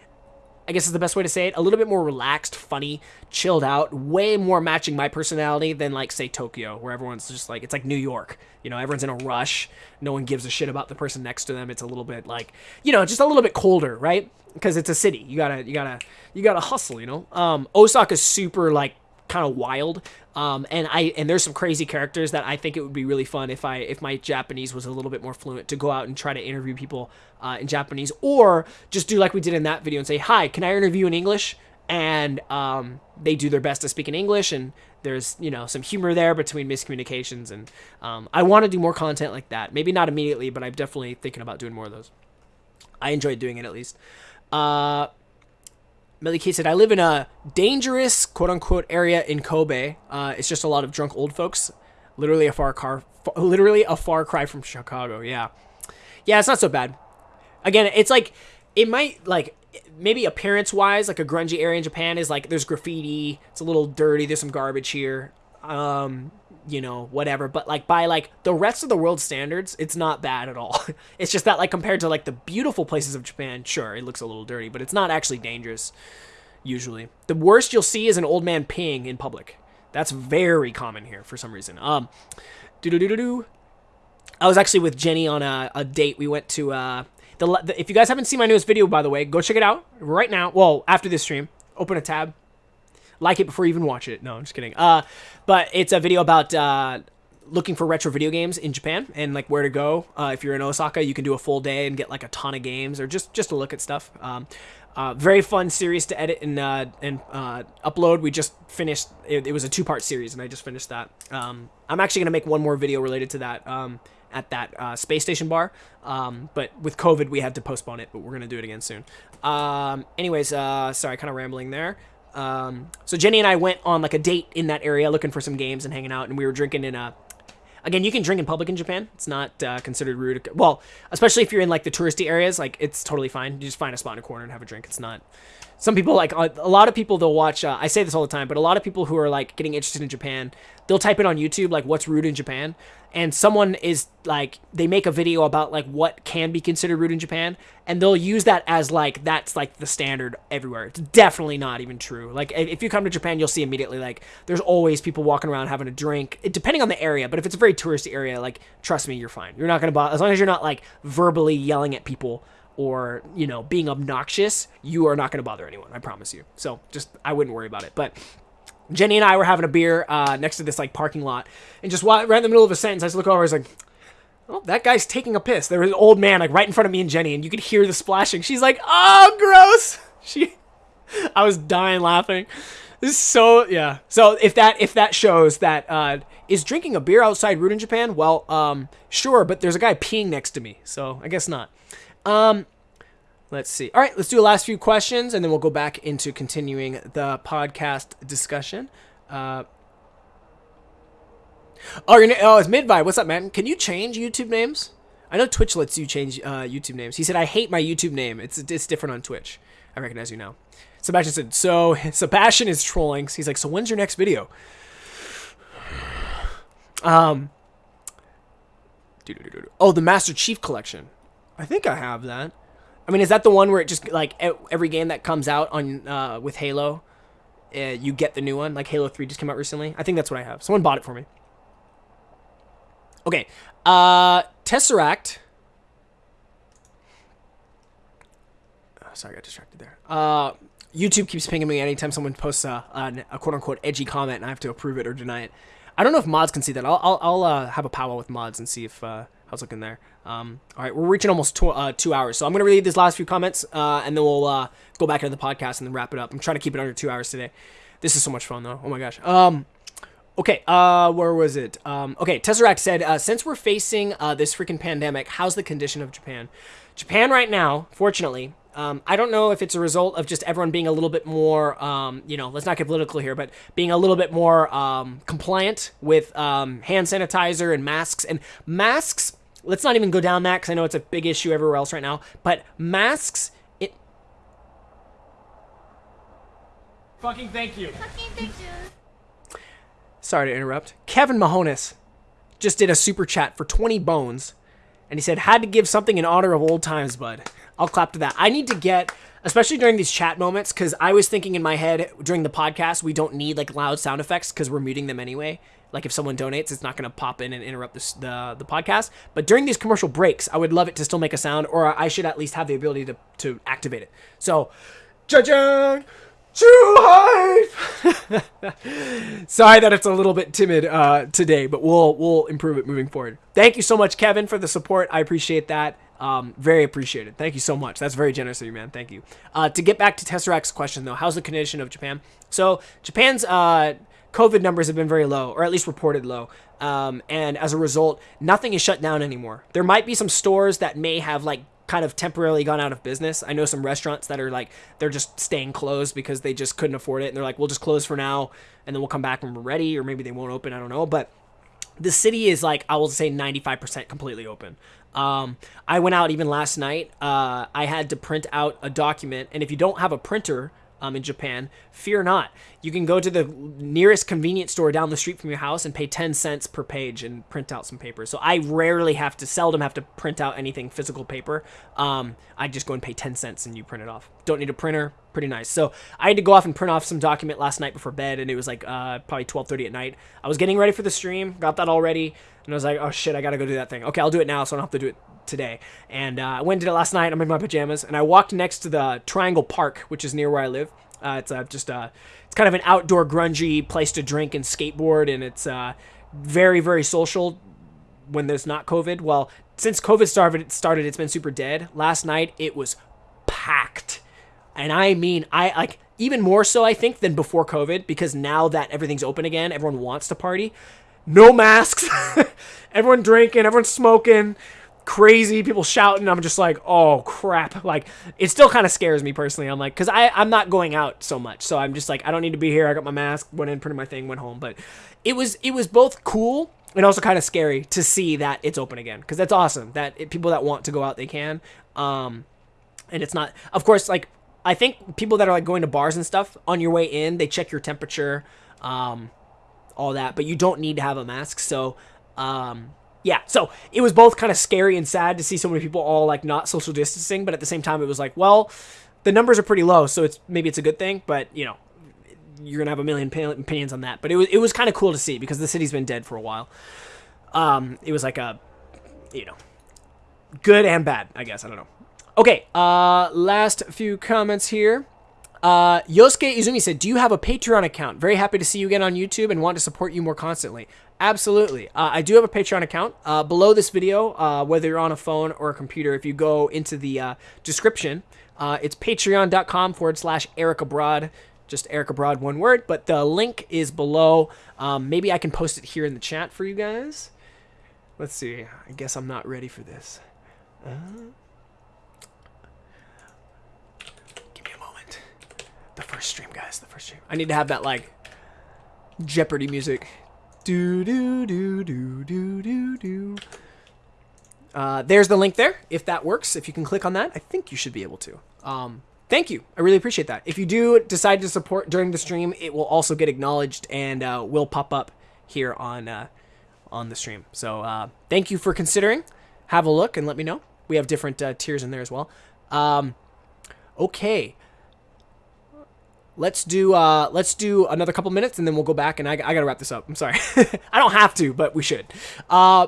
I guess is the best way to say it. A little bit more relaxed, funny, chilled out, way more matching my personality than like say Tokyo, where everyone's just like it's like New York. You know, everyone's in a rush. No one gives a shit about the person next to them. It's a little bit like, you know, just a little bit colder, right? Because it's a city. You gotta, you gotta, you gotta hustle. You know, um, Osaka's super like kind of wild. Um, and I and there's some crazy characters that I think it would be really fun if I if my Japanese was a little bit more fluent to go out and try to interview people uh, in Japanese or just do like we did in that video and say hi can I interview in English? And um, they do their best to speak in English and there's you know some humor there between miscommunications and um, I want to do more content like that. Maybe not immediately but I'm definitely thinking about doing more of those. I enjoyed doing it at least. Uh, Melly Kate said, I live in a dangerous, quote unquote, area in Kobe. Uh, it's just a lot of drunk old folks. Literally a far car, literally a far cry from Chicago. Yeah. Yeah, it's not so bad. Again, it's like, it might, like, maybe appearance wise, like a grungy area in Japan is like, there's graffiti. It's a little dirty. There's some garbage here. Um, you know, whatever. But like by like the rest of the world standards, it's not bad at all. it's just that like compared to like the beautiful places of Japan, sure, it looks a little dirty, but it's not actually dangerous usually. The worst you'll see is an old man peeing in public. That's very common here for some reason. Um do do do do do. I was actually with Jenny on a, a date. We went to uh the, the if you guys haven't seen my newest video by the way, go check it out right now. Well, after this stream, open a tab, like it before you even watch it. No, I'm just kidding. Uh, but it's a video about uh, looking for retro video games in Japan and like where to go. Uh, if you're in Osaka, you can do a full day and get like a ton of games or just just to look at stuff. Um, uh, very fun series to edit and uh, and uh, upload. We just finished. It, it was a two part series, and I just finished that. Um, I'm actually gonna make one more video related to that um, at that uh, space station bar. Um, but with COVID, we had to postpone it. But we're gonna do it again soon. Um, anyways, uh, sorry, kind of rambling there. Um, so Jenny and I went on like a date in that area looking for some games and hanging out, and we were drinking in a. Again, you can drink in public in Japan. It's not uh, considered rude. Well, especially if you're in like the touristy areas, like it's totally fine. You just find a spot in a corner and have a drink. It's not. Some people like a lot of people they'll watch. Uh, I say this all the time, but a lot of people who are like getting interested in Japan, they'll type it on YouTube like what's rude in Japan, and someone is like they make a video about like what can be considered rude in Japan and they'll use that as like that's like the standard everywhere. It's definitely not even true. Like if you come to Japan, you'll see immediately like there's always people walking around having a drink, it, depending on the area. But if it's a very touristy area, like trust me, you're fine. You're not gonna bother as long as you're not like verbally yelling at people or you know being obnoxious. You are not gonna bother anyone. I promise you. So just I wouldn't worry about it. But Jenny and I were having a beer uh, next to this like parking lot, and just right in the middle of a sentence, I just look over. I was like, "Oh, that guy's taking a piss." There was an old man like right in front of me and Jenny, and you could hear the splashing. She's like, "Oh, gross!" She, I was dying laughing. This is so yeah. So if that if that shows that uh, is drinking a beer outside rude in Japan, well, um, sure, but there's a guy peeing next to me, so I guess not. Um, Let's see. All right, let's do the last few questions, and then we'll go back into continuing the podcast discussion. Uh, Oh, your na- oh, it's Midvibe. What's up, man? Can you change YouTube names? I know Twitch lets you change uh, YouTube names. He said, "I hate my YouTube name. It's it's different on Twitch." I recognize you now. Sebastian said, "So Sebastian is trolling." He's like, "So when's your next video?" Um. Oh, the Master Chief Collection. I think I have that. I mean, is that the one where it just like every game that comes out on uh, with Halo, uh, you get the new one? Like Halo Three just came out recently. I think that's what I have. Someone bought it for me. Okay, uh, Tesseract. Oh, sorry, I got distracted there. Uh, YouTube keeps pinging me anytime someone posts a, a, a quote unquote edgy comment, and I have to approve it or deny it. I don't know if mods can see that. I'll I'll, I'll uh, have a powwow with mods and see if uh, how's looking there. Um, all right, we're reaching almost tw- uh, two hours, so I'm gonna read these last few comments, uh, and then we'll uh, go back into the podcast and then wrap it up. I'm trying to keep it under two hours today. This is so much fun though. Oh my gosh. Um, Okay, uh, where was it? Um, okay, Tesseract said, uh, since we're facing uh, this freaking pandemic, how's the condition of Japan? Japan right now, fortunately, um, I don't know if it's a result of just everyone being a little bit more, um, you know, let's not get political here, but being a little bit more um, compliant with um, hand sanitizer and masks. And masks, let's not even go down that because I know it's a big issue everywhere else right now, but masks, it. Fucking thank you. Fucking thank you. Sorry to interrupt. Kevin Mahonis just did a super chat for 20 bones. And he said, had to give something in honor of old times, bud. I'll clap to that. I need to get, especially during these chat moments, because I was thinking in my head during the podcast, we don't need like loud sound effects because we're muting them anyway. Like if someone donates, it's not going to pop in and interrupt this, the the podcast. But during these commercial breaks, I would love it to still make a sound, or I should at least have the ability to, to activate it. So, judging too high. Sorry that it's a little bit timid uh, today, but we'll we'll improve it moving forward. Thank you so much, Kevin, for the support. I appreciate that. Um, very appreciated. Thank you so much. That's very generous of you, man. Thank you. Uh, to get back to Tesseract's question, though, how's the condition of Japan? So Japan's uh, COVID numbers have been very low, or at least reported low. Um, and as a result, nothing is shut down anymore. There might be some stores that may have like kind of temporarily gone out of business. I know some restaurants that are like they're just staying closed because they just couldn't afford it and they're like we'll just close for now and then we'll come back when we're ready or maybe they won't open, I don't know, but the city is like I will say 95% completely open. Um, I went out even last night. Uh, I had to print out a document, and if you don't have a printer um, in Japan, fear not. You can go to the nearest convenience store down the street from your house and pay 10 cents per page and print out some paper. So I rarely have to, seldom have to print out anything physical paper. Um, I just go and pay 10 cents and you print it off. Don't need a printer. Pretty nice. So I had to go off and print off some document last night before bed, and it was like uh, probably 12:30 at night. I was getting ready for the stream, got that all ready, and I was like, oh shit, I gotta go do that thing. Okay, I'll do it now, so I don't have to do it today. And uh, I went and did it last night. I'm in my pajamas, and I walked next to the Triangle Park, which is near where I live. Uh, it's uh, just uh, it's kind of an outdoor grungy place to drink and skateboard, and it's uh, very very social when there's not COVID. Well, since COVID started, started, it's been super dead. Last night it was packed, and I mean, I like even more so I think than before COVID because now that everything's open again, everyone wants to party. No masks, everyone drinking, everyone smoking crazy people shouting i'm just like oh crap. Like it still kind of scares me personally. I'm like because i i'm not going out so much. So i'm just like i don't need to be here. I got my mask went in printed my thing went home. But it was it was both cool and also kind of scary to see that it's open again. Because that's awesome that it, people that want to go out they can. Um and it's not of course like i think people that are like going to bars and stuff on your way in they check your temperature um all that but you don't need to have a mask. So um yeah, so it was both kind of scary and sad to see so many people all like not social distancing, but at the same time it was like, well, the numbers are pretty low, so it's maybe it's a good thing, but you know, you're gonna have a million opinions on that. But it was it was kind of cool to see because the city's been dead for a while. Um, it was like a, you know, good and bad, I guess. I don't know. Okay, uh, last few comments here. Uh, Yosuke Izumi said, "Do you have a Patreon account? Very happy to see you again on YouTube and want to support you more constantly." Absolutely. Uh, I do have a Patreon account. Uh, below this video, uh, whether you're on a phone or a computer, if you go into the uh, description, uh, it's patreon.com forward slash Eric Abroad. Just Eric Abroad, one word. But the link is below. Um, maybe I can post it here in the chat for you guys. Let's see. I guess I'm not ready for this. Uh, give me a moment. The first stream, guys. The first stream. I need to have that, like, Jeopardy music. Do do do do do do do. Uh, there's the link there. If that works, if you can click on that, I think you should be able to. Um, thank you. I really appreciate that. If you do decide to support during the stream, it will also get acknowledged and uh, will pop up here on uh, on the stream. So uh, thank you for considering. Have a look and let me know. We have different uh, tiers in there as well. Um, okay. Let's do uh, let's do another couple minutes and then we'll go back and I, I gotta wrap this up. I'm sorry. I don't have to, but we should. Uh,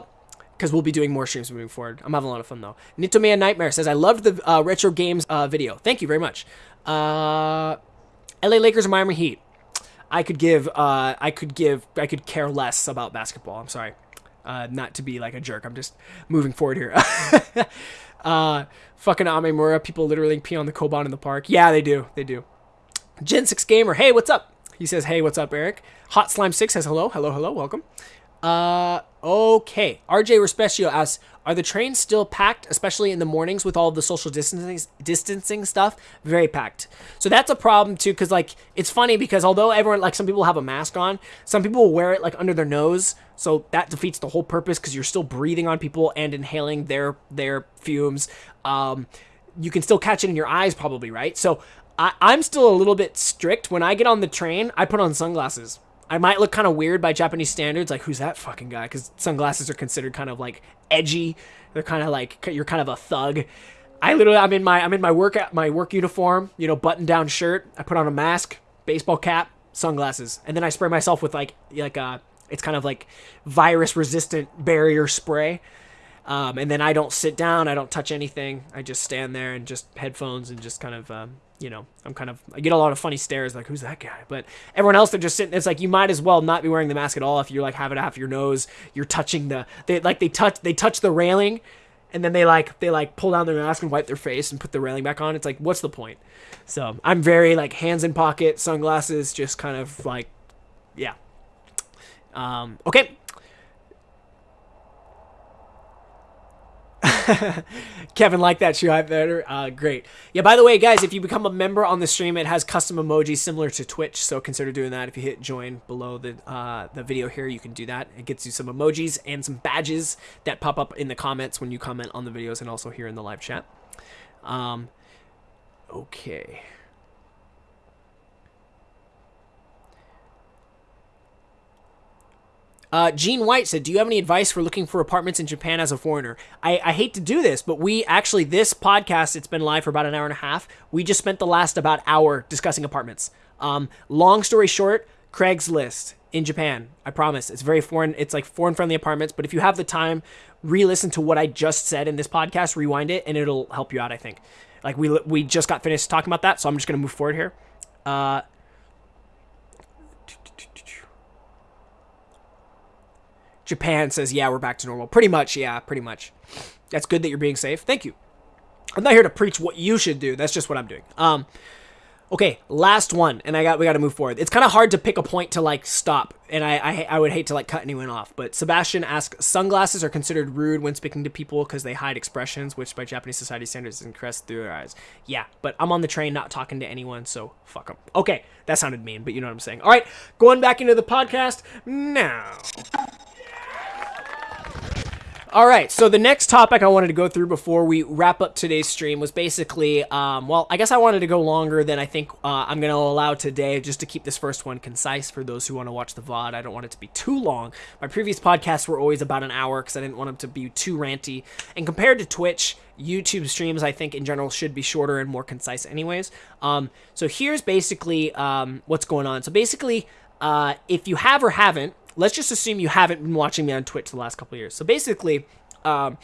because we'll be doing more streams moving forward. I'm having a lot of fun though. Nitomea Nightmare says, I loved the uh, retro games uh, video. Thank you very much. Uh, LA Lakers or Miami Heat. I could give, uh, I could give, I could care less about basketball. I'm sorry. Uh, not to be like a jerk. I'm just moving forward here. uh, fucking Amemura. People literally pee on the Koban in the park. Yeah, they do. They do. Gen 6 Gamer. Hey, what's up? He says, hey, what's up, Eric? Hot Slime 6 says, hello, hello, hello, welcome. Uh, okay. RJ Respicio asks, are the trains still packed, especially in the mornings with all the social distancing distancing stuff? Very packed. So that's a problem too, because like it's funny because although everyone like some people have a mask on, some people wear it like under their nose, so that defeats the whole purpose because you're still breathing on people and inhaling their their fumes. Um, you can still catch it in your eyes, probably, right? So I, I'm still a little bit strict. When I get on the train, I put on sunglasses I might look kind of weird by Japanese standards, like who's that fucking guy? Because sunglasses are considered kind of like edgy. They're kind of like you're kind of a thug. I literally, I'm in my I'm in my work my work uniform, you know, button down shirt. I put on a mask, baseball cap, sunglasses, and then I spray myself with like like a uh, it's kind of like virus resistant barrier spray. Um, and then I don't sit down, I don't touch anything. I just stand there and just headphones and just kind of um, you know, I'm kind of I get a lot of funny stares like who's that guy? But everyone else they're just sitting it's like you might as well not be wearing the mask at all if you're like having it half your nose, you're touching the they like they touch they touch the railing and then they like they like pull down their mask and wipe their face and put the railing back on. It's like what's the point? So, I'm very like hands in pocket, sunglasses, just kind of like yeah. Um okay, Kevin like that shoe hype better. Uh, great. Yeah, by the way, guys, if you become a member on the stream, it has custom emojis similar to Twitch, so consider doing that. If you hit join below the uh, the video here, you can do that. It gets you some emojis and some badges that pop up in the comments when you comment on the videos and also here in the live chat. Um, okay. Uh, Gene White said, "Do you have any advice for looking for apartments in Japan as a foreigner?" I, I hate to do this, but we actually this podcast it's been live for about an hour and a half. We just spent the last about hour discussing apartments. Um, long story short, Craigslist in Japan. I promise it's very foreign. It's like foreign friendly apartments. But if you have the time, re-listen to what I just said in this podcast, rewind it, and it'll help you out. I think. Like we we just got finished talking about that, so I'm just gonna move forward here. Uh, Japan says, yeah, we're back to normal. Pretty much, yeah, pretty much. That's good that you're being safe. Thank you. I'm not here to preach what you should do. That's just what I'm doing. Um, okay, last one, and I got we got to move forward. It's kind of hard to pick a point to like stop, and I, I I would hate to like cut anyone off. But Sebastian asks, sunglasses are considered rude when speaking to people because they hide expressions, which by Japanese society standards is caressed through their eyes. Yeah, but I'm on the train, not talking to anyone, so fuck them. Okay, that sounded mean, but you know what I'm saying. All right, going back into the podcast now. All right, so the next topic I wanted to go through before we wrap up today's stream was basically, um, well, I guess I wanted to go longer than I think uh, I'm going to allow today, just to keep this first one concise for those who want to watch the VOD. I don't want it to be too long. My previous podcasts were always about an hour because I didn't want them to be too ranty. And compared to Twitch, YouTube streams, I think in general, should be shorter and more concise, anyways. Um, so here's basically um, what's going on. So basically, uh, if you have or haven't, let's just assume you haven't been watching me on Twitch the last couple years. So basically, um,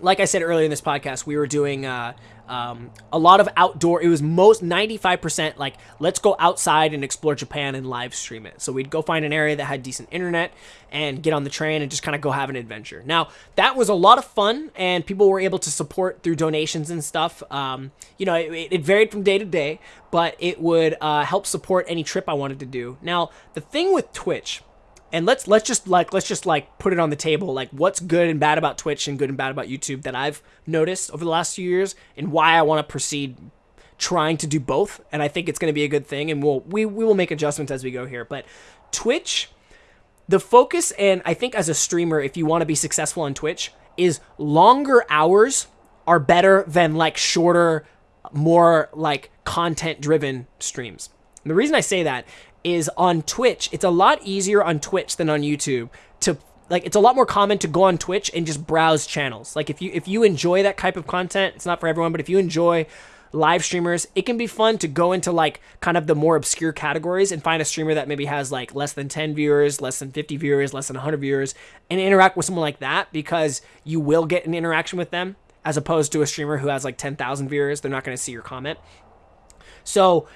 like I said earlier in this podcast, we were doing uh, um, a lot of outdoor. It was most 95% like, let's go outside and explore Japan and live stream it. So we'd go find an area that had decent internet and get on the train and just kind of go have an adventure. Now, that was a lot of fun, and people were able to support through donations and stuff. Um, you know, it, it, varied from day to day, but it would uh, help support any trip I wanted to do. Now, the thing with Twitch and let's let's just like let's just like put it on the table like what's good and bad about Twitch and good and bad about YouTube that I've noticed over the last few years and why I want to proceed trying to do both and I think it's going to be a good thing and we'll we, we will make adjustments as we go here but Twitch the focus and I think as a streamer if you want to be successful on Twitch is longer hours are better than like shorter more like content driven streams. And the reason I say that is on Twitch, it's a lot easier on Twitch than on YouTube to like it's a lot more common to go on Twitch and just browse channels. Like if you if you enjoy that type of content, it's not for everyone, but if you enjoy live streamers, it can be fun to go into like kind of the more obscure categories and find a streamer that maybe has like less than 10 viewers, less than 50 viewers, less than 100 viewers and interact with someone like that because you will get an interaction with them as opposed to a streamer who has like 10,000 viewers. They're not going to see your comment. So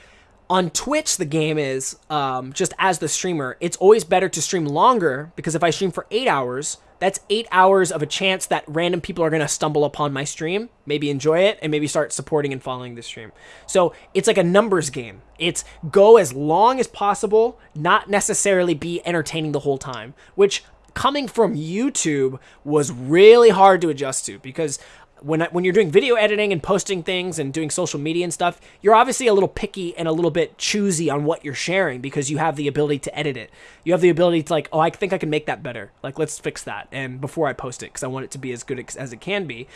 on Twitch, the game is um, just as the streamer, it's always better to stream longer because if I stream for eight hours, that's eight hours of a chance that random people are going to stumble upon my stream, maybe enjoy it, and maybe start supporting and following the stream. So it's like a numbers game. It's go as long as possible, not necessarily be entertaining the whole time, which coming from YouTube was really hard to adjust to because when when you're doing video editing and posting things and doing social media and stuff, you're obviously a little picky and a little bit choosy on what you're sharing because you have the ability to edit it. You have the ability to like, oh, I think I can make that better. Like, let's fix that. And before I post it, because I want it to be as good as it can be.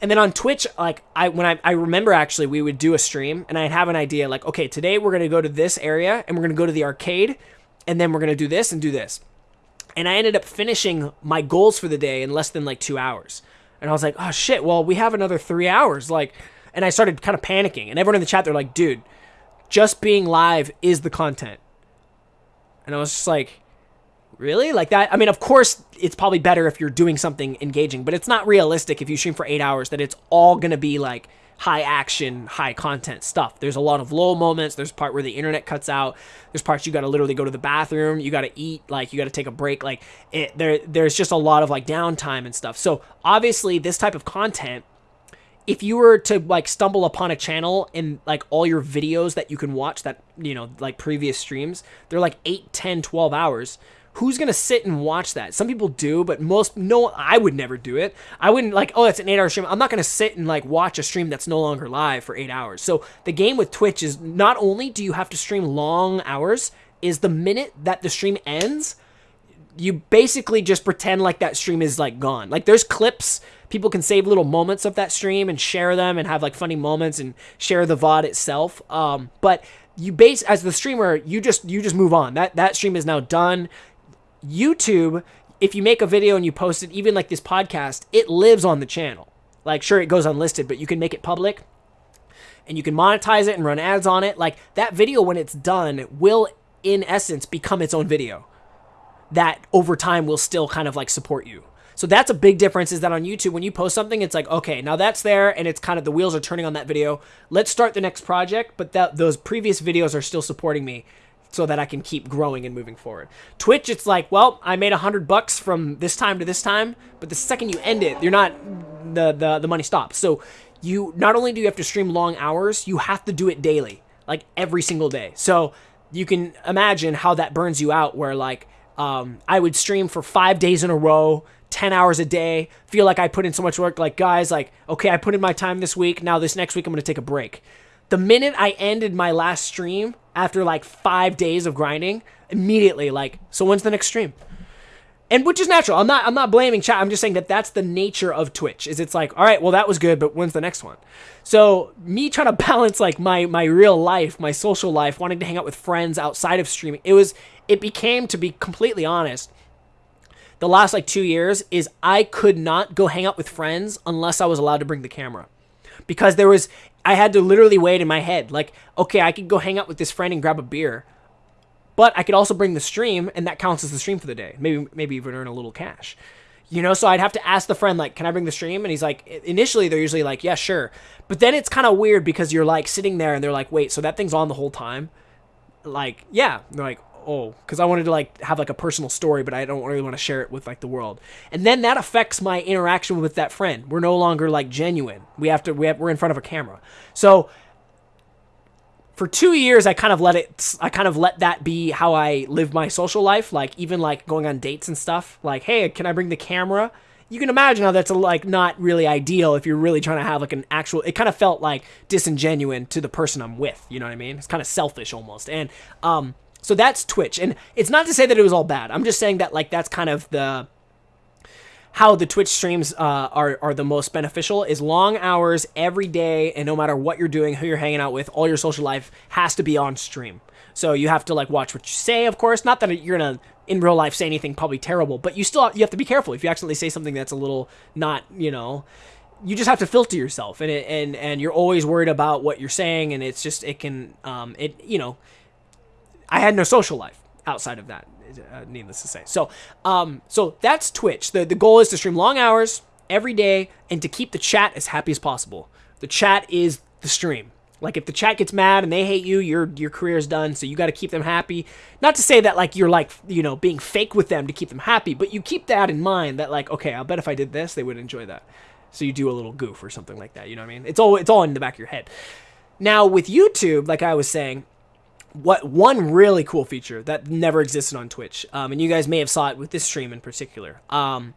And then on Twitch, like I when I, I remember actually we would do a stream and I'd have an idea like, okay, today we're gonna go to this area and we're gonna go to the arcade and then we're gonna do this and do this. And I ended up finishing my goals for the day in less than like two hours. And I was like, oh shit, well, we have another three hours. Like, and I started kind of panicking. And everyone in the chat, they're like, dude, just being live is the content. And I was just like, really? Like that? I mean, of course, it's probably better if you're doing something engaging, but it's not realistic if you stream for eight hours that it's all going to be like, high action, high content stuff. There's a lot of low moments. There's part where the internet cuts out. There's parts you got to literally go to the bathroom. You got to eat. Like you got to take a break. Like it, there, there's just a lot of like downtime and stuff. So obviously, this type of content, if you were to like stumble upon a channel and like all your videos that you can watch that you know like previous streams, they're like 8, 10, 12 hours who's gonna sit and watch that? Some people do, but most no, I would never do it. I wouldn't like, oh, that's an eight-hour stream. I'm not gonna sit and like watch a stream that's no longer live for eight hours. So the game with Twitch is not only do you have to stream long hours, is the minute that the stream ends, you basically just pretend like that stream is like gone. Like there's clips people can save little moments of that stream and share them and have like funny moments and share the VOD itself. Um, but you base as the streamer, you just you just move on. That that stream is now done. YouTube, if you make a video and you post it, even like this podcast, it lives on the channel. Like, sure, it goes unlisted, but you can make it public and you can monetize it and run ads on it. Like, that video, when it's done, will, in essence, become its own video that over time will still kind of like support you. So that's a big difference is that on YouTube, when you post something, it's like, okay, now that's there and it's kind of the wheels are turning on that video. Let's start the next project, but that those previous videos are still supporting me so that I can keep growing and moving forward. Twitch, it's like, well, I made a hundred bucks from this time to this time, but the second you end it, you're not the, the the money stops. So you not only do you have to stream long hours, you have to do it daily, like every single day. So you can imagine how that burns you out. Where like um, I would stream for five days in a row. 10 hours a day, feel like I put in so much work. Like, guys, like, okay, I put in my time this week. Now, this next week, I'm going to take a break. The minute I ended my last stream, after like five days of grinding immediately like so when's the next stream? And which is natural. I'm not i'm not blaming chat. I'm just saying that that's the nature of twitch is it's like all right well that was good but when's the next one? So me trying to balance like my my real life my social life wanting to hang out with friends outside of streaming it was it became to be completely honest the last like two years is i could not go hang out with friends unless i was allowed to bring the camera. Because there was I had to literally weigh it in my head. Like, okay, I could go hang out with this friend and grab a beer, but I could also bring the stream, and that counts as the stream for the day. Maybe maybe even earn a little cash. You know, so I'd have to ask the friend, like, can I bring the stream? And he's like, initially they're usually like, yeah, sure. But then it's kind of weird because you're like sitting there and they're like, wait, so that thing's on the whole time? Like, yeah. they're like, oh, because I wanted to like have like a personal story, but I don't really want to share it with like the world. And then that affects my interaction with that friend. We're no longer like genuine. We have to we have, we're in front of a camera. So for two years, I kind of let it. I kind of let that be how I live my social life. Like even like going on dates and stuff. Like, hey, can I bring the camera? You can imagine how that's a, like not really ideal if you're really trying to have like an actual. It kind of felt like disingenuine to the person I'm with. You know what I mean? It's kind of selfish almost. And um, So that's Twitch, and it's not to say that it was all bad. I'm just saying that like that's kind of the how the Twitch streams uh, are are the most beneficial is long hours every day, and no matter what you're doing, who you're hanging out with, all your social life has to be on stream. So you have to like watch what you say, of course. Not that you're gonna in real life say anything probably terrible, but you still you have to be careful if you accidentally say something that's a little not you know. You just have to filter yourself, and it, and and you're always worried about what you're saying, and it's just it can um it you know. I had no social life outside of that uh, needless to say. So, um, so that's Twitch. The the goal is to stream long hours every day and to keep the chat as happy as possible. The chat is the stream. Like if the chat gets mad and they hate you, your your career is done. So you got to keep them happy. Not to say that like you're like you know being fake with them to keep them happy, but you keep that in mind. That like okay, I'll bet if I did this, they would enjoy that. So you do a little goof or something like that. You know what I mean? It's all it's all in the back of your head. Now with YouTube, like I was saying, what one really cool feature that never existed on Twitch, um, and you guys may have saw it with this stream in particular. Um,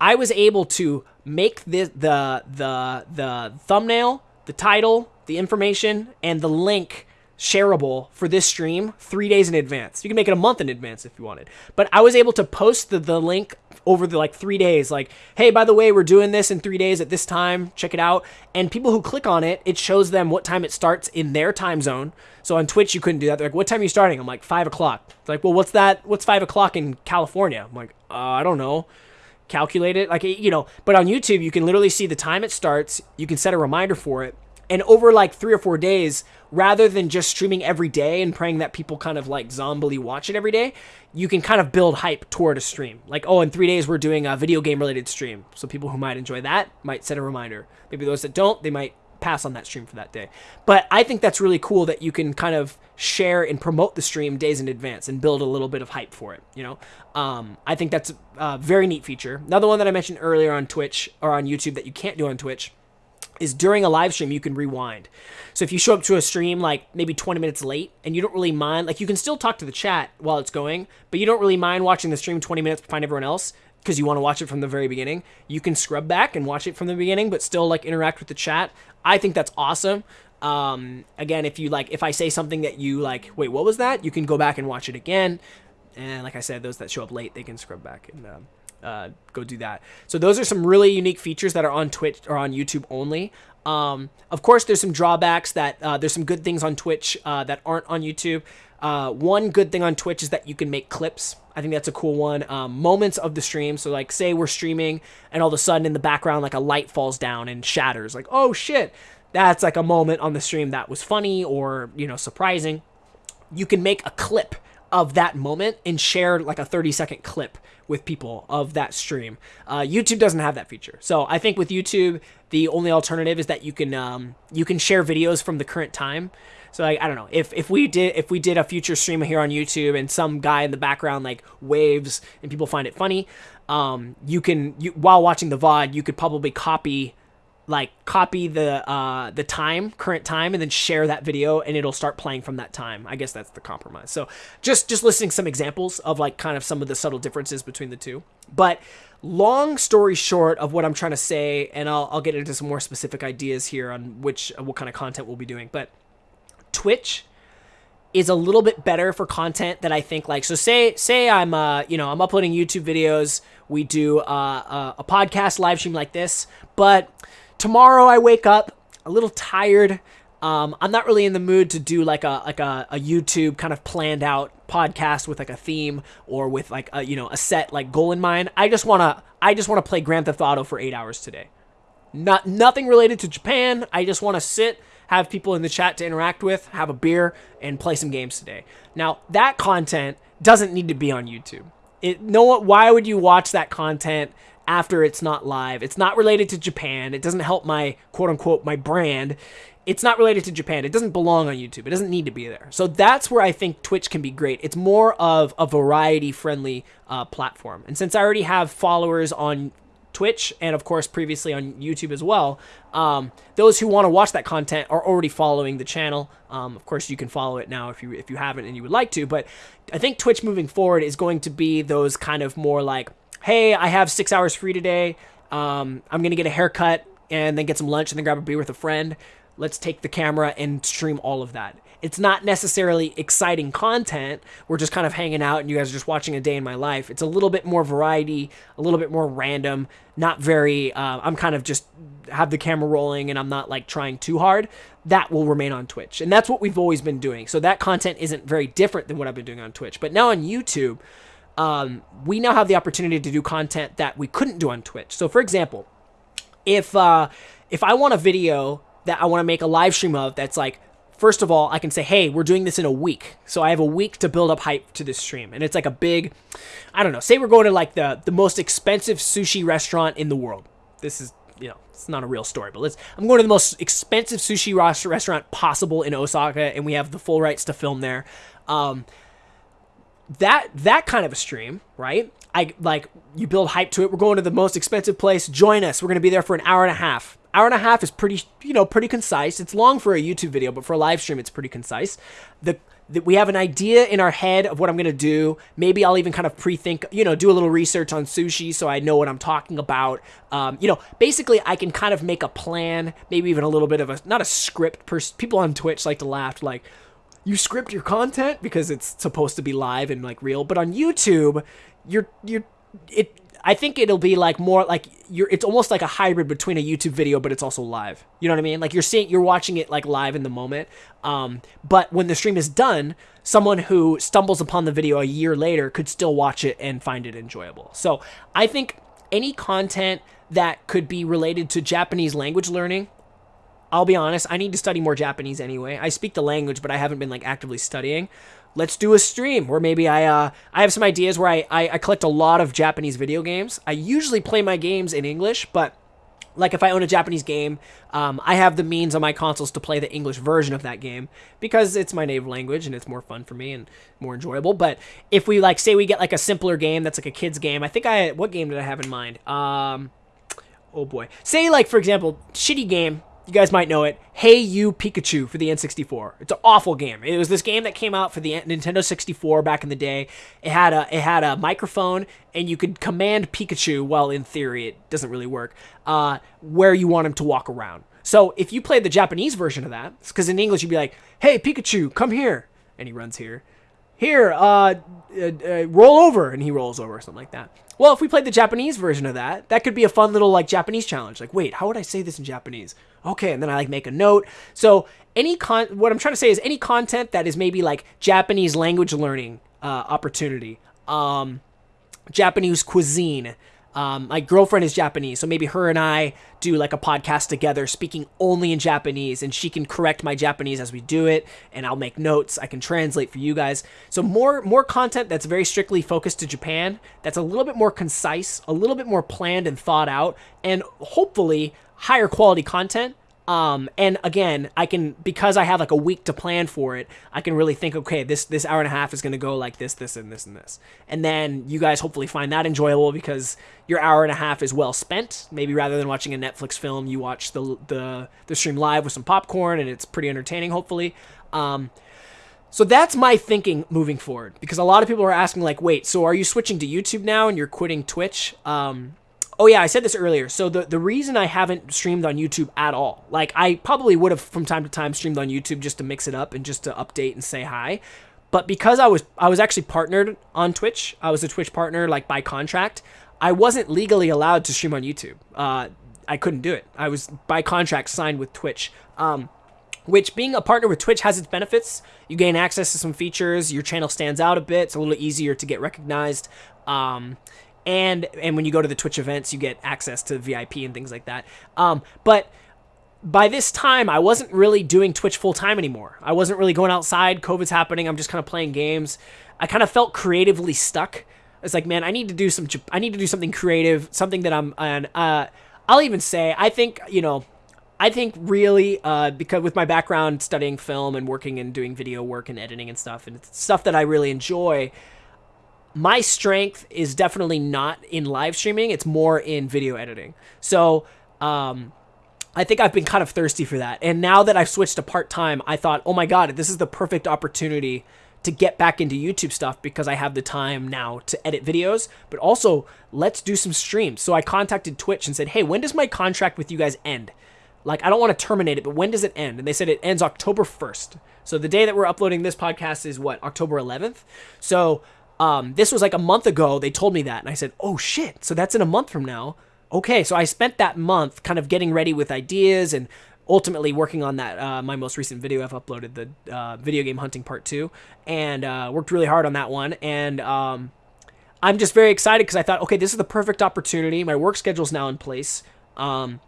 I was able to make this the the the thumbnail, the title, the information, and the link shareable for this stream three days in advance. You can make it a month in advance if you wanted. But I was able to post the, the link over the like three days, like, hey, by the way, we're doing this in three days at this time. Check it out. And people who click on it, it shows them what time it starts in their time zone. So on Twitch, you couldn't do that. They're like, what time are you starting? I'm like, five o'clock. It's like, well, what's that? What's five o'clock in California? I'm like, uh, I don't know calculate it like you know but on youtube you can literally see the time it starts you can set a reminder for it and over like three or four days, rather than just streaming every day and praying that people kind of like zombily watch it every day, you can kind of build hype toward a stream. Like, oh, in three days we're doing a video game related stream. So people who might enjoy that might set a reminder. Maybe those that don't, they might pass on that stream for that day. But I think that's really cool that you can kind of share and promote the stream days in advance and build a little bit of hype for it. You know, um, I think that's a very neat feature. Another one that I mentioned earlier on Twitch or on YouTube that you can't do on Twitch is during a live stream you can rewind. So if you show up to a stream like maybe 20 minutes late and you don't really mind, like you can still talk to the chat while it's going, but you don't really mind watching the stream 20 minutes behind everyone else because you want to watch it from the very beginning. You can scrub back and watch it from the beginning, but still like interact with the chat. I think that's awesome. Um, again, if you like, if I say something that you like, wait, what was that? You can go back and watch it again. And like I said, those that show up late, they can scrub back and um, uh, go do that. So those are some really unique features that are on Twitch or on YouTube only. Um, of course, there's some drawbacks that uh, there's some good things on Twitch uh, that aren't on YouTube. Uh, one good thing on Twitch is that you can make clips. I think that's a cool one. Um, moments of the stream. So, like, say we're streaming and all of a sudden in the background, like a light falls down and shatters. Like, oh shit, that's like a moment on the stream that was funny or, you know, surprising. You can make a clip of that moment and share like a 30 second clip with people of that stream. Uh, YouTube doesn't have that feature. So I think with YouTube, the only alternative is that you can um, you can share videos from the current time. So like, I don't know if if we did if we did a future stream here on YouTube and some guy in the background like waves and people find it funny, um, you can you while watching the VOD you could probably copy like copy the uh, the time, current time, and then share that video, and it'll start playing from that time. I guess that's the compromise. So just just listing some examples of like kind of some of the subtle differences between the two. But long story short of what I'm trying to say, and I'll I'll get into some more specific ideas here on which uh, what kind of content we'll be doing. But Twitch is a little bit better for content that I think like so say say I'm uh you know I'm uploading YouTube videos we do uh, a, a podcast live stream like this but tomorrow I wake up a little tired. Um, I'm not really in the mood to do like a like a, a YouTube kind of planned out podcast with like a theme or with like a you know a set like goal in mind. I just wanna I just wanna play Grand Theft Auto for eight hours today. Not nothing related to Japan. I just want to sit, have people in the chat to interact with, have a beer, and play some games today. Now that content doesn't need to be on YouTube. It no why would you watch that content after it's not live. It's not related to Japan. It doesn't help my quote unquote my brand. It's not related to Japan. It doesn't belong on YouTube. It doesn't need to be there. So that's where I think Twitch can be great. It's more of a variety friendly uh, platform. And since I already have followers on Twitch and of course previously on YouTube as well. Um, those who want to watch that content are already following the channel. Um, of course, you can follow it now if you if you haven't and you would like to. But I think Twitch moving forward is going to be those kind of more like hey, I have six hours free today. Um, I'm gonna get a haircut and then get some lunch and then grab a beer with a friend. Let's take the camera and stream all of that. It's not necessarily exciting content. We're just kind of hanging out and you guys are just watching a day in my life. It's a little bit more variety, a little bit more random, not very, uh, I'm kind of just have the camera rolling and I'm not like trying too hard. That will remain on Twitch. And that's what we've always been doing. So that content isn't very different than what I've been doing on Twitch. But now on YouTube, um, we now have the opportunity to do content that we couldn't do on Twitch. So for example, if uh, if I want a video that I want to make a live stream of that's like first of all, I can say, hey, we're doing this in a week. So I have a week to build up hype to this stream. And it's like a big, I don't know, say we're going to like the, the most expensive sushi restaurant in the world. This is, you know, it's not a real story, but let's, I'm going to the most expensive sushi restaurant possible in Osaka, and we have the full rights to film there. Um, that, that kind of a stream, right? I like, you build hype to it. We're going to the most expensive place. Join us. We're going to be there for an hour and a half hour and a half is pretty, you know, pretty concise. It's long for a YouTube video, but for a live stream, it's pretty concise. The, the we have an idea in our head of what I'm gonna do. Maybe I'll even kind of pre-think, you know, do a little research on sushi so I know what I'm talking about. Um, you know, basically, I can kind of make a plan, maybe even a little bit of a not a script. Pers- people on Twitch like to laugh like you script your content because it's supposed to be live and like real, but on YouTube, you're you're it I think it'll be like more like you're it's almost like a hybrid between a YouTube video but it's also live. You know what I mean? Like you're seeing you're watching it like live in the moment. Um, but when the stream is done, someone who stumbles upon the video a year later could still watch it and find it enjoyable. So, I think any content that could be related to Japanese language learning I'll be honest, I need to study more Japanese anyway. I speak the language, but I haven't been like actively studying let's do a stream where maybe I uh, I have some ideas where I, I, I collect a lot of Japanese video games. I usually play my games in English, but like if I own a Japanese game, um, I have the means on my consoles to play the English version of that game because it's my native language and it's more fun for me and more enjoyable. But if we like say we get like a simpler game that's like a kids game, I think I what game did I have in mind? Um, oh boy, say like for example, shitty game you guys might know it. Hey You Pikachu for the N64. It's an awful game. It was this game that came out for the Nintendo 64 back in the day. It had a it had a microphone and you could command Pikachu. Well, in theory, it doesn't really work. Uh, where you want him to walk around. So if you played the Japanese version of that, because in English you'd be like, "Hey Pikachu, come here," and he runs here. Here, uh, uh, uh roll over, and he rolls over, or something like that. Well, if we played the Japanese version of that, that could be a fun little like Japanese challenge. Like, wait, how would I say this in Japanese? Okay, and then I like make a note. So any con, what I'm trying to say is any content that is maybe like Japanese language learning uh, opportunity, um, Japanese cuisine, um, my girlfriend is Japanese, so maybe her and I do like a podcast together, speaking only in Japanese, and she can correct my Japanese as we do it, and I'll make notes. I can translate for you guys. So more more content that's very strictly focused to Japan. That's a little bit more concise, a little bit more planned and thought out, and hopefully higher quality content um, and again, I can because I have like a week to plan for it. I can really think, okay, this this hour and a half is going to go like this, this, and this, and this. And then you guys hopefully find that enjoyable because your hour and a half is well spent. Maybe rather than watching a Netflix film, you watch the the the stream live with some popcorn, and it's pretty entertaining. Hopefully. Um, so that's my thinking moving forward because a lot of people are asking like, wait, so are you switching to YouTube now and you're quitting Twitch? Um, Oh yeah, I said this earlier. So the the reason I haven't streamed on YouTube at all, like I probably would have from time to time streamed on YouTube just to mix it up and just to update and say hi, but because I was I was actually partnered on Twitch, I was a Twitch partner like by contract. I wasn't legally allowed to stream on YouTube. Uh, I couldn't do it. I was by contract signed with Twitch. Um, which being a partner with Twitch has its benefits. You gain access to some features. Your channel stands out a bit. It's a little easier to get recognized. Um, and and when you go to the Twitch events, you get access to VIP and things like that. Um, but by this time, I wasn't really doing Twitch full time anymore. I wasn't really going outside. COVID's happening. I'm just kind of playing games. I kind of felt creatively stuck. It's like, man, I need to do some. I need to do something creative, something that I'm. And uh, I'll even say, I think you know, I think really uh, because with my background studying film and working and doing video work and editing and stuff, and stuff that I really enjoy my strength is definitely not in live streaming. It's more in video editing. So, um, I think I've been kind of thirsty for that. And now that I've switched to part time, I thought, oh my God, this is the perfect opportunity to get back into YouTube stuff because I have the time now to edit videos, but also let's do some streams. So I contacted Twitch and said, hey, when does my contract with you guys end? Like, I don't want to terminate it, but when does it end? And they said it ends October 1st. So the day that we're uploading this podcast is what, October 11th? So um, this was like a month ago. They told me that. And I said, oh shit. So that's in a month from now. Okay. So I spent that month kind of getting ready with ideas and ultimately working on that uh, my most recent video i've uploaded the uh, video game hunting part two and uh, worked really hard on that one and um, i'm just very excited because i thought okay this is the perfect opportunity my work schedule's now in place um,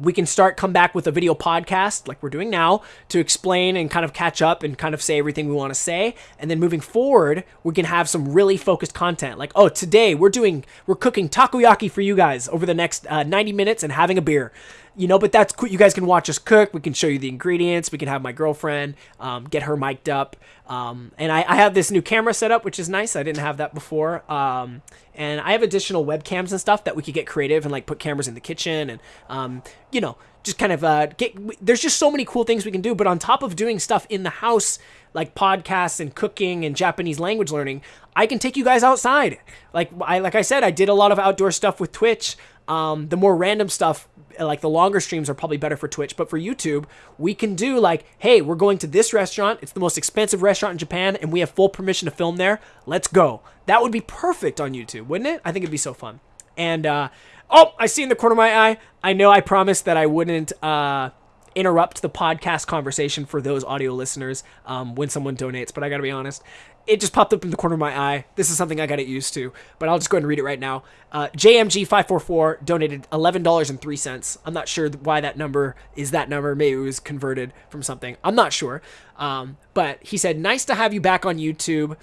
we can start come back with a video podcast like we're doing now to explain and kind of catch up and kind of say everything we want to say. And then moving forward we can have some really focused content like oh today we're doing we're cooking takoyaki for you guys over the next uh, 90 minutes and having a beer you know, but that's cool. You guys can watch us cook. We can show you the ingredients. We can have my girlfriend um, get her mic'd up. Um, and I, I, have this new camera set up, which is nice. I didn't have that before. Um, and I have additional webcams and stuff that we could get creative and like put cameras in the kitchen and, um, you know, just kind of uh, get. There's just so many cool things we can do. But on top of doing stuff in the house, like podcasts and cooking and Japanese language learning, I can take you guys outside. Like I like I said, I did a lot of outdoor stuff with Twitch. Um, the more random stuff, like the longer streams, are probably better for Twitch. But for YouTube, we can do like, hey, we're going to this restaurant. It's the most expensive restaurant in Japan, and we have full permission to film there. Let's go. That would be perfect on YouTube, wouldn't it? I think it'd be so fun. And uh, oh, I see in the corner of my eye. I know I promised that I wouldn't. Uh, interrupt the podcast conversation for those audio listeners um, when someone donates, but I gotta be honest, it just popped up in the corner of my eye. This is something I got it used to, but I'll just go ahead and read it right now. Uh, JMG544 donated $11.03. I'm not sure why that number is that number. Maybe it was converted from something. I'm not sure. Um, but he said, nice to have you back on YouTube.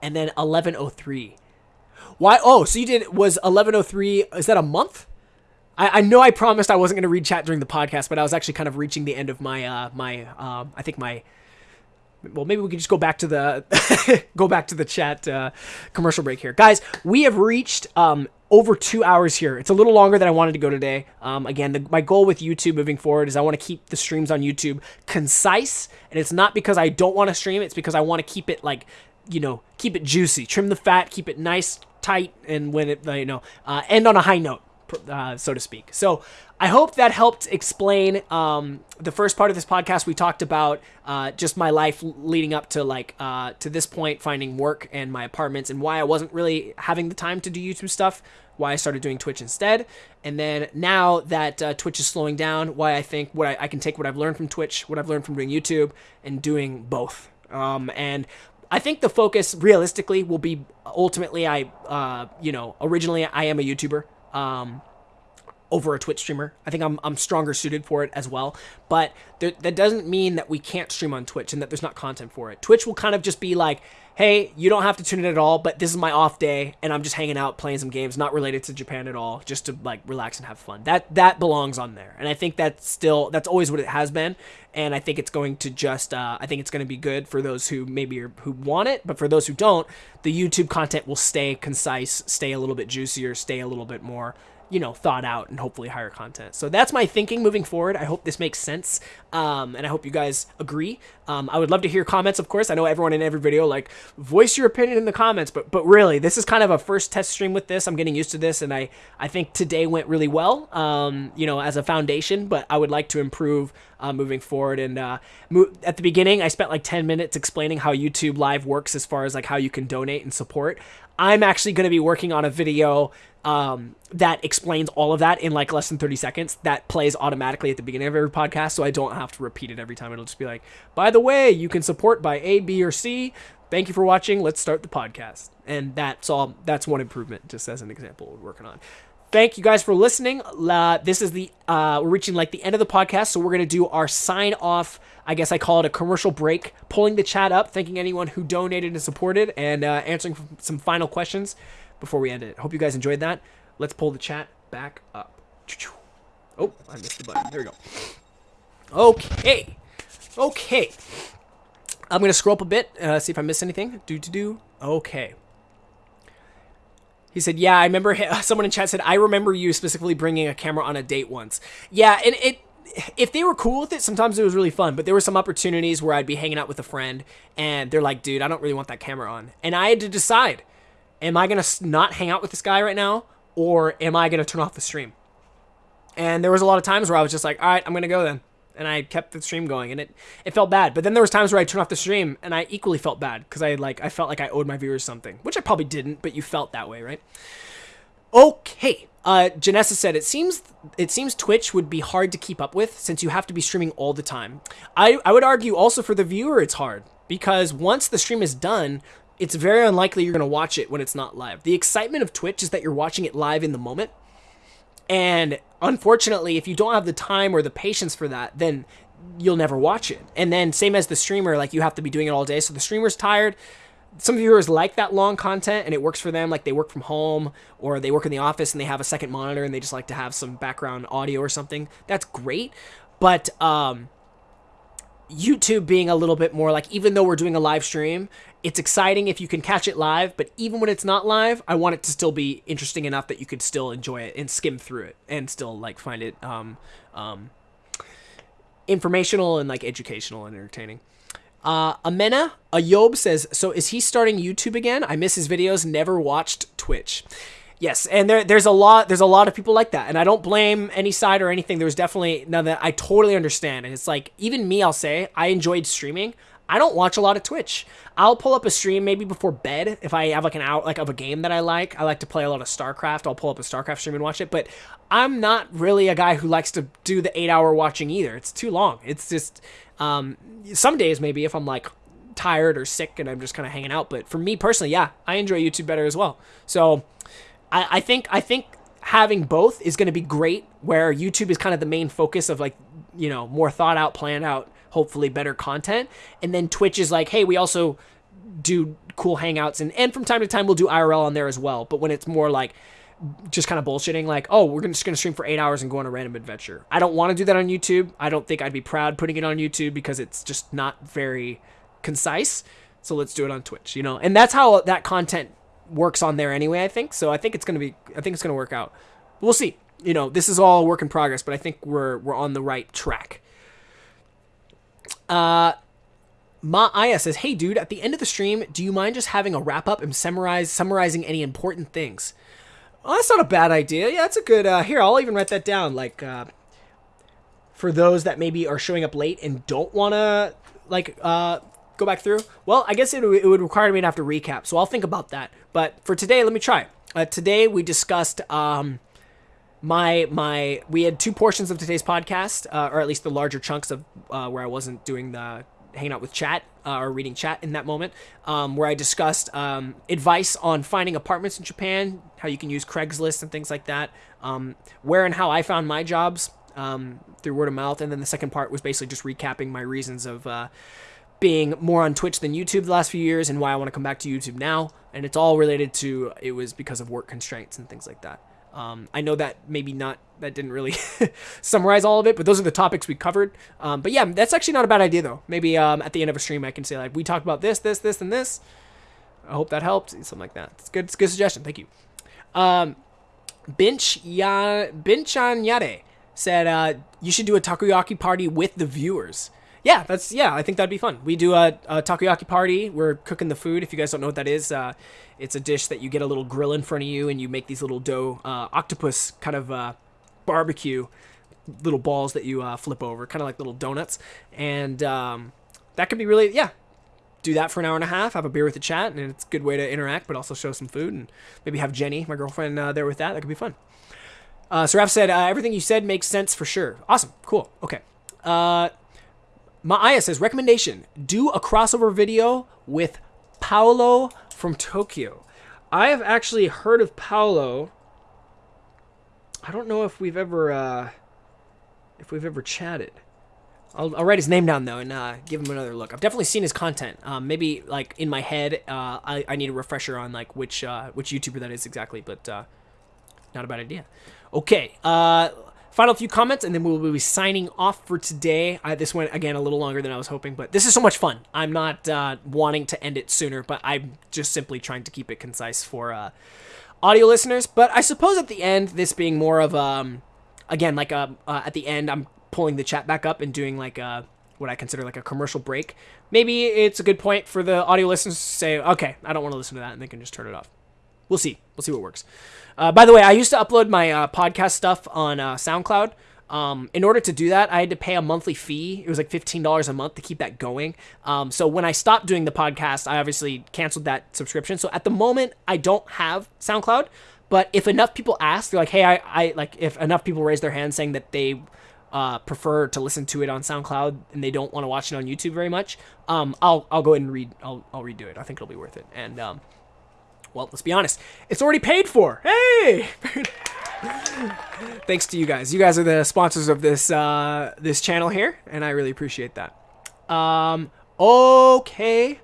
And then 1103. Why? Oh, so you did, was 1103, is that a month? I, I know I promised I wasn't going to read chat during the podcast, but I was actually kind of reaching the end of my, uh, my, um, I think my, well maybe we can just go back to the go back to the chat uh, commercial break here. Guys we have reached um, over two hours here. It's a little longer than i wanted to go today. Um, again the, my goal with youtube moving forward is i want to keep the streams on youtube concise and it's not because i don't want to stream it's because i want to keep it like you know keep it juicy. Trim the fat keep it nice tight and when it you know uh, end on a high note uh, so to speak. So I hope that helped explain um, the first part of this podcast. We talked about uh, just my life leading up to like uh, to this point, finding work and my apartments, and why I wasn't really having the time to do YouTube stuff. Why I started doing Twitch instead, and then now that uh, Twitch is slowing down, why I think what I, I, can take what I've learned from Twitch, what I've learned from doing YouTube, and doing both. Um, and I think the focus realistically will be ultimately I uh, you know originally I am a YouTuber um, over a Twitch streamer. I think I'm, I'm stronger suited for it as well. But there, that doesn't mean that we can't stream on Twitch and that there's not content for it. Twitch will kind of just be like, hey, you don't have to tune in at all, but this is my off day and I'm just hanging out playing some games not related to Japan at all, just to like relax and have fun. That that belongs on there. And I think that's still that's always what it has been. And I think it's going to just uh, I think it's going to be good for those who maybe are, who want it, but for those who don't, the YouTube content will stay concise, stay a little bit juicier, stay a little bit more you know, thought out and hopefully higher content. So that's my thinking moving forward. I hope this makes sense. Um, and I hope you guys agree. Um, I would love to hear comments, of course. I know everyone in every video, like, voice your opinion in the comments, but, but really, this is kind of a first test stream with this. I'm getting used to this, and I, I think today went really well, um, you know, as a foundation, but I would like to improve uh, moving forward. And uh, mo- at the beginning, I spent like 10 minutes explaining how YouTube Live works as far as like how you can donate and support. I'm actually going to be working on a video um, that explains all of that in like less than 30 seconds that plays automatically at the beginning of every podcast so i don't have to repeat it every time. It'll just be like by the way you can support by a b or c. Thank you for watching. Let's start the podcast. And that's all that's one improvement just as an example we're working on. Thank you guys for listening. Uh, this is the uh, we're reaching like the end of the podcast so we're going to do our sign off i guess i call it a commercial break pulling the chat up thanking anyone who donated and supported and uh, answering some final questions before we end it. Hope you guys enjoyed that. Let's pull the chat back up. Oh, I missed the button. There we go. Okay. Okay. I'm going to scroll up a bit, uh, see if I miss anything. Do to do. Okay. He said, "Yeah, I remember." Someone in chat said, "I remember you specifically bringing a camera on a date once." Yeah, and it, if they were cool with it, sometimes it was really fun. But there were some opportunities where I'd be hanging out with a friend, and they're like, "Dude, I don't really want that camera on," and I had to decide am I going to not hang out with this guy right now or am I going to turn off the stream? And there was a lot of times where I was just like, all right, I'm gonna go then, and I kept the stream going, and it it felt bad. But then there was times where I turned off the stream, and I equally felt bad because I like I felt like I owed my viewers something, which I probably didn't, but you felt that way, right? Okay. Uh, Janessa said it seems it seems Twitch would be hard to keep up with since you have to be streaming all the time. I, I would argue also for the viewer it's hard because once the stream is done, it's very unlikely you're going to watch it when it's not live. The excitement of Twitch is that you're watching it live in the moment. And unfortunately, if you don't have the time or the patience for that, then you'll never watch it. And then same as the streamer, like you have to be doing it all day. So the streamer's tired, some viewers like that long content and it works for them like they work from home or they work in the office and they have a second monitor and they just like to have some background audio or something. That's great. But um youtube being a little bit more like even though we're doing a live stream it's exciting if you can catch it live but even when it's not live i want it to still be interesting enough that you could still enjoy it and skim through it and still like find it um um informational and like educational and entertaining uh, Amena Ayob says, so is he starting YouTube again? I miss his videos. Never watched Twitch. Yes, and there, there's a lot there's a lot of people like that, and I don't blame any side or anything. There's definitely now that I totally understand, and it's like even me, I'll say I enjoyed streaming. I don't watch a lot of Twitch. I'll pull up a stream maybe before bed if I have like an out like of a game that I like. I like to play a lot of StarCraft. I'll pull up a StarCraft stream and watch it, but I'm not really a guy who likes to do the eight hour watching either. It's too long. It's just um, some days maybe if I'm like tired or sick and I'm just kind of hanging out. But for me personally, yeah, I enjoy YouTube better as well. So I, I think I think having both is going to be great. Where YouTube is kind of the main focus of like you know more thought out, planned out, hopefully better content, and then Twitch is like, hey, we also do cool hangouts and and from time to time we'll do IRL on there as well. But when it's more like just kind of bullshitting like, oh, we're just going to stream for eight hours and go on a random adventure. I don't want to do that on YouTube. I don't think I'd be proud putting it on YouTube because it's just not very concise. So let's do it on Twitch, you know? And that's how that content works on there anyway, I think. So I think it's going to be, I think it's going to work out. We'll see. You know, this is all work in progress, but I think we're, we're on the right track. Uh, says, "Hey, dude, at the end of the stream, do you mind just having a wrap up and summarize summarizing any important things?" Oh, that's not a bad idea. Yeah, that's a good. Uh, here, I'll even write that down. Like, uh, for those that maybe are showing up late and don't want to like uh, go back through. Well, I guess it, it would require me to have to recap, so I'll think about that. But for today, let me try. Uh, today we discussed um, my my. We had two portions of today's podcast, uh, or at least the larger chunks of uh, where I wasn't doing the hanging out with chat uh, or reading chat in that moment, um, where I discussed um, advice on finding apartments in Japan, how you can use Craigslist and things like that, um, where and how I found my jobs um, through word of mouth, and then the second part was basically just recapping my reasons of uh, being more on Twitch than YouTube the last few years and why I want to come back to YouTube now, and it's all related to it was because of work constraints and things like that. Um, I know that maybe not that didn't really summarize all of it, but those are the topics we covered. Um, but yeah, that's actually not a bad idea though. Maybe um, at the end of a stream, I can say like we talked about this, this, this, and this. I hope that helped. Something like that. It's good. It's a good suggestion. Thank you. Um, ya Binchan Yade said uh, you should do a takoyaki party with the viewers. Yeah, that's yeah. I think that'd be fun. We do a, a takoyaki party. We're cooking the food. If you guys don't know what that is, uh, it's a dish that you get a little grill in front of you, and you make these little dough uh, octopus kind of uh, barbecue little balls that you uh, flip over, kind of like little donuts, and um, that could be really yeah. Do that for an hour and a half, have a beer with the chat, and it's a good way to interact, but also show some food, and maybe have Jenny, my girlfriend, uh, there with that. That could be fun. Uh, so Raph said, uh, everything you said makes sense for sure. Awesome. Cool. Okay. Maaya says, recommendation, do a crossover video with Paolo from Tokyo. I have actually heard of Paolo. I don't know if we've ever, uh, if we've ever chatted. I'll, I'll write his name down though and uh, give him another look. I've definitely seen his content. Um, maybe like in my head, uh, I, I need a refresher on like which uh, which YouTuber that is exactly, but uh, not a bad idea. Okay, uh, final few comments, and then we'll be signing off for today. I, this went again a little longer than I was hoping, but this is so much fun. I'm not uh, wanting to end it sooner, but I'm just simply trying to keep it concise for uh, audio listeners. But I suppose at the end, this being more of um, again like a uh, at the end, I'm pulling the chat back up and doing like a what I consider like a commercial break. Maybe it's a good point for the audio listeners to say, okay, I don't want to listen to that, and they can just turn it off. We'll see. We'll see what works. Uh, by the way, I used to upload my uh, podcast stuff on uh, SoundCloud. Um, in order to do that, I had to pay a monthly fee. It was like $15 a month to keep that going. Um, so when I stopped doing the podcast, I obviously canceled that subscription. So at the moment, I don't have SoundCloud. But if enough people ask, they're like, hey, I, I like, if enough people raise their hand saying that they uh, prefer to listen to it on SoundCloud and they don't want to watch it on YouTube very much, um, I'll, I'll go ahead and read, I'll, I'll redo it. I think it'll be worth it. And, um, well, let's be honest, it's already paid for. Hey! Thanks to you guys. You guys are the sponsors of this uh, this channel here, and I really appreciate that. Um, okay.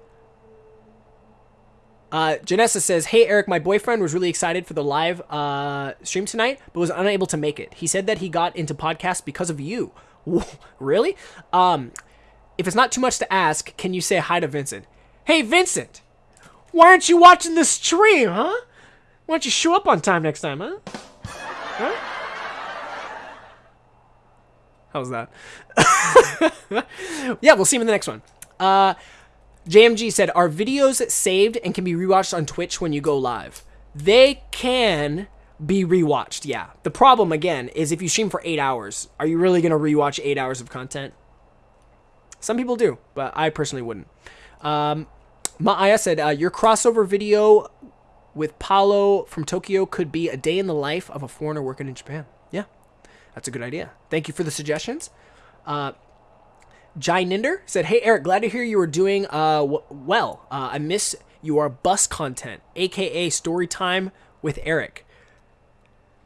Uh, Janessa says, "Hey Eric, my boyfriend was really excited for the live uh, stream tonight, but was unable to make it. He said that he got into podcasts because of you. really? Um, if it's not too much to ask, can you say hi to Vincent? Hey Vincent, why aren't you watching the stream, huh? Why don't you show up on time next time, huh? Huh? How's that? yeah, we'll see him in the next one. Uh, JMG said, Are videos saved and can be rewatched on Twitch when you go live? They can be rewatched, yeah. The problem, again, is if you stream for eight hours, are you really going to rewatch eight hours of content? Some people do, but I personally wouldn't. Um, Maaya said, uh, Your crossover video with Paolo from Tokyo could be a day in the life of a foreigner working in Japan. Yeah, that's a good idea. Thank you for the suggestions. Uh, Jai Ninder said, "Hey Eric, glad to hear you are doing uh well. Uh, I miss your bus content, aka story time with Eric.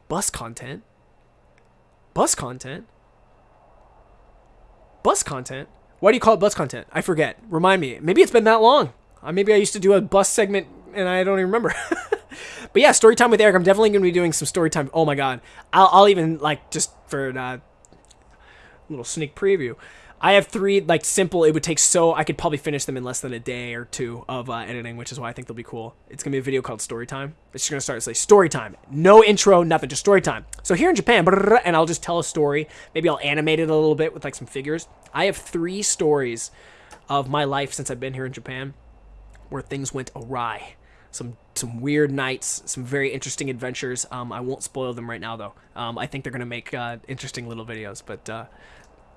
Bus content, bus content, bus content. Why do you call it bus content? I forget. Remind me. Maybe it's been that long. Uh, maybe I used to do a bus segment and I don't even remember. but yeah, story time with Eric. I'm definitely gonna be doing some story time. Oh my god, I'll, I'll even like just for a uh, little sneak preview. I have three like simple. It would take so I could probably finish them in less than a day or two of uh, editing, which is why I think they'll be cool. It's gonna be a video called Story Time. It's just gonna start to say Story Time, no intro, nothing, just Story Time. So here in Japan, and I'll just tell a story. Maybe I'll animate it a little bit with like some figures. I have three stories of my life since I've been here in Japan where things went awry. Some some weird nights, some very interesting adventures. Um, I won't spoil them right now though. Um, I think they're gonna make uh, interesting little videos, but uh,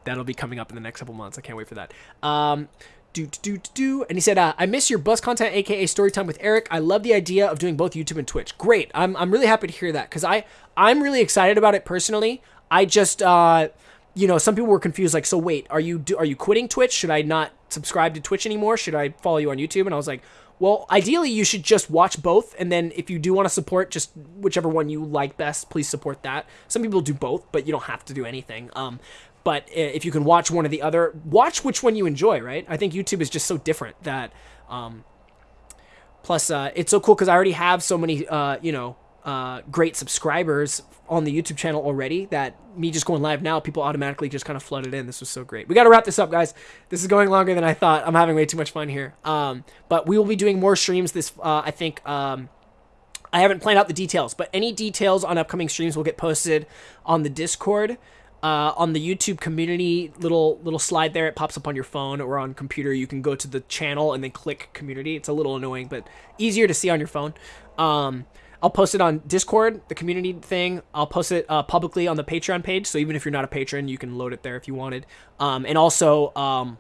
that'll be coming up in the next couple months. I can't wait for that. Um, do do do do. And he said, uh, "I miss your bus content, aka story time with Eric. I love the idea of doing both YouTube and Twitch. Great. I'm I'm really happy to hear that because I I'm really excited about it personally. I just uh, you know, some people were confused, like, so wait, are you do, are you quitting Twitch? Should I not subscribe to Twitch anymore? Should I follow you on YouTube? And I was like, well, ideally, you should just watch both, and then if you do want to support just whichever one you like best, please support that. Some people do both, but you don't have to do anything. Um, but if you can watch one or the other, watch which one you enjoy. Right? I think YouTube is just so different that. Um, plus, uh, it's so cool because I already have so many, uh, you know, uh, great subscribers on the YouTube channel already that me just going live now, people automatically just kind of flooded in. This was so great. We got to wrap this up, guys. This is going longer than I thought. I'm having way too much fun here. Um, but we will be doing more streams this, uh, I think, um, I haven't planned out the details, but any details on upcoming streams will get posted on the Discord. Uh, on the YouTube community little little slide there, it pops up on your phone or on computer. You can go to the channel and then click community. It's a little annoying, but easier to see on your phone. Um, I'll post it on Discord, the community thing. I'll post it uh, publicly on the Patreon page. So even if you're not a patron, you can load it there if you wanted. Um, and also, um,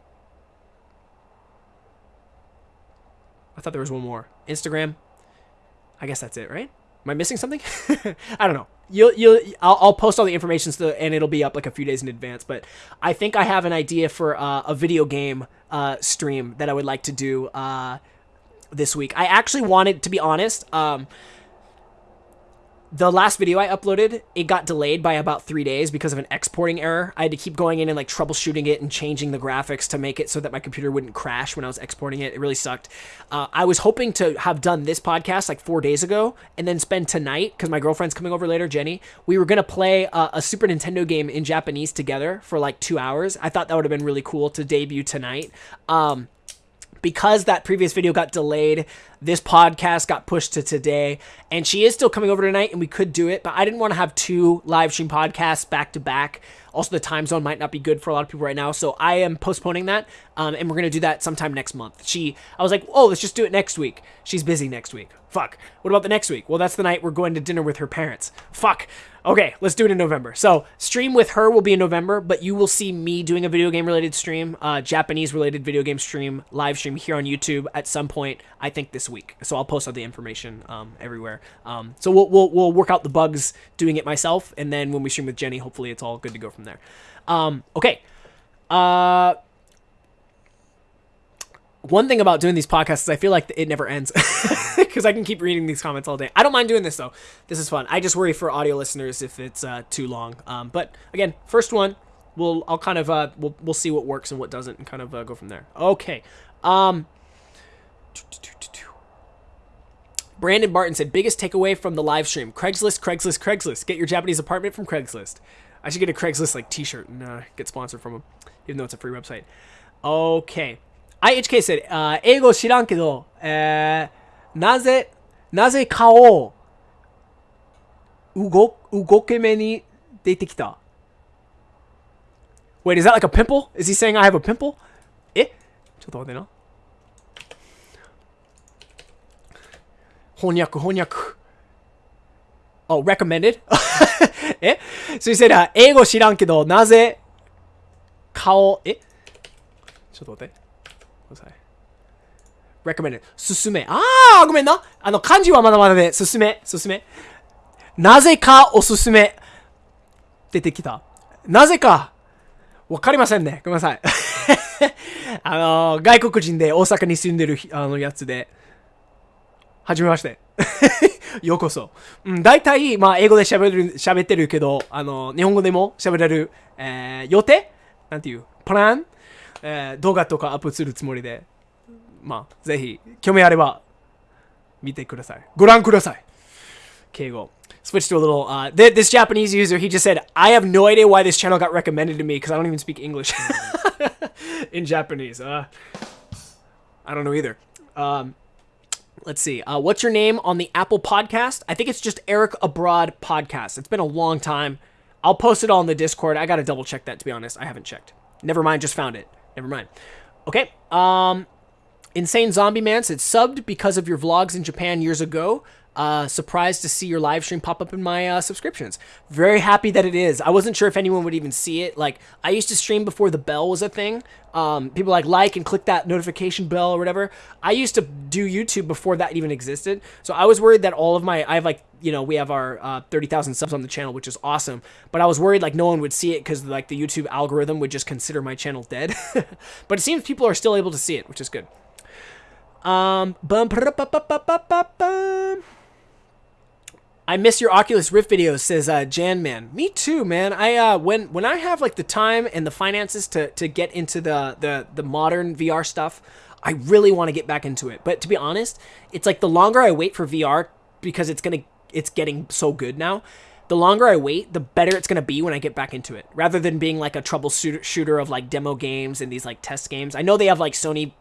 I thought there was one more. Instagram. I guess that's it, right? Am I missing something? I don't know. You'll you'll I'll, I'll post all the information so, and it'll be up like a few days in advance. But I think I have an idea for uh, a video game uh, stream that I would like to do uh, this week. I actually wanted, to be honest. Um, the last video I uploaded, it got delayed by about three days because of an exporting error. I had to keep going in and like troubleshooting it and changing the graphics to make it so that my computer wouldn't crash when I was exporting it. It really sucked. Uh, I was hoping to have done this podcast like four days ago and then spend tonight because my girlfriend's coming over later, Jenny. We were gonna play uh, a Super Nintendo game in Japanese together for like two hours. I thought that would have been really cool to debut tonight. Um, because that previous video got delayed this podcast got pushed to today, and she is still coming over tonight, and we could do it, but I didn't want to have two live stream podcasts back to back. Also, the time zone might not be good for a lot of people right now, so I am postponing that, um, and we're gonna do that sometime next month. She, I was like, oh, let's just do it next week. She's busy next week. Fuck. What about the next week? Well, that's the night we're going to dinner with her parents. Fuck. Okay, let's do it in November. So, stream with her will be in November, but you will see me doing a video game related stream, uh, Japanese related video game stream, live stream here on YouTube at some point. I think this week. So I'll post all the information um, everywhere. Um, so we'll, we'll we'll work out the bugs doing it myself, and then when we stream with Jenny, hopefully it's all good to go from there. Um, okay. Uh, one thing about doing these podcasts is I feel like it never ends because I can keep reading these comments all day. I don't mind doing this though. This is fun. I just worry for audio listeners if it's uh, too long. Um, but again, first one, we'll I'll kind of uh, we'll we'll see what works and what doesn't, and kind of uh, go from there. Okay. Um, Brandon Barton said, biggest takeaway from the live stream: Craigslist, Craigslist, Craigslist. Get your Japanese apartment from Craigslist. I should get a Craigslist like T-shirt and uh, get sponsored from them, even though it's a free website. Okay. IHK said, uh, 英語知らんけど、えー、なぜ、なぜ顔、動、動け目に出てきた Wait, is that like a pimple? Is he saying I have a pimple? えちょっと待ってな。翻訳、翻訳。Oh, recommended? え So he said, uh, 英語知らんけど、なぜ顔、えちょっと待って。Recommended. 進め。ああ、ごめんな。あの、漢字はまだまだで、進め、進め。なぜかおすすめ。出てきた。なぜか。わかりませんね。ごめんなさい。あの、外国人で大阪に住んでるあのやつで。はじめまして。ようこそ。うん、大体、まあ、英語で喋る、喋ってるけど、あの、日本語でも喋れる、えー、予定？なんていう？プラン？えー、動画とかアップするつもりで、まあ、ぜひ、興味あれば、見てください。ご覧ください。敬語。Switch to a little, uh, th this Japanese user, he just said, I have no idea why this channel got recommended to me because I don't even speak English in Japanese. Uh, I don't know either. Um, let's see. Uh, what's your name on the Apple podcast? I think it's just Eric Abroad Podcast. It's been a long time. I'll post it all in the Discord. I got to double check that, to be honest. I haven't checked. Never mind, just found it. Never mind. Okay. Um, Insane Zombie Man said subbed because of your vlogs in Japan years ago. Uh, surprised to see your live stream pop up in my uh, subscriptions. Very happy that it is. I wasn't sure if anyone would even see it. Like I used to stream before the bell was a thing. Um, people like like and click that notification bell or whatever. I used to do YouTube before that even existed. So I was worried that all of my I have like you know we have our uh, thirty thousand subs on the channel, which is awesome. But I was worried like no one would see it because like the YouTube algorithm would just consider my channel dead. but it seems people are still able to see it, which is good. Um, bum, I miss your Oculus Rift videos, says uh, Jan Man. Me too, man. I uh, when when I have like the time and the finances to to get into the the the modern VR stuff, I really want to get back into it. But to be honest, it's like the longer I wait for VR because it's gonna it's getting so good now. The longer I wait, the better it's gonna be when I get back into it. Rather than being like a troubleshooter of like demo games and these like test games. I know they have like Sony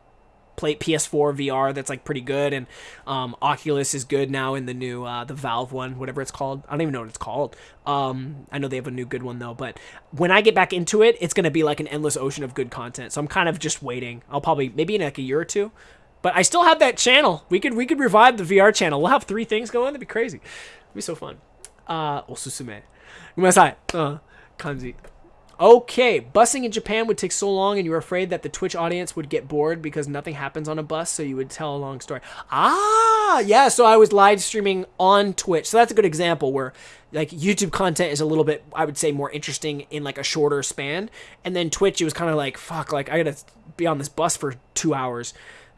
play PS4 VR that's like pretty good, and um, Oculus is good now in the new uh, the Valve one, whatever it's called. I don't even know what it's called. Um, I know they have a new good one though, but when I get back into it, it's gonna be like an endless ocean of good content. So I'm kind of just waiting. I'll probably maybe in like a year or two. But I still have that channel. We could we could revive the VR channel. We'll have three things going. That'd be crazy. It'd be so fun. Uh, おすすめ。ごめんなさい。Uh, 感じ。 Okay, busing in Japan would take so long and you were afraid that the Twitch audience would get bored because nothing happens on a bus, so you would tell a long story. Ah, yeah, so I was live streaming on Twitch. So that's a good example where like YouTube content is a little bit I would say more interesting in like a shorter span. And then Twitch it was kind of like fuck, like I got to be on this bus for 2 hours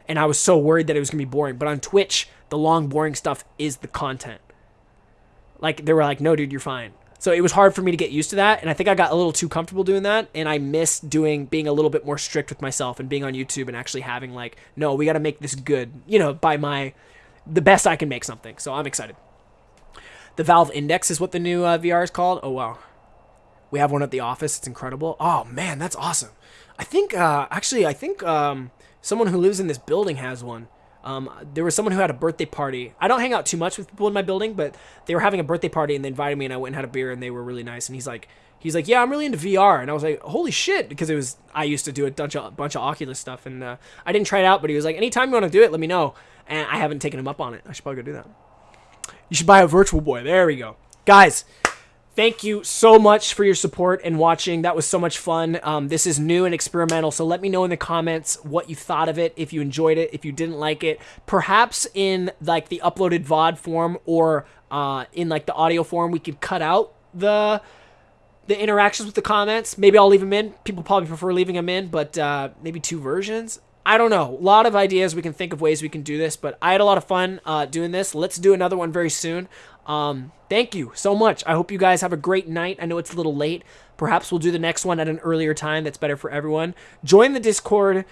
and I was so worried that it was to be boring. But on Twitch, the long boring stuff is the content. Like they were like, "No, dude, you're fine." So it was hard for me to get used to that, and I think I got a little too comfortable doing that, and I miss doing being a little bit more strict with myself and being on YouTube and actually having like, no, we got to make this good, you know, by my the best I can make something. So I'm excited. The Valve Index is what the new uh, VR is called. Oh wow, we have one at the office. It's incredible. Oh man, that's awesome. I think uh, actually, I think um, someone who lives in this building has one. Um, there was someone who had a birthday party. I don't hang out too much with people in my building, but they were having a birthday party and they invited me and I went and had a beer and they were really nice. And he's like, he's like, yeah, I'm really into VR. And I was like, holy shit, because it was I used to do a bunch of, bunch of Oculus stuff and uh, I didn't try it out, but he was like, anytime you want to do it, let me know. And I haven't taken him up on it. I should probably go do that. You should buy a Virtual Boy. There we go, guys thank you so much for your support and watching. That was so much fun. Um, this is new and experimental, so let me know in the comments what you thought of it, if you enjoyed it, if you didn't like it. Perhaps in like the uploaded VOD form or uh, in like the audio form, we could cut out the the interactions with the comments. Maybe I'll leave them in. People probably prefer leaving them in, but uh, maybe two versions. I don't know. A lot of ideas. We can think of ways we can do this, but I had a lot of fun uh, doing this. Let's do another one very soon. Um, thank you so much. I hope you guys have a great night. I know it's a little late. Perhaps we'll do the next one at an earlier time that's better for everyone. Join the Discord.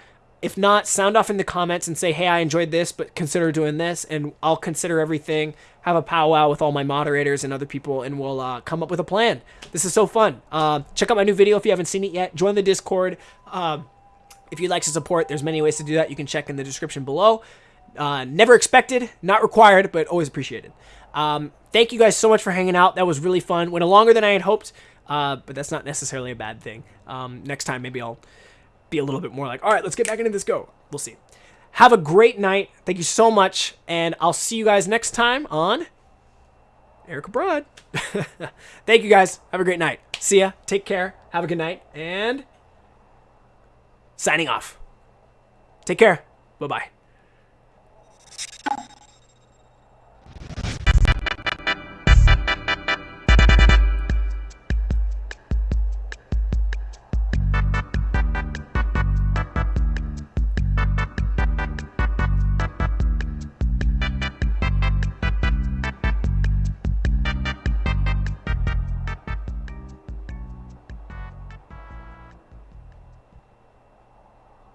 If not, sound off in the comments and say, hey, I enjoyed this, but consider doing this, and I'll consider everything. Have a powwow with all my moderators and other people, and we'll uh, come up with a plan. This is so fun. Uh, check out my new video if you haven't seen it yet. Join the Discord. Uh, if you'd like to support, there's many ways to do that. You can check in the description below. Uh, never expected, not required, but always appreciated. Um, thank you guys so much for hanging out. That was really fun. Went a longer than I had hoped, uh, but that's not necessarily a bad thing. Um, next time, maybe I'll be a little bit more like, all right, let's get back into this. Go. We'll see. Have a great night. Thank you so much, and I'll see you guys next time on Eric Abroad. Thank you guys. Have a great night. See ya. Take care. Have a good night, and signing off. Take care. Bye bye.